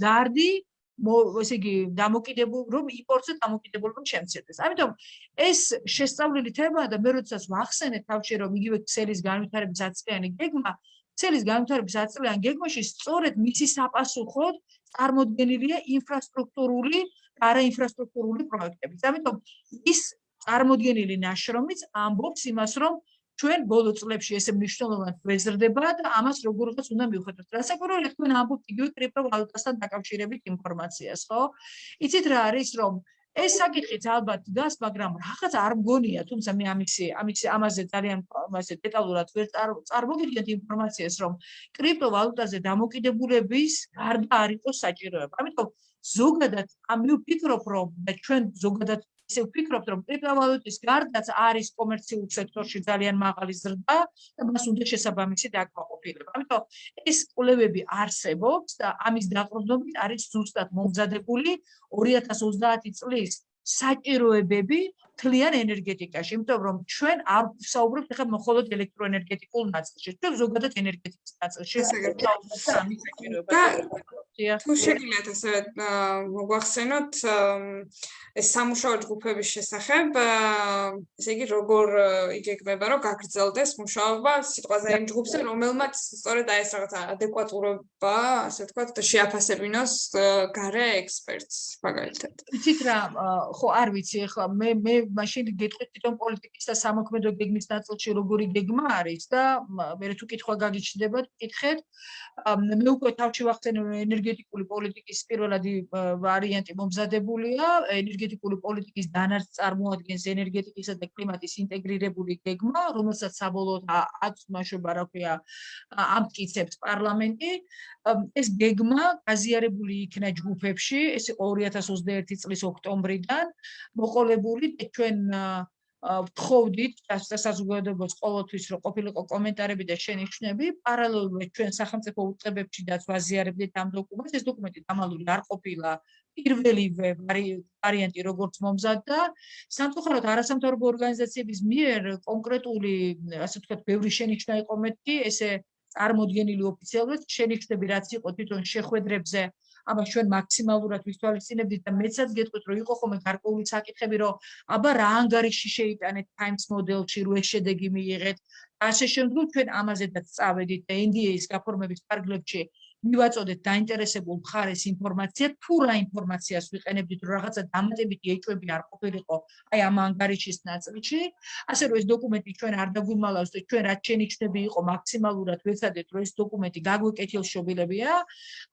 ზარდი ესე იგი დამოკიდებულ რომ იმპორტზე დამოკიდებულება შემცირდეს. ამიტომ ეს შესწავლილი თემაა და მე როდესაც ვახსენე თავში რომ იგივე ქსელის განვითარების აწლიანი გეგმა, ქსელის განვითარების აწლიანი გეგმაში სწორედ მისი საპასუხოდ წარმოდგენილია ინფრასტრუქტურული და არაინფრასტრუქტურული პროექტები. ამიტომ ის წარმოდგენილი ნაშრომიც ამბობს იმას, რომ ჩვენ ბოლო წლებში ესე მნიშვნელოვნად ვეზრდება და ამას როგორღაც უნდა მივხვდეთ. რასაკვირველია თქვენ ამბობთ იგივე კრიპტოვალუტასთან დაკავშირებით ინფორმაციას, ხო? იცით რა არის, რომ ეს საკითხიც ალბათ დგას, მაგრამ რაღაც არ მგონია, თუმცა მე ამისი ამისი ამაზე ძალიან ასე დეტალურად ვერ წარმოგიდგენთ ინფორმაციას, რომ კრიპტოვალუტაზე დამოკიდებულების გარდა არ იყოს საჭიროება. ამიტომ ზოგადად ამ ვფიქრობ, რომ და ჩვენ ზოგადად ისე ვფიქრობთ, რომ კრიპტოვალუტის გარდაც არის კომერციულ სექტორში ძალიან მაღალი ზრდა და მას უნდა შესაბამისი დაკმაყოფილება. ამიტომ ეს კვლევები არსებობს და ამის დაყრდნობით არის ზუსტად მომზადებული 2030 წლის საჭიროებები თლიან ენერგეტიკაში, იმიტომ რომ ჩვენ არ საუბრობთ ახლა მხოლოდ ელექტროენერგეტიკულ ნაწილში, ჩვენ ზოგადად ენერგეტიკის ნაწილში საუბრობთ. თუ შეგიძლიათ ასე მოგვახსენოთ ეს სამუშაო ჯგუფების შესახებ, ესე იგი როგორ იგეგმება, რომ გაგრძელდეს მუშაობა სიტყვაზე იმ ჯგუფზე, რომელმაც სწორედ აი ეს რაღაც ადეკვატურობა, ასე ვთქვათ, შეაფასებინოს გარე ექსპერტს მაგალითად. იცით რა, ხო არ ვიცი, ახლა მე მე მაშინ გეტყვით თვითონ პოლიტიკის და სამოქმედო გეგმის ნაწილში როგორი გეგმა არის და მე თუ კითხვა გაგიჩნდებათ, კითხეთ. მე უკვე თავში ვახსენე ენერგეტიკული პოლიტიკის პირველადი ვარიანტი მომზადებულია, ენერგეტიკული პოლიტიკის დანარჩ წარმოადგენს ენერგეტიკისა და კლიმატის ინტეგრირებული გეგმა, რომელსაც საბოლოოდ აქვს მაშობა, რა ქვია, ამტკიცებს პარლამენტი. ეს გეგმა გაზიარებული იქნა ჯგუფებში, ეს იყო 2021 წლის ოქტომბრიდან, მოყოლებული და ჩვენ ვთხოვდით სასაზღვედოებას ყოველთვის რომ ყოფილიყო კომენტარები და შენიშვნები პარალელურად ჩვენ სახელმწიფო უწყებებში და ვაზიარებდით ამ დოკუმენტს ეს დოკუმენტი დამალული არ ყოფილა. პირველივე ვარიანტი როგორც მომზადდა სამწუხაროდ არასამთავრობო ორგანიზაციების მიერ კონკრეტული ასე ვთქვათ ბევრი შენიშვნა იყო მეტი ესე წარმოდგენილი ოფიციალურად შენიშვნები რაც იყო თვითონ შეხვედრებზე აბა ჩვენ მაქსიმალურად ვისვალისწინებდით და მეცაც გეტყვით რომ იყო ხოლმე გარკვეული საკითხები რომ აბა რა ანგარიში შეიტანეთ times model-ში რო ეს შედეგი მიიღეთ. ასე შემდგომ ჩვენ ამაზედაც წავედით და NDA-ის გაფორმების პარგლებში მივაწოდეთ დაინტერესებულ მხარეს ინფორმაცია თუ რა ინფორმაციას ვიყენებდით რომ რაღაცა დამატებითი ეჭვები არ ყოფილიყო აი ამ ანგარიშის ნაწილში. ასე რომ ეს დოკუმენტი ჩვენ არ დაგვიმალავს და ჩვენ რაც შენიშნები იყო მაქსიმალურად ვეცადეთ რომ ეს დოკუმენტი გაგვეკეთილშობილებია.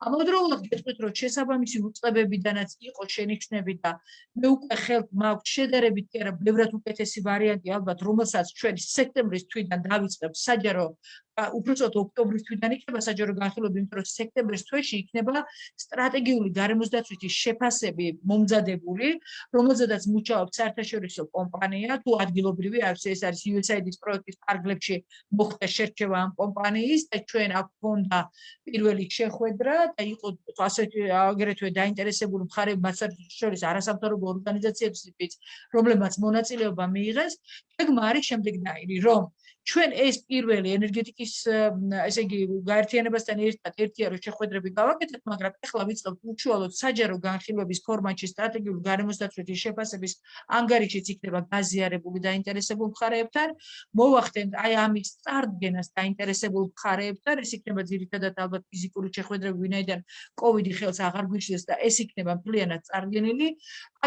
ამავდროულად გეტყვით რომ შესაბამისი უწყებებიდანაც იყო შენიშნები და მე უკვე ხელთ მაქვს შედარებით კი არა ბევრად უკეთესი ვარიანტი ალბათ რომელსაც ჩვენ სექტემბრის თვიდან დავიწყებთ საჯარო უბრალოდ ოქტომბრის თვიდან იქნება საჯარო განხილვები, იმიტომ რომ სექტემბრის თვეში იქნება სტრატეგიული გარემოსდაცვითი შეფასები მომზადებული, რომელზედაც მუშაობს საერთაშორისო კომპანია, თუ ადგილობრივი არის ეს არის USAID-ის პროექტის პარგლებში მოხდა შერჩევა ამ კომპანიის და ჩვენ აქ გქონდა პირველი შეხვედრა და იყო ასეთი აგრეთვე დაინტერესებული მხარეები, მათ შორის არასამთავრობო ორგანიზაციებიც, რომლებმაც მონაწილეობა მიიღეს. გეგმა არის შემდეგნაირი, რომ ჩვენ ეს პირველი ენერგეტიკის ესე იგი გაერთიანებასთან ერთად ერთია რომ შეხვედრები გავაკეთეთ, მაგრამ ახლა ვიწყებთ უშუალოდ საჯარო განხილვების ფორმატში სტრატეგიული გარემოსდაცვითი შეფასების ანგარიშიც იქნება გაზიარებული დაინტერესებულ მხარეებთან. მოვახდენთ აი ამის წარდგენას დაინტერესებულ მხარეებთან, ეს იქნება ძირითადად ალბათ ფიზიკური შეხვედრები, ვინაიდან კოვიდი ხელს აღარ გვიშლეს და ეს იქნება მთლიანად წარდგენილი.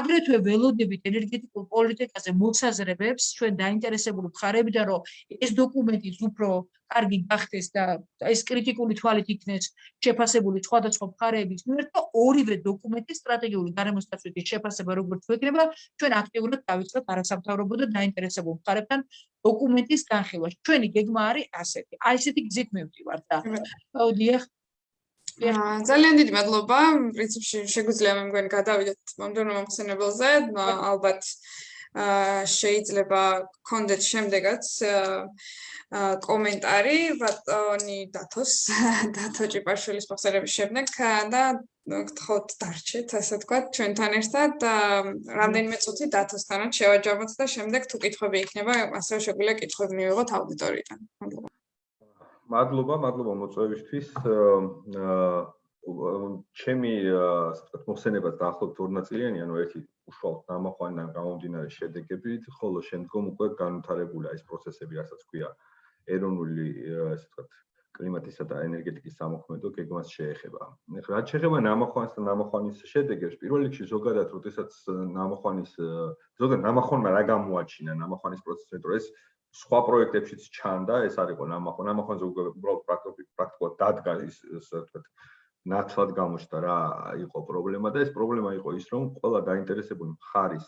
აგრეთვე ველოდებით ენერგეტიკულ პოლიტიკაზე მოსაზრებებს ჩვენ დაინტერესებული მხარეებიდან რომ ეს დოკუმენტი უფრო კარგი გახდეს და ეს კრიტიკული თვალით იქნეს შეფასებული სხვადასხვა მხარეების მიერ და ორივე დოკუმენტის სტრატეგიული გარემოსდაცვითი შეფასება როგორც ვეკნება ჩვენ აქტიურად დავიწყებთ არასამთავრობო და დაინტერესებულ მხარეებთან დოკუმენტის განხილვა. ჩვენი გეგმა არის ასეთი. აი ესეთი გზით მივდივართ და აუდიახ ძალიან დიდი მადლობა. პრინციპში შეგვიძლია მე მგონი გადავიდეთ მომდევნო მომხსენებელზე. ალბათ შეიძლება გქონდეთ შემდეგაც კომენტარი ბატონი დათოს *laughs* დათო ჭიპაშვილის მოხსენების შემდეგ და გთხოვთ დარჩეთ ასე თქვა ჩვენთან ერთად რამდენიმე წუთი დათოსთანაც შევაჯამოთ და შემდეგ თუ კითხვები იქნება ასევე შეგვიძლია კითხვები მივიღოთ აუდიტორიიდან მადლობა მადლობა მადლობა მოწვევისთვის აა ჩემი ასე ვთქვათ მოხსენება დაახლოებით ორ ნაწილიანი, ანუ ერთი უშუალოდ ნამახვანიდან გამომდინარე შედეგებით, ხოლო შემდგომ უკვე განვითარებულია ეს პროცესები, რასაც ქვია ეროვნული ასე ვთქვათ კლიმატისა და ენერგეტიკის სამოქმედო გეგმას შეეხება. რაც შეეხება ნამახვანს და ნამახვანის შედეგებს, პირველ რიგში ზოგადად, როდესაც ნამახვანის ზოგადად ნამახვანმა რა გამოაჩინა ნამახვანის პროცესში, რომ ეს სხვა პროექტებშიც ჩანდა, ეს არისო ნამახვან, ნამახვანზე უბრალოდ პრაქტიკულად დადგა ის ასე ვთქვათ ნაცვლად გამოჩნდა რა იყო პრობლემა და ეს პრობლემა იყო ის რომ ყველა დაინტერესებული მხარის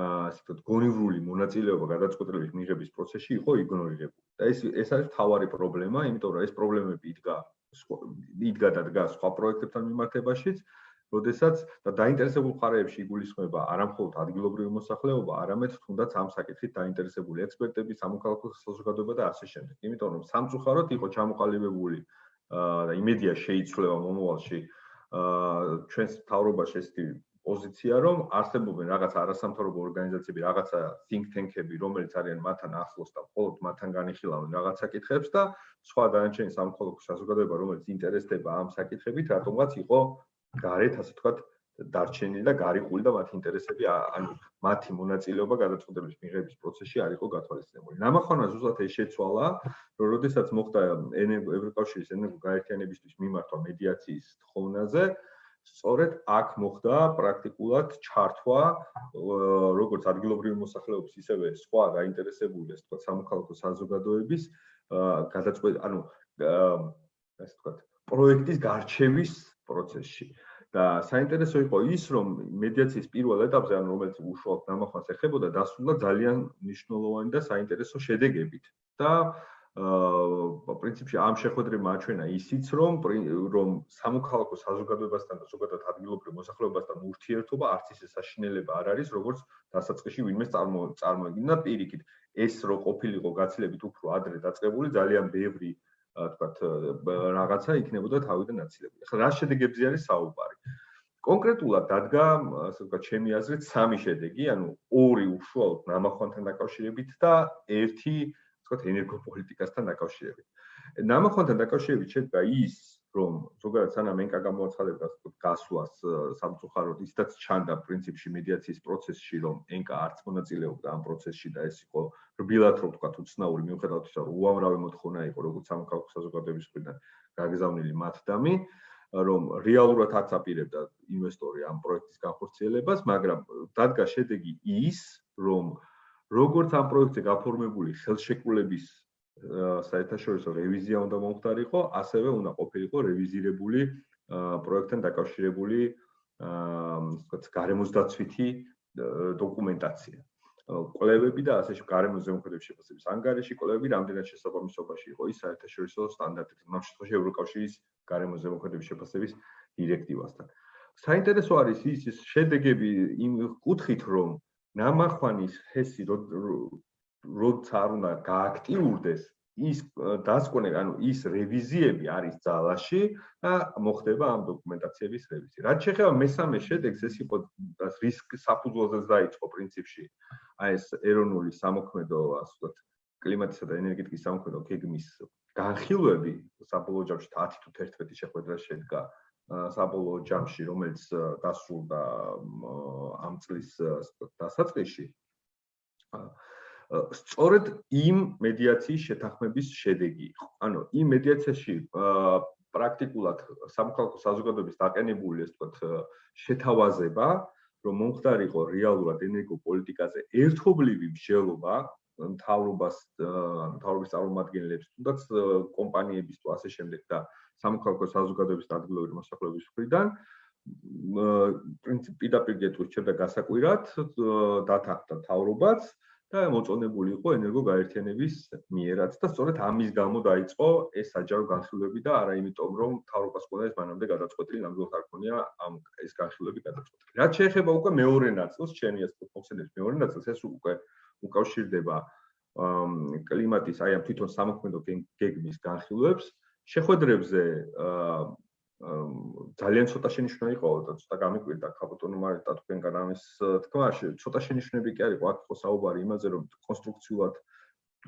ასე ვთქვათ გონივრული მონაწილეობა გადაწყვეტილების მიღების პროცესში იყო იგნორირებული. და ეს ეს არის თავარი პრობლემა იმიტომ რომ ეს პრობლემები იდგა იდგა და დგა სხვა პროექტებთან მიმართებაშიც როდესაც და დაინტერესებულ მხარეებში იგულისხმება არამხოლოდ ადგილობრივი მოსახლეობა, არამედ თუნდაც ამ საკითხით დაინტერესებული ექსპერტები, სამოქალაქო საზოგადოება და ასე შემდეგ. იმიტომ რომ სამწუხაროდ იყო ჩამოყალიბებული და იმედია შეიცვლება მომავალში ჩვენს თავრობაში ესეთი პოზიცია რომ არსებობენ რაღაც არასამთავრობო ორგანიზაციები, რაღაცა think tank-ები, რომელიც არიან მათთან ახლოს და მხოლოდ მათთან განიხილავენ რაღაც საკითხებს და სხვა დანარჩენი სამხოლოდ საზოგადოება, რომელიც ინტერესდება ამ საკითხებით, რატომღაც იყო გარეთ, ასე ვთქვათ, დარჩენილი და გარიყული და მათი ინტერესები ანუ მათი მონაწილეობა გადაწყვეტილების მიღების პროცესში არ იყო გათვალისწინებული. ნამახვანა ზუსტად ეს შეცვალა, რომ როდესაც მოხდა ევროკავშირის ენერგო გაერთიანებისთვის მიმართვა მედიაციის თხოვნაზე, სწორედ აქ მოხდა პრაქტიკულად ჩართვა როგორც ადგილობრივი მოსახლეობის, ისევე სხვა გაინტერესებული, ასე ვთქვათ, სამოქალაქო საზოგადოების გადაწყვეტ ანუ ასე ვთქვათ, პროექტის გარჩევის პროცესში. და საინტერესო იყო ის, რომ მედიაციის პირველ ეტაპზე, ანუ რომელიც უშუალოდ ნამახვას ეხებოდა, დასრულდა ძალიან მნიშვნელოვანი და საინტერესო შედეგებით. და აა პრინციპში ამ შეხვედრებმა აჩვენა ისიც, რომ რომ სამოქალაქო საზოგადოებასთან და ზოგადად ადგილობრივ მოსახლეობასთან ურთიერთობა არც ისე საშინელება არ არის, როგორც დასაწყისში ვინმე წარმოედგინა პირიქით. ეს რო ყოფილიყო გაცილებით უფრო ადრე დაწყებული, ძალიან ბევრი თქვათ რაღაცა იქნებოდა თავიდან აცილებული. ახლა რა შედეგებზე არის საუბარი? კონკრეტულად დადგა, ასე ვთქვათ, ჩემი აზრით, სამი შედეგი, ანუ ორი უშუალოდ ნამახვანთან დაკავშირებით და ერთი, ასე ვთქვათ, ენერგოპოლიტიკასთან დაკავშირებით. ნამახვანთან დაკავშირებით შედგა ის, რომ ზოგადად სანამ ენკა გამოაცხადებდა გასვლას სამწუხაროდ ისიც ჩანდა პრინციპში მედიაციის პროცესში რომ ენკა არც მონაწილეობდა ამ პროცესში და ეს იყო რბილად რო ვთქვა უცნაური მიუხედავად იმისა რომ უამრავი მოთხოვნა იყო როგორც სამოქალაქო საზოგადოების მხრიდან გაგზავნილი მათდამი რომ რეალურად არც აპირებდა ინვესტორი ამ პროექტის განხორციელებას მაგრამ დადგა შედეგი ის რომ როგორც ამ პროექტზე გაფორმებული ხელშეკრულების საერთაშორისო რევიზია უნდა მომხდარიყო, ასევე უნდა ყოფილიყო რევიზირებული პროექტთან დაკავშირებული აა ვთქვათ, გარემოსდაცვითი დოკუმენტაცია. კვლევები და ასე გარემო ზემოქმედების შეფასების ანგარიში კვლევები რამდენად შესაბამისობაში იყო ის საერთაშორისო სტანდარტით, ამ შემთხვევაში ევროკავშირის გარემო ზემოქმედების შეფასების დირექტივასთან. საინტერესო არის ის შედეგები იმ კუთხით, რომ ნამახვანის ჰესი როცა არ უნდა გააქტიურდეს ის დასკვნე, ანუ ის რევიზიები არის ძალაში და მოხდება ამ დოკუმენტაციების რევიზია. რაც შეეხება მესამე შედეგს, ეს იყო რისკ საფუძველზეც დაიწყო პრინციპში აი ეს ეროვნული სამოქმედო, ასე ვთქვათ, კლიმატისა და ენერგეტიკის სამოქმედო გეგმის განხილვები საბოლოო ჯამში 10 თუ 11 შეხვედრა შედგა საბოლოო ჯამში, რომელიც დასრულდა ამ წლის დასაწყისში. სწორედ იმ მედიაციის შეთანხმების შედეგი იყო. ანუ იმ მედიაციაში პრაქტიკულად სამხალხო საზოგადოების დაყენებული ეს თქო შეთავაზება, რომ მომხდარიყო რეალურად ენერგოპოლიტიკაზე ერთობლივი მსჯელობა მთავრობას, მთავრობის წარმომადგენლებს, თუნდაც კომპანიების თუ ასე შემდეგ და სამხალხო საზოგადოების ადგილობრივი მოსახლეობის მხრიდან პრინციპი და პირდაპირ ჩერდა გასაკვირად დათანხმდა მთავრობაც და მოწონებული იყო ენერგოგაერთიანების მიერაც და სწორედ ამის გამო დაიწყო ეს საჯარო განხილვები და არა იმიტომ რომ თავრობას ყოდა ეს მანამდე გადაწყვეტილი ნამდვილად არ ქონია ამ ეს განხილვები გადაწყვეტილი. რაც შეეხება უკვე მეორე ნაწილს, ჩემი ასე ფოქსენების მეორე ნაწილს, ეს უკვე უკავშირდება კლიმატის აი ამ თვითონ სამოქმედო გეგმის განხილვებს, შეხვედრებზე ძალიან ცოტა შენიშვნა იყო და ცოტა გამიკვირდა კაპიტონო მარიტა თქვენგან ამის თქვა ცოტა შენიშვნები კი არ იყო აქ ხო საუბარი იმაზე რომ კონსტრუქციულად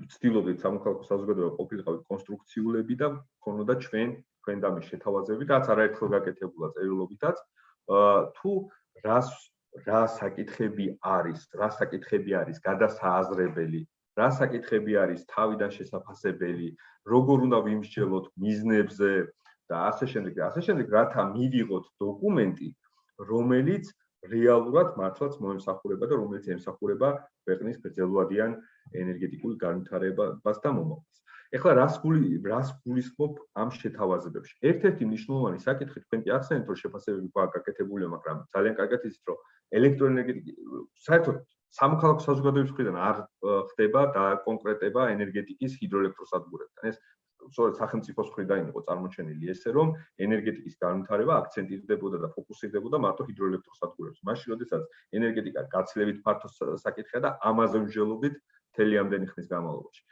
ვცდილობდით სამოქალაქო საზოგადოება ყოფილიყავით კონსტრუქციულები და ქონოდა ჩვენ თქვენ დამის შეთავაზები რაც არაერთხელ გაკეთებულა წერილობითაც. თუ რას რა საკითხები არის რა საკითხები არის გადასააზრებელი რა საკითხები არის თავიდან შესაძლებელი როგორ უნდა ვიმსჯელოთ მიზნებზე და ასე შემდეგ და ასე შემდეგ რათა მივიღოთ დოკუმენტი რომელიც რეალურად მართლაც მოემსახურება და რომელიც ემსახურება ქვეყნის გრძელვადიან ენერგეტიკულ განვითარებას და მომავალს. ეხლა რას გული რას გულისხმობ ამ შეთავაზებებში? ერთ-ერთი მნიშვნელოვანი საკითხი თქვენ კი ახსენეთ რომ შეფასებები გვაკეთებულია, მაგრამ ძალიან კარგად იცით რომ ელექტროენერგეტიკა საერთოდ სამოქალაქო საზოგადოების მხრიდან არ ხდება და კონკრეტება ენერგეტიკის ჰიდროელექტროსადგურებთან. ეს სწორედ სახელმწიფოს მხრიდან იყო წარმოჩენილი ესე რომ ენერგეტიკის განვითარება აქცენტირდებოდა და ფოკუსირდებოდა მარტო ჰიდროელექტროსადგურებზე. მაშინ, როდესაც ენერგეტიკა გაცილებით ფართო საკითხია და ამაზე მსჯელობით მთელი ამდენი ხნის განმავლობაში.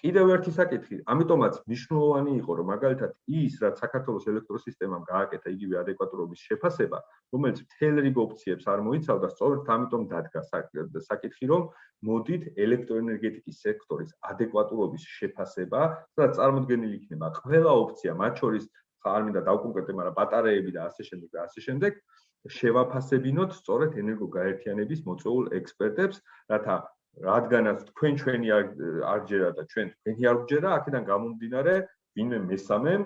კიდევ ერთი საკითხი, ამიტომაც მნიშვნელოვანი იყო, რომ მაგალითად ის, რაც საქართველოს ელექტროსისტემამ გააკეთა იგივე ადეკვატურობის შეფასება, რომელიც მთელ რიგ ოპციებს არ მოიცავდა, სწორედ ამიტომ დადგა საკითხი, რომ მოდით ელექტროენერგეტიკის სექტორის ადეკვატურობის შეფასება, სადაც წარმოქმნილი იქნება ყველა ოპცია, მათ შორის არ მინდა დავკონკრეტე, მაგრამ ბატარეები და ასე შემდეგ და ასე შემდეგ შევაფასებინოთ სწორედ ენერგოგაერთიანების მოწვეულ ექსპერტებს, რათა რადგანაც თქვენ ჩვენი არ ჯერა და ჩვენ თქვენი არ გჯერა, აქედან გამომდინარე, ვინმე მესამემ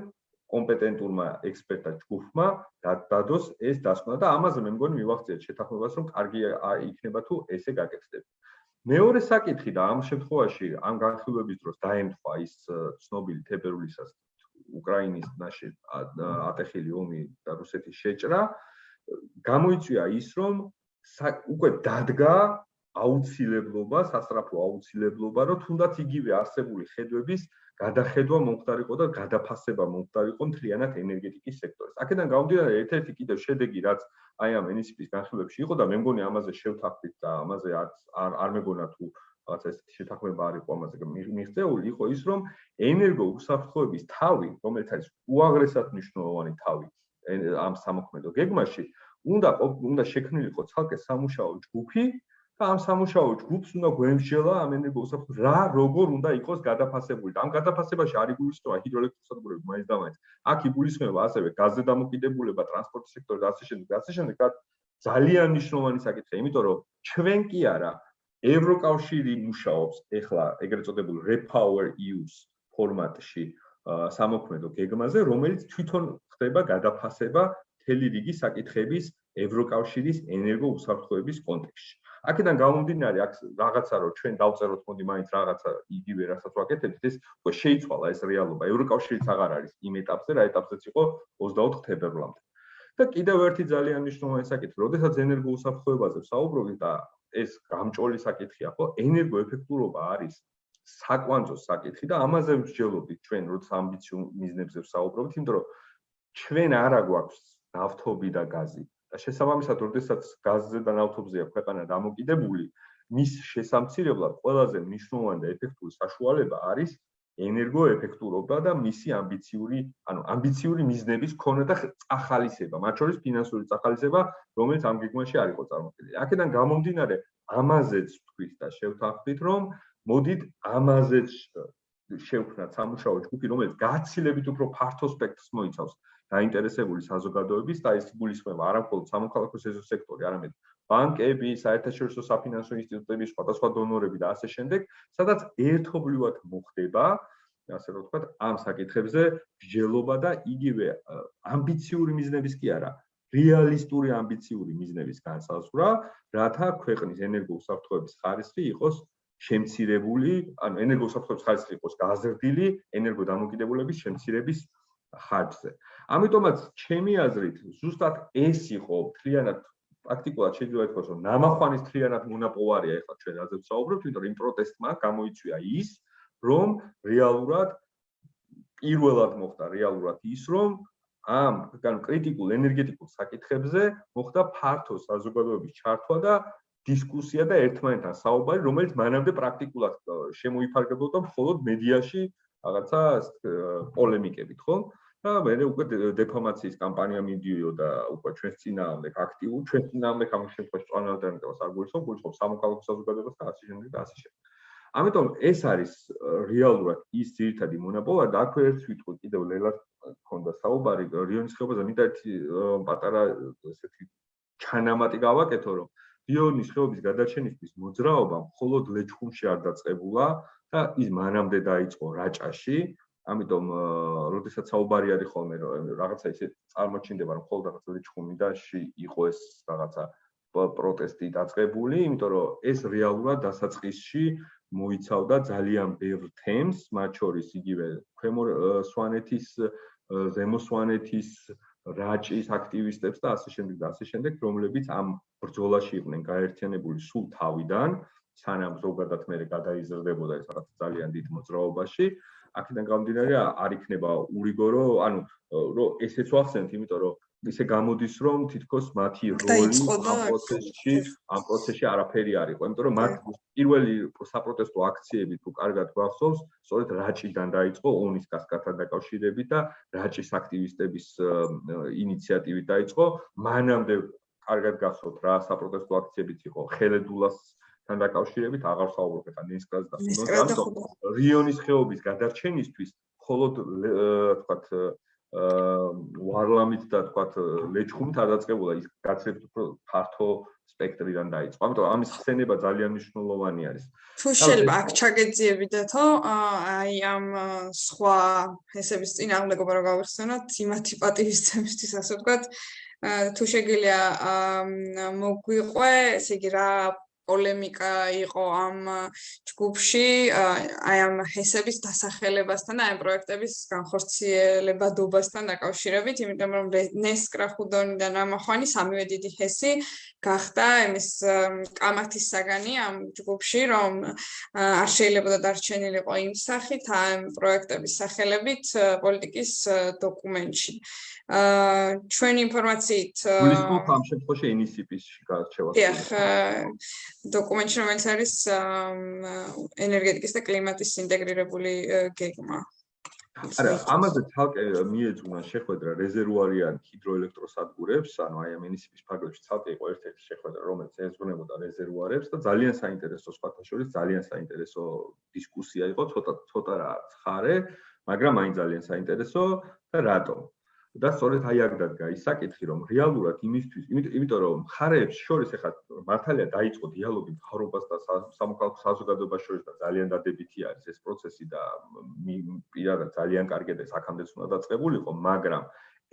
კომპეტენტურმა ექსპერტთა ჯგუფმა დადოს ეს დასკვნა და ამაზე მე მგონი მივახციეთ შეთანხმებას, რომ კარგი იქნება თუ ესე გაკეთდება. მეორე საკითხი და ამ შემთხვევაში ამ განხილვების დროს დაემთხვა ის ცნობილი თებერვლისას უკრაინის ნაში ატეხილი ომი და რუსეთის შეჭრა გამოიწვია ის რომ უკვე დადგა აუცილებლობა, სასწრაფო აუცილებლობა, რომ თუნდაც იგივე არსებული ხედვების გადახედვა მომხდარიყო და გადაფასება მომხდარიყო მთლიანად ენერგეტიკის სექტორს. აქედან გამომდინარე ერთ-ერთი კიდევ შედეგი, რაც აი ამ ენისიპის განხილვებში იყო და მე მგონი ამაზე შევთანხმდით და ამაზე არ არ მეგონა თუ რაღაც ესეთი შეთანხმება არ იყო ამაზე მიღწეული, იყო ის, რომ ენერგო უსაფრთხოების თავი, რომელიც არის უაღრესად მნიშვნელოვანი თავი ამ სამოქმედო გეგმაში, უნდა უნდა შექმნილიყო ცალკე სამუშაო ჯგუფი, და ამ სამუშაო ჯგუფს უნდა გვემსჯელა ამ ენერგოს რა როგორ უნდა იყოს გადაფასებული? და ამ გადაფასებაში არ იგულისხმება ჰიდროელექტროსადგურები მაინც და მაინც აქ იგულისხმება ასევე გაზზე დამოკიდებულება ტრანსპორტის სექტორი და ასე შემდეგ და ასე შემდეგ. ძალიან მნიშვნელოვანი საკითხია იმიტომ რომ ჩვენ კი არა ევროკავშირი მუშაობს ეხლა ეგრეთ წოდებულ repower use ფორმატში სამოქმედო გეგმაზე რომელიც თვითონ ხდება გადაფასება თელი რიგი საკითხების ევროკავშირის ენერგოუსაფრთხოების კონტექსტში აქედან გამომდინარე აქ რაღაცა რომ ჩვენ დავწეროთ მოდი მაინც რაღაცა იგივე რასაც ვაკეთებთ ეს უკვე შეიცვალა ეს რეალობა ევროკავშირიც აღარ არის იმ ეტაპზე რა ეტაპზეც იყო 24 თებერვლამდე და კიდევ ერთი ძალიან მნიშვნელოვანი საკითხი როდესაც ენერგოუსაფრთხოებაზე საუბრობთ და ეს გამჭოლი საკითხია, ხო? ენერგოეფექტურობა არის საკვანძო საკითხი და ამაზე ვსჯელობთ ჩვენ, როცა ამბიციურ მიზნებზე ვსაუბრობთ, იმიტომ რომ ჩვენ არა გვაქვს ნავთობი და გაზი შესაბამისად, როდესაც გაზზე და ნავთობზეა ქვეყანა დამოკიდებული, მის შესამცირებლად ყველაზე მნიშვნელოვანი და ეფექტური საშუალება არის ენერგოეფექტურობა და მისი ამბიციური, ანუ ამბიციური მიზნების ქონა და წახალისება, მათ შორის ფინანსური წახალისება, რომელიც ამ გეგმაში არ იყო წარმოქმნილი. აქედან გამომდინარე, ამაზეც თქვით და შევთანხმდით, რომ მოდით ამაზეც შევქმნათ სამუშაო ჯგუფი, რომელიც გაცილებით უფრო ფართო სპექტრს მოიცავს დაინტერესებული საზოგადოების და ეს გულისხმობა არა მხოლოდ სამოქალაქო სექტორი, არამედ ბანკები, საერთაშორისო საფინანსო ინსტიტუტები, სხვადასხვა დონორები და ასე შემდეგ, სადაც ერთობლივად მოხდება, ასე რომ ვთქვათ, ამ საკითხებზე ბჯელობა და იგივე ამბიციური მიზნების კი არა, რეალისტური ამბიციური მიზნების განსაზღვრა, რათა ქვეყნის ენერგოუსაფრთხოების ხარისხი იყოს შემცირებული, ანუ ენერგოუსაფრთხოების ხარისხი იყოს გაზრდილი ენერგოდამოკიდებულების შემცირების ხარჯზე. ამიტომაც ჩემი აზრით, ზუსტად ეს იყო მთლიანად პრაქტიკულად შეიძლება ითქვას, რომ ნამახვანის თლიანად მონაპოვარია ახლა ჩვენ რაზე ვსაუბრობთ, იმიტომ იმ პროტესტმა გამოიწვია ის, რომ რეალურად პირველად მოხდა რეალურად ის, რომ ამ ანუ კრიტიკულ ენერგეტიკულ საკითხებზე მოხდა ფართო საზოგადოების ჩართვა და დისკუსია და ერთმანეთთან საუბარი, რომელიც მანამდე პრაქტიკულად შემოიფარგლებოდა მხოლოდ მედიაში რაღაცა პოლემიკებით, ხო? და მე უკვე დეფორმაციის კამპანია მიდიოდა უკვე ჩვენს წინააღმდეგ აქტიურ ჩვენს წინააღმდეგ ამ შემთხვევაში წონალდანებას არ გულისხმობ გულისხმობ სამოქალაქო საზოგადოებას და ასე შემდეგ და ასე შემდეგ. ამიტომ ეს არის რეალურად ის ძირითადი მონოპოლია და აქვე ერთ ვიტყვი კიდევ ლელას ქონდა საუბარი რიონის ხეობაზე მინდა ერთი პატარა ესეთი ჩანამატი გავაკეთო რომ რიონის ხეობის გადაჩენისთვის მოძრაობა მხოლოდ ლეჩხუმში არ დაწყებულა და ის მანამდე დაიწყო რაჭაში ამიტომ როდესაც საუბარი არის ხოლმე რაღაცა ისე წარმოჩინდება რომ ხოლმე რაღაცა ჩხუმიდაში იყო ეს რაღაცა პროტესტი დაწყებული, იმიტომ რომ ეს რეალურად დასაწყისში მოიცავდა ძალიან ბევრ თემს, მათ შორის იგივე ქვემო სვანეთის, ზემო სვანეთის რაჭის აქტივისტებს და ასე შემდეგ და ასე შემდეგ, რომლებიც ამ ბრძოლაში იყვნენ გაერთიანებული სულ თავიდან, სანამ ზოგადად მე გადაიზრდებოდა ეს რაღაც ძალიან დიდ მოძრაობაში. აქედან გამომდინარე არ იქნება ურიგორო, ანუ რომ ესეც ვახსენთ, იმიტომ რომ ისე გამოდის რომ თითქოს მათი როლი ამ პროცესში, ამ პროცესში არაფერი არ იყო, იმიტომ რომ მათ პირველი საპროტესტო აქციები თუ კარგად გვახსოვს, სწორედ რაჭიდან დაიწყო ონის კასკადთან დაკავშირებით და რაჭის აქტივისტების ინიციატივით დაიწყო. მანამდე კარგად გახსოვთ რა საპროტესტო აქციებიც იყო. ხელედულას თან დაკავშირებით აღარ საუბრობ ხა ნისკას და ხუნოს რიონის ხეობის გადარჩენისთვის მხოლოდ თქვათ ვარლამით და თქვათ ლეჩხუმით არ დაწყებულა ის გაცილებით უფრო ფართო სპექტრიდან დაიწყო. ამიტომ ამის ხსენება ძალიან მნიშვნელოვანი არის. თუ შეიძლება აქ ჩაგეძიებიდათო აი ამ სხვა ესების წინააღმდეგობა რო გავიხსენოთ იმათი პატივისცემისთვის ასე ვთქვათ თუ შეგიძლია მოგვიყვე ესე იგი რა პოლემიკა იყო ამ ჯგუფში აი ამ ჰესების დასახელებასთან და აი პროექტების განხორციელებადობასთან დაკავშირებით, იმიტომ რომ ნესკრა ხუდონი და ნამახვანი სამივე დიდი ჰესი გახდა იმის კამათის საგანი ამ ჯგუფში, რომ არ შეიძლება დარჩენილიყო იმ სახით ამ პროექტების სახელებით პოლიტიკის დოკუმენტში. აა ჩვენი ინფორმაციით გულისხმობ ამ შემთხვევაში ინისიპის გარჩევას. დიახ, დოკუმენტში რომელიც არის ენერგეტიკის და კლიმატის ინტეგრირებული გეგმა. არა, ამაზე თალკე მიეძღვნა შეხვედრა რეზერვუარიან ჰიდროელექტროსადგურებს, ანუ აი ამ ინისიპის ფარგლებში თალკე იყო ერთ-ერთი შეხვედრა, რომელიც ეძღვნებოდა რეზერვუარებს და ძალიან საინტერესო სხვათა შორის ძალიან საინტერესო დისკუსია იყო, ცოტა ცოტა რა ცხარე, მაგრამ აი ძალიან საინტერესო და რატომ? და სწორედ აი აქ დადგა ის საკითხი, რომ რეალურად იმისთვის, იმიტომ რომ ხარეებს შორის ახლა მართალია დაიწყო დიალოგი მთავრობას და სამოქალაქო საზოგადოებას შორის და ძალიან დადებითი არის ეს პროცესი და პირადად ძალიან კარგია და საქამდეც უნდა დაწყებულიყო, მაგრამ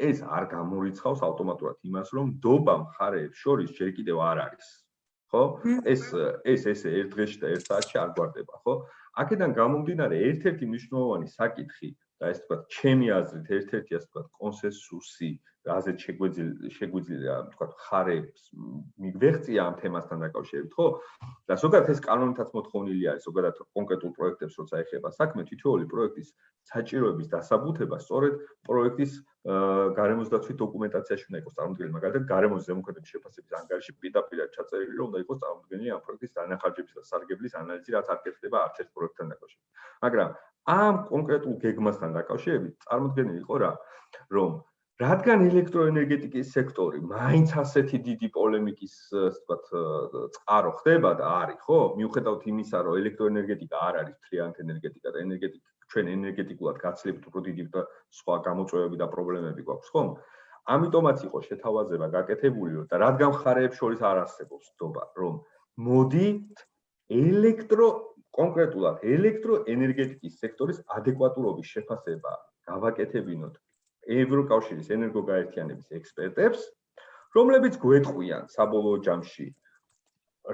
ეს არ გამორიცხავს ავტომატურად იმას, რომ დობა მხარეებს შორის ჯერ კიდევ არ არის. ხო? ეს ეს ეს ერთ დღეში და ერთ საათში არ გვარდება, ხო? აქედან გამომდინარე ერთ-ერთი მნიშვნელოვანი საკითხი და ეს თქვა ჩემი აზრით ერთ-ერთი ასე თქვა კონსენსუსი რაზეც შეგვეძლია შეგვიძლია თქვა ხარებს მიგვეღწია ამ თემასთან დაკავშირებით, ხო? და ზოგადად ეს კანონითაც მოთხოვნილი არის, ზოგადად კონკრეტულ პროექტებს როცა ეხება საქმე, თითოეული პროექტის საჭიროების დასაბუთება სწორედ პროექტის გარემოსდაცვით დოკუმენტაციაში უნდა იყოს წარმოდგენილი, მაგალითად, გარემოს ზემოქმედების შეფასების ანგარიში პირდაპირ ჩაწერილი, რომ უნდა იყოს წარმოდგენილი ამ პროექტის დანახარჯების და სარგებლის ანალიზი, რაც არ კეთდება არც ერთ პროექტთან დაკავშირებით. მაგრამ ამ კონკრეტულ გეგმასთან დაკავშირებით წარმოდგენილი იყო რა, რომ რადგან ელექტროენერგეტიკის სექტორი მაინც ასეთი დიდი პოლემიკის, ვთქვათ, წყარო ხდება და არის, ხო? მიუხედავად იმისა, რომ ელექტროენერგეტიკა არ არის თლიანად ენერგეტიკა და ენერგეტიკა ჩვენ ენერგეტიკულად გაცილებით უფრო დიდი და სხვა გამოწვევები და პრობლემები გვაქვს, ხო? ამიტომაც იყო შეთავაზება გაკეთებული და რადგან ხარეებს შორის არ არსებობს ნდობა, რომ მოდი ელექტრო კონკრეტულად ელექტროენერგეტიკის სექტორის ადეკვატურობის შეფასება გავაკეთებინოთ ევროკავშირის ენერგოგაერთიანების ექსპერტებს, რომლებიც გვეტყვიან საბოლოო ჯამში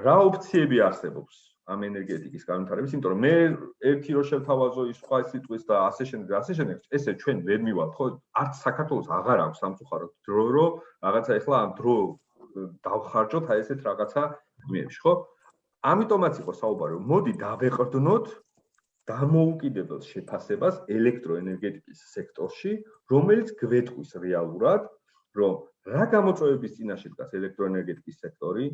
რა ოფციები არსებობს ამ ენერგეტიკის განვითარების, იმიტომ რომ მე ერთი რო შევთავაზო ის სხვა სიტყვის და ასე შემდეგ, ასე შემდეგ, ესე ჩვენ ვერ მივალთ, ხო? არც საქართველოს აღარ აქვს სამწუხაროდ დრო, რომ რაღაცა ეხლა ამ დრო დავხარჯოთ აი ესეთ რაღაცა იმებში, ხო? ამიტომაც იყო საუბარი, რომ მოდი დავეყრდნოთ დამოუკიდებელ შეფასებას ელექტროენერგეტიკის სექტორში, რომელიც გვეთყვის რეალურად, რომ რა გამოწვევების წინაშე დგას ელექტროენერგეტიკის სექტორი,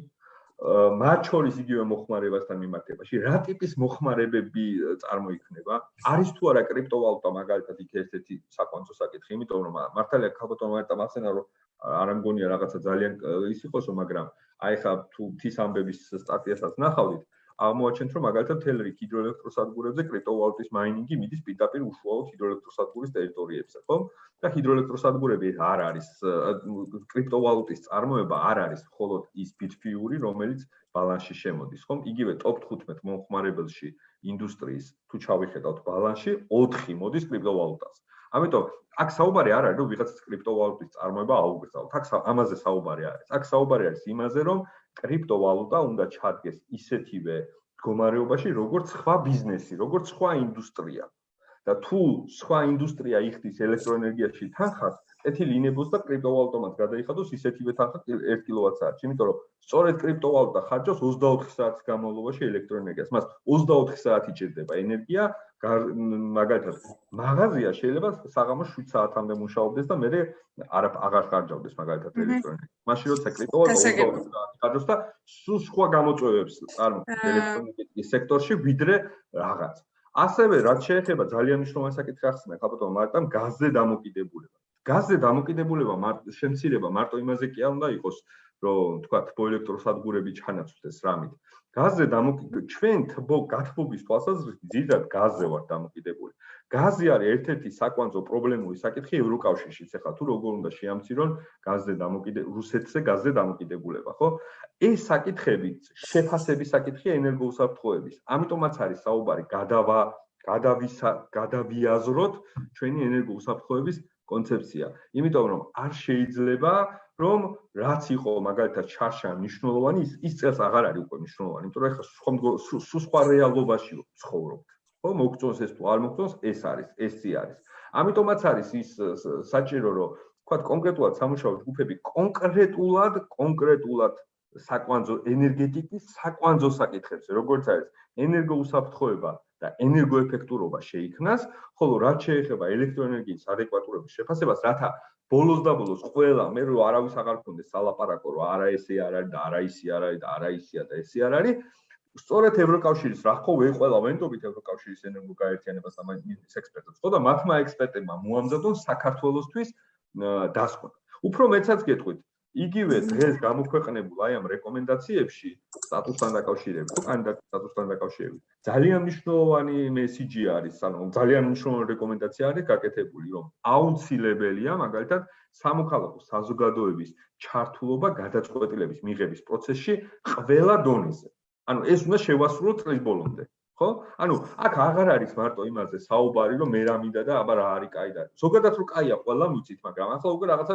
მათ შორის იგივე მოხმარებასთან მიმართებაში, რა ტიპის მოხმარებები წარმოიქმნება? არის თუ არა კრიპტოვალუტა მაგალითად იქ ერთ-ერთი საკვანძო საკითხი, იმიტომ რომ მართალია ქალბატონმა ერთად ახსენა, რომ არ ამგონია რაღაცა ძალიან ის იყოსო, მაგრამ აი ხა თუ თის ამბების სტატიასაც ნახავდით, აღმოაჩენთ, რომ მაგალითად თელრი ჰიდროელექტროსადგურებზე კრიპტოვალუტის მაინინგი მიდის პირდაპირ უშუალოდ ჰიდროელექტროსადგურის ტერიტორიებზე, ხო? და ჰიდროელექტროსადგურები არ არის კრიპტოვალუტის წარმოება არ არის მხოლოდ ის ბიტფიური, რომელიც ბალანსში შემოდის, ხო? იგივე ტოპ 15 მომხმარებელში ინდუსტრიის თუ ჩავიხედავთ ბალანსში, 4 მოდის კრიპტოვალუტას. ამიტომ აქ საუბარი არ არის, რომ ვიღაცას კრიპტოვალუტის წარმოება აუგრძალოთ. აქ ამაზე საუბარი არის. აქ საუბარი არის იმაზე, რომ კრიპტოვალუტა უნდა ჩადგეს ისეთივე მდგომარეობაში, როგორც სხვა ბიზნესი, როგორც სხვა ინდუსტრია. და თუ სხვა ინდუსტრია იხდის ელექტროენერგიაში თანხას, ეთილი ინებოს და კრიპტოვალუტომაც გადაიხადოს ისეთივე თანხა 1 კილოვატ-საათში, იმიტომ რომ სწორედ კრიპტოვალუტა ხარჯავს 24 საათის განმავლობაში ელექტროენერგიას. მას 24 საათი ჭირდება ენერგია, მაგალითად, მაღაზია შეიძლება საღამოს 7 საათამდე მუშაობდეს და მე არ აღარ ხარჯავდეს მაგალითად ელექტროენერგია. მაშინ როცა კრიპტოვალუტა ხარჯავს და სულ სხვა გამოწვევებს წარმოქმნის ელექტროენერგეტიკის სექტორში ვიდრე რაღაც. ასევე რაც შეეხება ძალიან მნიშვნელოვანი საკითხი ახსნა, ხაბატონ მარტამ გაზზე დამოკიდებულება. გაზზე დამოკიდებულება მარტო შემცირება მარტო იმაზე კი არ უნდა იყოს, რომ თქვა თბოელექტროსადგურები ჩანაცვლდეს რამით. გაზზე დამოკიდებული ჩვენ თბო გათბობის თვალსაზრისით ძირად გაზზე ვარ დამოკიდებული. გაზი არის ერთ-ერთი საკვანძო პრობლემური საკითხი ევროკავშირშიც. ეხლა თუ როგორ უნდა შეამცირონ გაზზე დამოკიდებული რუსეთზე გაზზე დამოკიდებულება, ხო? ეს საკითხები შეფასების საკითხია ენერგოუსაფრთხოების. ამიტომაც არის საუბარი გადავა გადავისა გადავიაზროთ ჩვენი ენერგოუსაფრთხოების კონცეფცია. იმიტომ რომ არ შეიძლება რომ რაც იყო მაგალითად ჩარშა მნიშვნელოვანი ის ის წელს აღარ არის უკვე მნიშვნელოვანი, იმიტომ რომ ეხლა სხვა სხვა რეალობაში ცხოვრობთ. ხო, მოგწონს ეს თუ არ მოგწონს, ეს არის, ესი არის. ამიტომაც არის ის საჭირო რომ თქვა კონკრეტულად სამუშაო ჯგუფები კონკრეტულად კონკრეტულად საკვანძო ენერგეტიკის საკვანძო საკითხებზე, როგორც არის ენერგოუსაფრთხოება და ენერგოეფექტურობა შეიქმნას, ხოლო რაც შეეხება ელექტროენერგიის ადეკვატურობის შეფასებას, რათა ბოლოს და ბოლოს ყველა მე რო არავის აღარ ქონდეს სალაპარაკო რომ არა ესე არ არის და არა ისი არ არის და არა ისია და ესე არ არის სწორედ ევროკავშირის რა ხო ვე ყველა ვენდობით ევროკავშირის ენერგო გაერთიანებას და მის ექსპერტებს ხო და მათმა ექსპერტებმა მოამზადონ საქართველოსთვის დასკვნა უფრო მეცაც გეტყვით იგივე დღეს გამოქვეყნებულ აი ამ რეკომენდაციებში სტატუსთან დაკავშირებით, კანდიდატ სტატუსთან დაკავშირებით, ძალიან მნიშვნელოვანი მესიჯი არის, ანუ ძალიან მნიშვნელოვანი რეკომენდაცია არის გაკეთებული, რომ აუცილებელია მაგალითად სამოქალაქო საზოგადოების ჩართულობა გადაწყვეტილების მიღების პროცესში ყველა დონეზე. ანუ ეს უნდა შევასრულოთ წლის ბოლომდე. ხო? ანუ აქ აღარ არის მარტო იმაზე საუბარი, რომ მე რა მინდა და აბა რა არის კაი და ზოგადად რო კაია ყველა მუცით, მაგრამ ახლა უკვე რაღაცა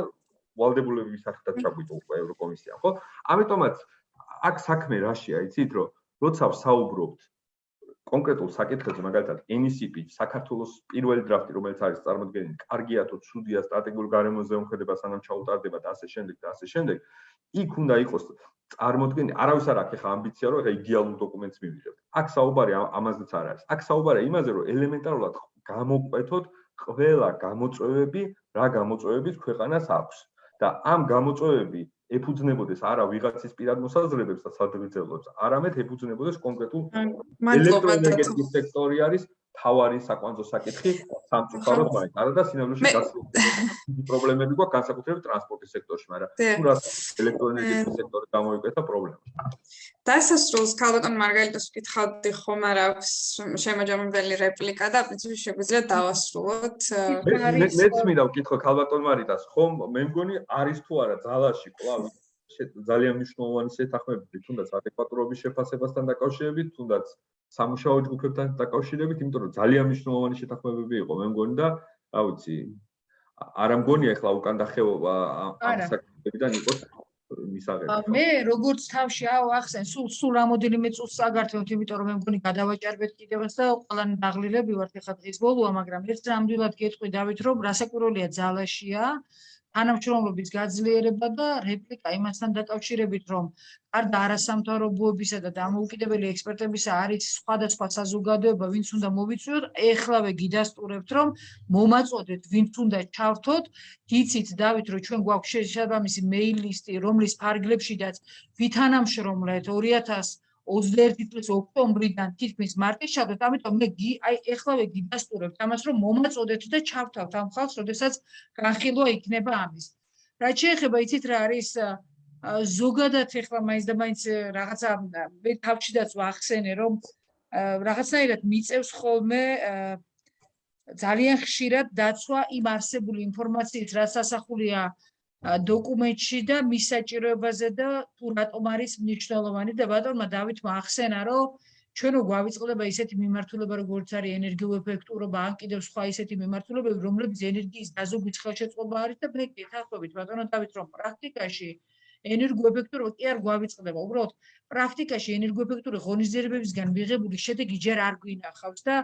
ვალდებულების სახელად ჩაგვიტო უკვე ევროკომისია, ხო? ამიტომაც აქ საქმე რაშია, იცით, რომ როცა ვსაუბრობთ კონკრეტულ საკითხებზე, მაგალითად, NCP, საქართველოს პირველი დრაფტი, რომელიც არის წარმოქმნილი, კარგია თუ ცუდია სტრატეგიულ გარემოზე უმხედება სანამ ჩაუტარდება და ასე შემდეგ და ასე შემდეგ, იქ უნდა იყოს წარმოქმნილი, არავის არ აქვს ახლა ამბიცია, რომ ახლა იდეალურ დოკუმენტს მივიღებთ. აქ საუბარი ამაზეც არ არის. აქ საუბარია იმაზე, რომ ელემენტარულად გამოყვეთოთ ყველა გამოწვევები, რა გამოწვევებით ქვეყანას აქვს. და ამ გამოწვევები ეფუძნებოდეს არა ვიღაცის პირად მოსაზრებებს და სადღეგრძელოებს, არამედ ეფუძნებოდეს კონკრეტულ ელექტროენერგეტიკის სექტორი არის თავარი საკვანძო საკითხი სამწუხაროდ მაინც არა და სინამდვილეში გასული პრობლემები გვაქვს განსაკუთრებით ტრანსპორტის სექტორში, მაგრამ თუ რა ელექტროენერგეტიკის სექტორი გამოიკვეთა პრობლემა. დასასრულს ქალბატონ მარგალიტას ვკითხავდი ხომ არა აქვს შემაჯამებელი რეპლიკა და პრინციპში შეგვიძლია დავასრულოთ. მეც მინდა ვკითხო ქალბატონ მარიტას, ხომ მე მგონი არის თუ არა ძალაში კლავ ძალიან მნიშვნელოვანი შეთანხმებები თუნდაც ადეკვატურობის შეფასებასთან დაკავშირებით, თუნდაც სამუშაო ჯგუფებთან დაკავშირებით, იმიტომ რომ ძალიან მნიშვნელოვანი შეთანხმებები იყო, მე მგონი და რა ვიცი, არ ამგონია ახლა უკან დახევობა ამ საკითხებიდან იყოს მისაღები. მე როგორც თავში ავახსენ, სულ სულ რამოდენიმე წუთს აგართვებთ, იმიტომ რომ მე მგონი გადავაჭარბეთ კიდევაც და ყველანი დაღლილები ვართ ახლა დღის ბოლოა, მაგრამ ერთ რამდილად გეტყვი დავით, რომ რასაკვირველია ძალაშია, თანამშრომლობის გაძლიერება და რეპლიკა იმასთან დაკავშირებით, რომ გარდა არასამთავრობოებისა და დამოუკიდებელი ექსპერტებისა არის სხვადასხვა საზოგადოება, ვინც უნდა მოვიწვიოთ, ეხლავე გიდასტურებთ, რომ მომაწოდეთ, ვინც უნდა ჩავრთოთ, იცით დავით, რომ ჩვენ გვაქვს შესაბამისი მეილ ლისტი, რომლის ფარგლებშიდაც ვითანამშრომლეთ 2000 21 წლის ოქტომბრიდან თითქმის მარტის ჩადოთ, ამიტომ მე აი ეხლავე გიდასტურებთ ამას, რომ მომაწოდეთ და ჩავთავთ ამ ხალხს, როდესაც განხილვა იქნება ამის. რაც შეეხება იცით რა არის ზოგადად ეხლა მაინც და მაინც რაღაცა მე თავშიდაც ვახსენე, რომ რაღაცნაირად მიწევს ხოლმე ძალიან ხშირად დაცვა იმ არსებული ინფორმაციით, რაც ასახულია დოკუმენტში და მის საჭიროებაზე და თუ რატომ არის მნიშვნელოვანი და ბატონმა დავითმა ახსენა რომ ჩვენო გვავიწყდება ისეთი მიმართულება როგორც არის ენერგოეფექტურობა ან კიდევ სხვა ისეთი მიმართულებები რომლებიც ენერგიის დაზოგვის ხელშეწყობა არის და მე გეთახმებით ბატონო დავით რომ პრაქტიკაში ენერგოეფექტურობა კი არ გვავიწყდება. უბრალოდ პრაქტიკაში ენერგოეფექტური ღონისძიებებისგან მიღებული შედეგი ჯერ არ გვინახავს და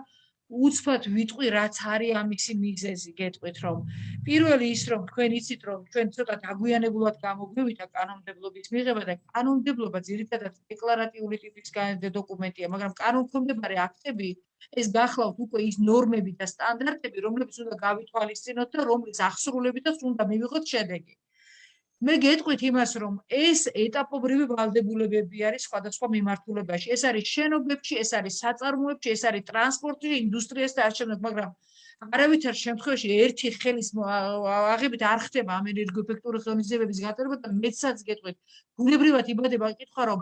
უცბად ვიტყვი რაც არის ამისი მიზეზი გეტყვით რომ პირველი ის რომ თქვენ იცით რომ ჩვენ ცოტა დაგვიანებულად გამოგვივიდა კანონმდებლობის მიღება და კანონმდებლობა ძირითადად დეკლარატიული ტიპის დოკუმენტია მაგრამ კანონმდებლობარი აქტები ეს გახლავთ უკვე ის ნორმები და სტანდარტები რომლებიც უნდა გავითვალისწინოთ და რომლის აღსრულებითაც უნდა მივიღოთ შედეგი მე გეტყვით იმას, რომ ეს ეტაპობრივი ვალდებულებები არის სხვადასხვა მიმართულებაში. ეს არის შენობებში, ეს არის საწარმოებში, ეს არის ტრანსპორტში, ინდუსტრიასთან და არჩევნებს, მაგრამ არავითარ შემთხვევაში ერთი ხელის აღებით არ ხდება ამ ენერგოეფექტური ხელმისაწვდომების გატარება და მეცაც გეტყვით. ბუნებრივად იბადება კითხვა რომ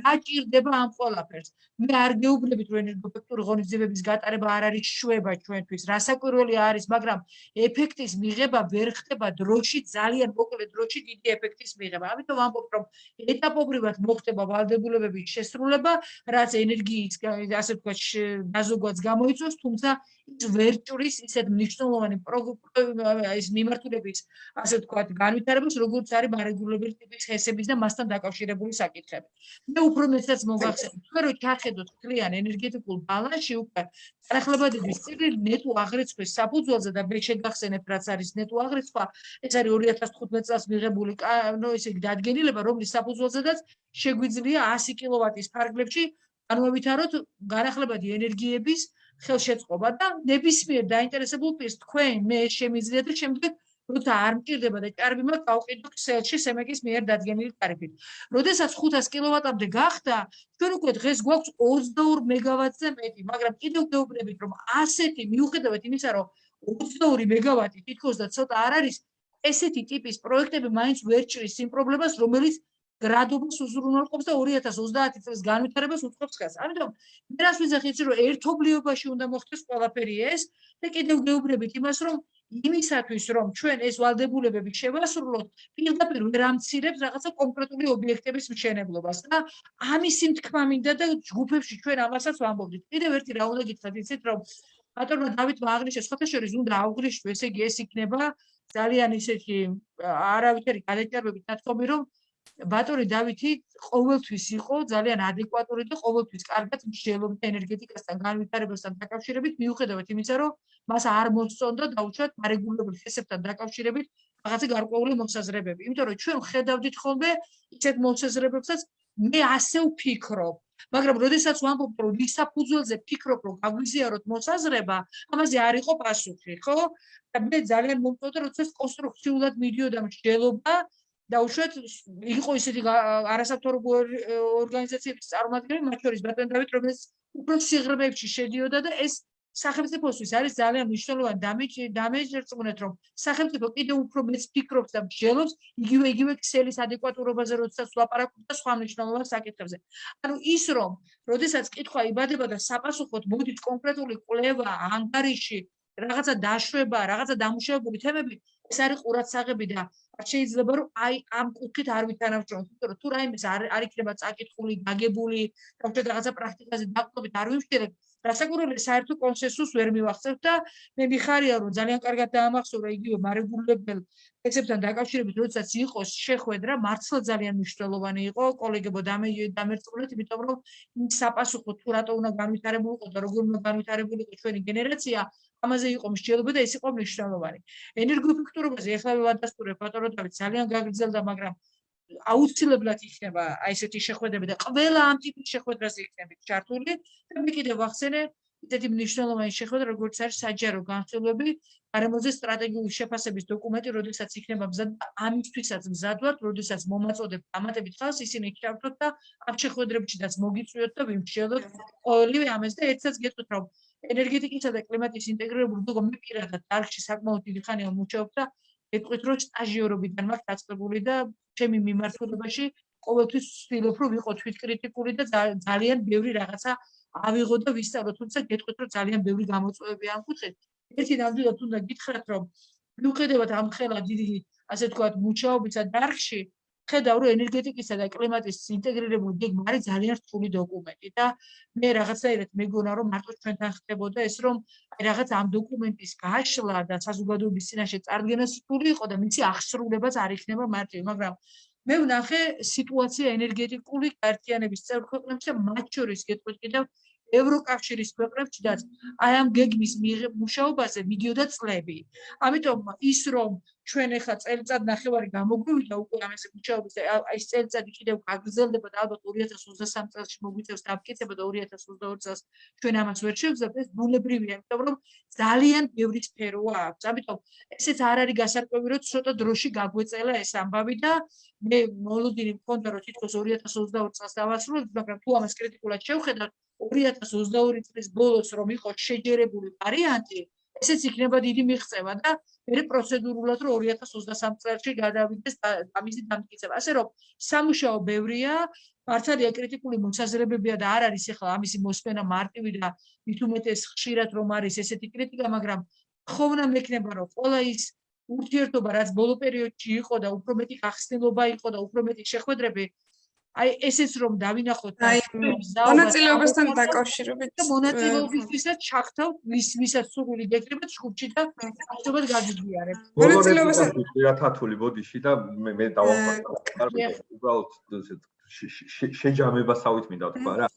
რა ჭირდება ამ ყველაფერს? მე არ გეუბნებით რომ ენერგოეფექტური ხელმისაწვდომების გატარება არ არის შვება ჩვენთვის რასაკვირველი არის მაგრამ ეფექტის მიღება ვერ ხდება დროში ძალიან მოკლე დროში დიდი ეფექტის მიღება. ამიტომ ამბობ რომ ეტაპობრივად მოხდება ვალდებულებების შესრულება რაც ენერგიის ასე ვთქვათ დაზოგვაც გამოიწვევს თუმცა ის ვერ ჭრის ისეთ მნიშვნელოვანი ის მიმართულების ასე ვთქვათ განვითარებას როგორც არის მარეგულირებული ტიპის ჰესების და მასთან დაკავშირებული საკითხები. მე უფრო მეტად მოგახსენებ, თქვენ რო ჩახედოთ კლიან ენერგეტიკულ ბალანსში უკვე თანახლებადობის წილი ნეტო აღრიცხვის საფუძველზე და მე შეგახსენებ რაც არის ნეტო აღრიცხვა, ეს არის 2015 წელს მიღებული ნო ესე იგი დადგენილება, რომლის საფუძველზედაც შეგვიძლია 100 კილოვატის ფარგლებში განვავითაროთ განახლებადი ენერგიების ხელშეწყობა და ნებისმიერ დაინტერესებულ პირს თქვენ მე შემიძლია და შემდეგ როცა არ მჭირდება და ჭარბი მაქვს გავყიდო ქსელში სემეკის მიერ დადგენილი ტარიფით. როდესაც 500 კილოვატამდე გახდა, ჩვენ უკვე დღეს გვაქვს 22 მეგავატზე მეტი, მაგრამ კიდევ გეუბნებით რომ ასეთი მიუხედავად იმისა რომ 22 მეგავატი თითქოს და ცოტა არ არის ესეთი ტიპის პროექტები მაინც ვერ ჭრის იმ პრობლემას რომელიც გრადობას უზრუნველყოფს და 2030 წელს განვითარებას უწყობს ხელს. ამიტომ მე რას ვიზახი იცი რომ ერთობლიობაში უნდა მოხდეს ყველაფერი ეს და კიდევ გეუბნებით იმას რომ იმისათვის რომ ჩვენ ეს ვალდებულებები შევასრულოთ, პირდაპირ ვერ ამცირებს რაღაცა კონკრეტული ობიექტების მშენებლობას და ამის თქმა მინდა და ჯგუფებში ჩვენ ამასაც ვამბობთ. კიდევ ერთი რა უნდა გითხრათ იცით რომ ბატონო დავით მაგნიშეს ხოთა შორის უნდა აუღრიშო ესე იგი ეს იქნება ძალიან ისეთი არავითარი გადაჭარბებით ნათქვამი რომ ბატონი დავითი ყოველთვის იყო ძალიან ადეკვატური და ყოველთვის კარგად მსჯელობდა ენერგეტიკასთან განვითარებასთან დაკავშირებით მიუხედავად იმისა რომ მას არ მოსწონდა დაუშვათ არეგულირებულ შეესებთან დაკავშირებით რაღაცა გარკვეული მოსაზრებები. იმიტომ რომ ჩვენ ხედავდით ხოლმე ისეთ მოსაზრებებსაც მე ასე ვფიქრობ მაგრამ როდესაც ვამბობ რომ ვისაფუძველზე ფიქრობ რომ გაგვიზიაროთ მოსაზრება ამაზე არ იყო პასუხი ხო? და მე ძალიან მომწონდა როდესაც კონსტრუქციულად მიდიოდა მსჯელობა და უშუალოდ იყო ისეთი არასათორობო ორგანიზაციების წარმომადგენლები, მათ შორის ბატონ დავით, რომელიც უფრო სიღრმეებში შედიოდა და ეს სახელმწიფოსთვის არის ძალიან მნიშვნელოვანი დამეჯერწმუნეთ რომ სახელმწიფო კიდევ უფრო მეც ფიქრობს და მსჯელობს იგივე იგივე ქსელის ადეკვატურობაზე როდესაც ლაპარაკობს და სხვა მნიშვნელოვან საკითხებზე. ანუ ის რომ როდესაც კითხვა იბადება და საპასუხოდ მოდის კონკრეტული კვლევა ანგარიში რაღაცა დაშვება, რაღაცა დამუშავებული თემები, ეს არის ყურადსაღები და არ შეიძლება რომ აი ამ კუთხით არ ვითანამშრომლოთ, იმიტომ რომ თუ რაიმეს არ არ იქნება წაკითხული, გაგებული, თუმცა რაღაცა პრაქტიკაზე დაყრდნობით არ ვიმშერებ, რასაკურველი საერთო კონსენსუსს ვერ მივახცევთ და მე მიხარია რომ ძალიან კარგად დაამახსოვრა იგივე მარეგულირებელ ეცებთან დაკავშირებით, როდესაც იყო შეხვედრა, მართლა ძალიან მნიშვნელოვანი იყო, კოლეგებო დამერწმუნეთ, იმიტომ რომ იმ საპასუხო თუ რატო უნდა განვითარებულიყო და როგორ უნდა განვითარებულიყო ჩვენი გენერაცია, ამაზე იყო მსჯელობა და ეს იყო მნიშვნელოვანი. ენერგოეფექტურობაზე ახლა ვადასტურებ ბატონო დავით ძალიან გაგრძელდა, მაგრამ აუცილებლად იქნება აი ესეთი შეხვედრები და ყველა ამ ტიპის შეხვედრაზე იქნებით ჩართული და მე კიდევ ვახსენე ისეთი მნიშვნელოვანი შეხვედრა როგორც არის საჯარო განხილვები გარემოზე სტრატეგიული შეფასების დოკუმენტი, როდესაც იქნება მზად ამისთვისაც მზად ვართ, როდესაც მომაწოდებ დამატებით ხალხს ისინი ჩავთოთ და ამ შეხვედრებშიც მოგიწვიოთ და ვიმშელოთ ყოველივე ამას და ერთსაც გეტყვით რომ ენერგეტიკისა და კლიმატის ინტეგრირებული მე პირადად დარგში საკმაოდ დიდი ხანია მუშაობ და ეტყვით რომ სტაჟიორობიდან მაქვს დაწყებული და ჩემი მიმართულებაში ყოველთვის ვცდილობ რომ ვიყო თვითკრიტიკული და ძალიან ბევრი რაღაცა ავიღო და ვისწავლო თუმცა გეტყვით რომ ძალიან ბევრი გამოწვევები ამ კუთხით. ერთი ნამდვილად უნდა გითხრათ რომ მიუხედავად ამ ხელა დიდი ასე თქვათ მუშაობისა დარგში ხედავ რომ ენერგეტიკისა და კლიმატის ინტეგრირებული გეგმა არის ძალიან რთული დოკუმენტი და მე რაღაცაირად მეგონა რომ მარტო ჩვენთან ხდებოდა ეს რომ აი რაღაც ამ დოკუმენტის გაშლა და საზოგადოების წინაშე წარდგენა სრული იყო და მისი აღსრულებაც არ იქნება მარტივი მაგრამ მე ვნახე სიტუაცია ენერგეტიკული გაერთიანების წევრ ქვეყნებში მათ შორის გეტყვით კიდევ ევროკავშირის ქვეყნებშიც აი ამ გეგმის მუშაობაზე მიდიოდა წლები. ამიტომ ის რომ ჩვენ ახლა წელიწად ნახევარი გამოგვივიდა უკვე ამაზე მუშაობის და ეს წელიწადი კიდევ გაგრძელდება და ალბათ 2023 წელს მოგვიწევს დამტკიცება და 2022 წელს ჩვენ ამას ვერ შევძლებთ ეს ბუნებრივია, იმიტომ რომ ძალიან ბევრი სფეროა აქვს. ამიტომ ესეც არ არის გასარკვევი რომ ცოტა დროში გაგვეწელა ეს ამბავი და მე მოლოდინი მქონდა რომ თითქოს 2022 წელს დავასრულებ, მაგრამ თუ ამას კრიტიკულად შევხედავ 2022 წლის ბოლოს რომ იყოს შეჯერებული ვარიანტი, ესეც იქნება დიდი მიღწევა და მე პროცედურულად რომ 2023 წელს გადავიდეს ამისი დამტკიცება. ასე რომ სამუშაო ბევრია, მართალია კრიტიკული მოსაზრებებია და არ არის ახლა ამისი მოსმენა მარტივი და უმეტეს ხშირად რომ არის ესეთი კრიტიკა, მაგრამ ხომ უნდა მექნება რომ ყველა ის ურთიერთობა რაც ბოლო პერიოდში იყო და უფრო მეტი გახსნილობა იყო და უფრო მეტი შეხვედრები აი ესეც რომ დავინახოთ მონაწილეობასთან დაკავშირებით მონაწილეობისთვისაც ჩახთავ ვის ვისაც სურვილი გეკრიბეთ ჯგუფში და ახსოვად გაგიგიარებ მონაწილეობასთან ერთათული ბოდიში და მე მე დავახვალ უბრალოდ შეჯამებასავით მინდა თქვა რა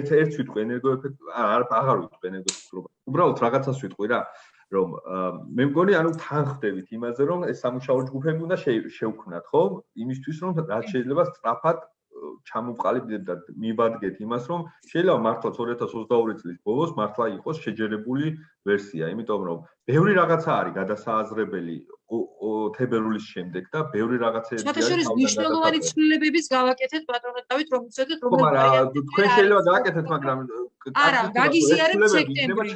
ერთ ერთ ვიტყვი ენერგოეფექტ არ აღარ ვიტყვი ენერგოეფექტურობა უბრალოდ რაღაცას ვიტყვი რა რომ მე მგონი ანუ თან ხდებით იმაზე რომ ეს სამუშაო ჯგუფები უნდა შევქმნათ ხო? იმისთვის რომ რაც შეიძლება სწრაფად ჩამოვყალიბდეთ და მიბადგეთ იმას რომ შეიძლება მართლა 2022 წლის ბოლოს მართლა იყოს შეჯერებული ვერსია. იმიტომ რომ ბევრი რაღაცა არის გადასააზრებელი თებერვლის შემდეგ და ბევრი რაღაცეები არის შეთაშორის მნიშვნელოვანი ცვლილებების გავაკეთეთ ბატონო დავით რომ უცადეთ რომ თქვენ შეიძლება გავაკეთეთ მაგრამ არა გაგიზიარებ სექტემბრის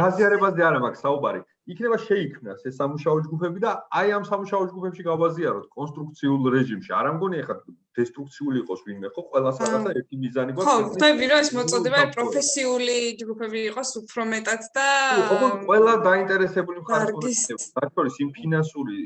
გაზიარებაზე არა მაქვს საუბარი იქნება შეიქმნას ეს სამუშაო ჯგუფები და აი ამ სამუშაო ჯგუფებში გავაზიაროთ კონსტრუქციულ რეჟიმში. არ ამგონი ახლა დესტრუქციული იყოს ვინმე, ხო? ყველას რაღაცა ერთი მიზანი გვაქვს. ხო, ხდები რომ ეს მოწოდება პროფესიული ჯგუფები იყოს უფრო მეტად და ხო, ყველა დაინტერესებული მხარეები, მათ შორის იმ ფინანსური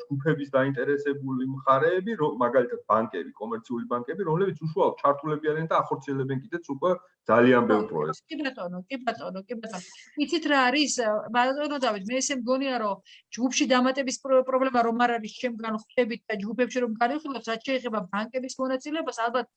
ჯგუფების დაინტერესებული მხარეები, მაგალითად ბანკები, კომერციული ბანკები, რომლებიც უშუალოდ ჩართულები არიან და ახორციელებენ კიდეც უკვე ძალიან ბევრ პროექტს. კი ბატონო, კი ბატონო, კი ბატონო. იცით რა არის? ბატონო დავით, მე ესე მგონია რომ ჯგუფში დამატების პრობლემა რომ არ არის შემგან ხვდებით და ჯგუფებში რომ განიხილოთ რაც შეიძლება ბანკების მონაწილეობას ალბათ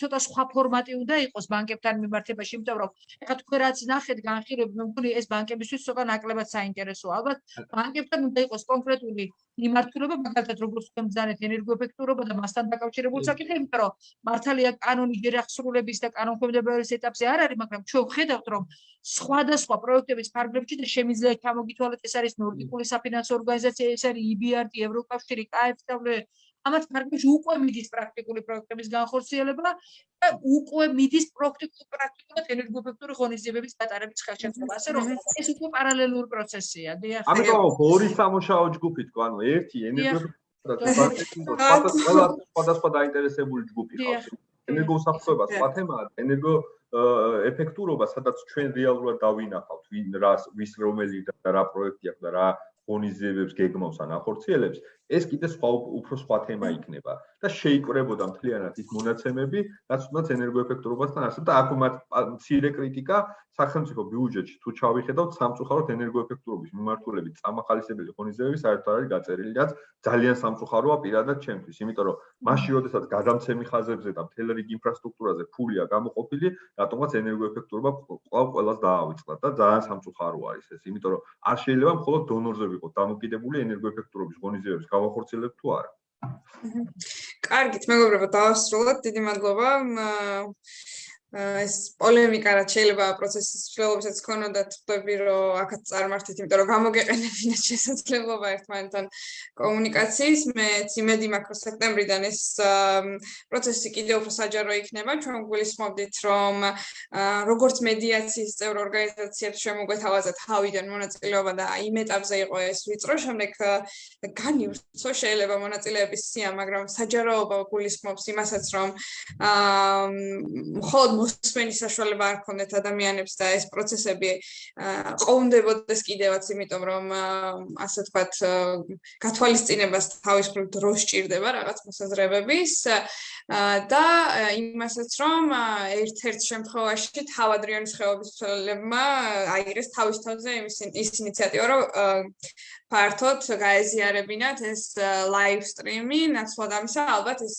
ცოტა სხვა ფორმატი უნდა იყოს ბანკებთან მიმართებაში, იმიტომ რომ ეხლა თქვენ რაც ნახეთ განხილვები, მე მგონი ეს ბანკებისთვის ცოტა ნაკლებად საინტერესოა. ალბათ ბანკებთან უნდა იყოს კონკრეტული მიმართულება, მაგალითად როგორც თქვენ ბრძანეთ ენერგოეფექტურობა და მასთან დაკავშირებული საკითხები, იმიტომ რომ მართალია კანონი ჯერ ახსრულების და კანონქვემდებარების ეტაპზე არ არის, მაგრამ ჩვენ ვხედავთ რომ სხვადასხვა პროექტების ფარგლებში და შემიძლია ჩამოგითვალოთ ეს არის ნორდიკული საფინანსო ორგანიზაცია, ეს არის EBRD, ევროკავშირი, KfW ამათ ფარგლებში უკვე მიდის პრაქტიკული პროექტების განხორციელება და უკვე მიდის პრაქტიკულ პრაქტიკულად ენერგოეფექტური ღონისძიებების გატარების ხელშეწყობა. ასე რომ ეს უკვე პარალელური პროცესია. დიახ. ამიტომ ორი სამუშაო ჯგუფი თქვა, ანუ ერთი ენერგოეფექტური და სხვადასხვა დაინტერესებული ჯგუფი ხავს. ენერგოსაფრთხოება სხვა თემაა, ენერგო ეფექტურობა, სადაც ჩვენ რეალურად დავინახავთ, ვინ რას, ვის რომელი და რა პროექტი აქვს და რა ღონისძიებებს გეგმავს ან ახორციელებს, ეს კიდე სხვა უფრო სხვა თემა იქნება და შეიკრებოდა მთლიანად ის მონაცემები, რაც თუნდაც ენერგოეფექტურობასთან არსებობს და აქ მათ მცირე კრიტიკა სახელმწიფო ბიუჯეტში თუ ჩავიხედავთ სამწუხაროდ ენერგოეფექტურობის მიმართულებით წამახალისებელი ღონისძიებები საერთოდ არის გაწერილი, რაც ძალიან სამწუხაროა პირადად ჩემთვის, იმიტომ რომ მაშინ როდესაც გადამცემი ხაზებზე და მთელ რიგ ინფრასტრუქტურაზე ფულია გამოყოფილი, რატომაც ენერგოეფექტურობა ყავ ყველას დაავიწყდა და ძალიან სამწუხარო არის ეს, იმიტომ რომ არ შეიძლება მხოლოდ დონორზე ვიყოთ დამოკიდებული ენერგოეფექტურობის ღონისძიებების გავახორციელებ თუ არა. კარგით, მეგობრებო, დავასრულოთ. დიდი მადლობა. ეს პოლემიკა რაც შეიძლება პროცესის ცვლილებებსაც ქონოდათ, ხვდები რომ აქაც წარმართით, იმიტომ რომ გამოგეყენებინათ *laughs* შესაძლებლობა ერთმანეთთან კომუნიკაციის. მე ციმედი მაქვს სექტემბრიდან ეს პროცესი კიდევ უფრო საჯარო იქნება. ჩვენ გულისხმობდით, რომ როგორც მედიაციის წევრ ორგანიზაციებს შემოგვეთავაზა თავიდან მონაწილეობა და იმ ეტაპზე იყო ეს ვიწრო, შემდეგ განივრცო შეიძლება მონაწილეების სია, მაგრამ საჯაროობა გულისხმობს იმასაც, რომ აა მხოლოდ მოსმენის საშუალება არ ქონდეთ ადამიანებს და ეს პროცესები ყოვნდებოდეს კიდევაც, იმიტომ რომ ასე ვთქვათ, გათვალისწინებას თავის მხრივ დრო სჭირდება რაღაც მოსაზრებების და იმასაც რომ ერთ-ერთ შემთხვევაში თავადრიონის ხეობის მცველებმა აიღეს თავის თავზე იმის ის ინიციატივა, რომ ფართოდ გაეზიარებინათ ეს ლაივ სტრიმი, ნაცვლად ამისა, ალბათ ეს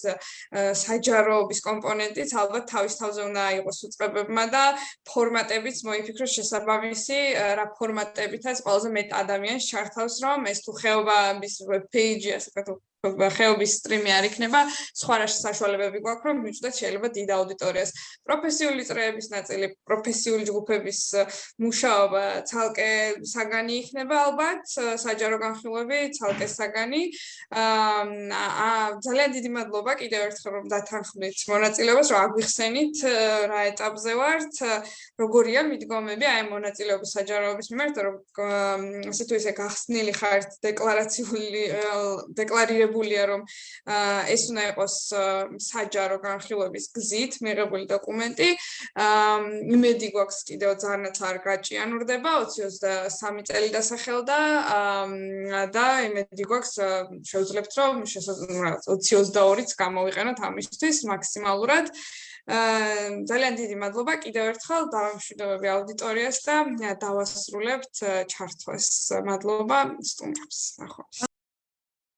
საჯაროობის კომპონენტიც ალბათ თავის თავზე უნდა იყოს უწყებებმა და ფორმატებიც მოიფიქროს შესაბამისი, რა ფორმატებითაც ყველაზე მეტ ადამიანს ჩართავს, რომ ეს თუ ხეობის ვებ პეიჯი, ასე ვთქვათ, ხეობის სტრიმი არ იქნება, სხვა რა საშუალებები გვაქვს, რომ მივჭდეთ შეიძლება დიდ აუდიტორიას. პროფესიული წრეების ნაწილი, პროფესიული ჯგუფების მუშაობა ცალკე საგანი იქნება ალბათ, საჯარო განხილვები ცალკე საგანი. აა ძალიან დიდი მადლობა კიდევ ერთხელ რომ დათანხმდით მონაწილეობას, რომ აგვიხსენით რა ეტაპზე ვართ, როგორია მიდგომები აი მონაწილეობის საჯაროების მიმართ, რომ ასე თუ ისე გახსნილი ხართ დეკლარაციული დეკლარირებული მიღებულია რომ ეს უნდა იყოს საჯარო განხილვების გზით მიღებული დოკუმენტი. იმედი გვაქვს კიდევ ძალიანაც არ გაჭიანურდება 2023 წელი დასახელდა და იმედი გვაქვს შევძლებთ რომ 2022-ც გამოვიყენოთ ამისთვის მაქსიმალურად. ძალიან დიდი მადლობა კიდევ ერთხელ დავამშვიდობები აუდიტორიას და დავასრულებთ ჩართვას. მადლობა სტუმრებს. ნახვამდის.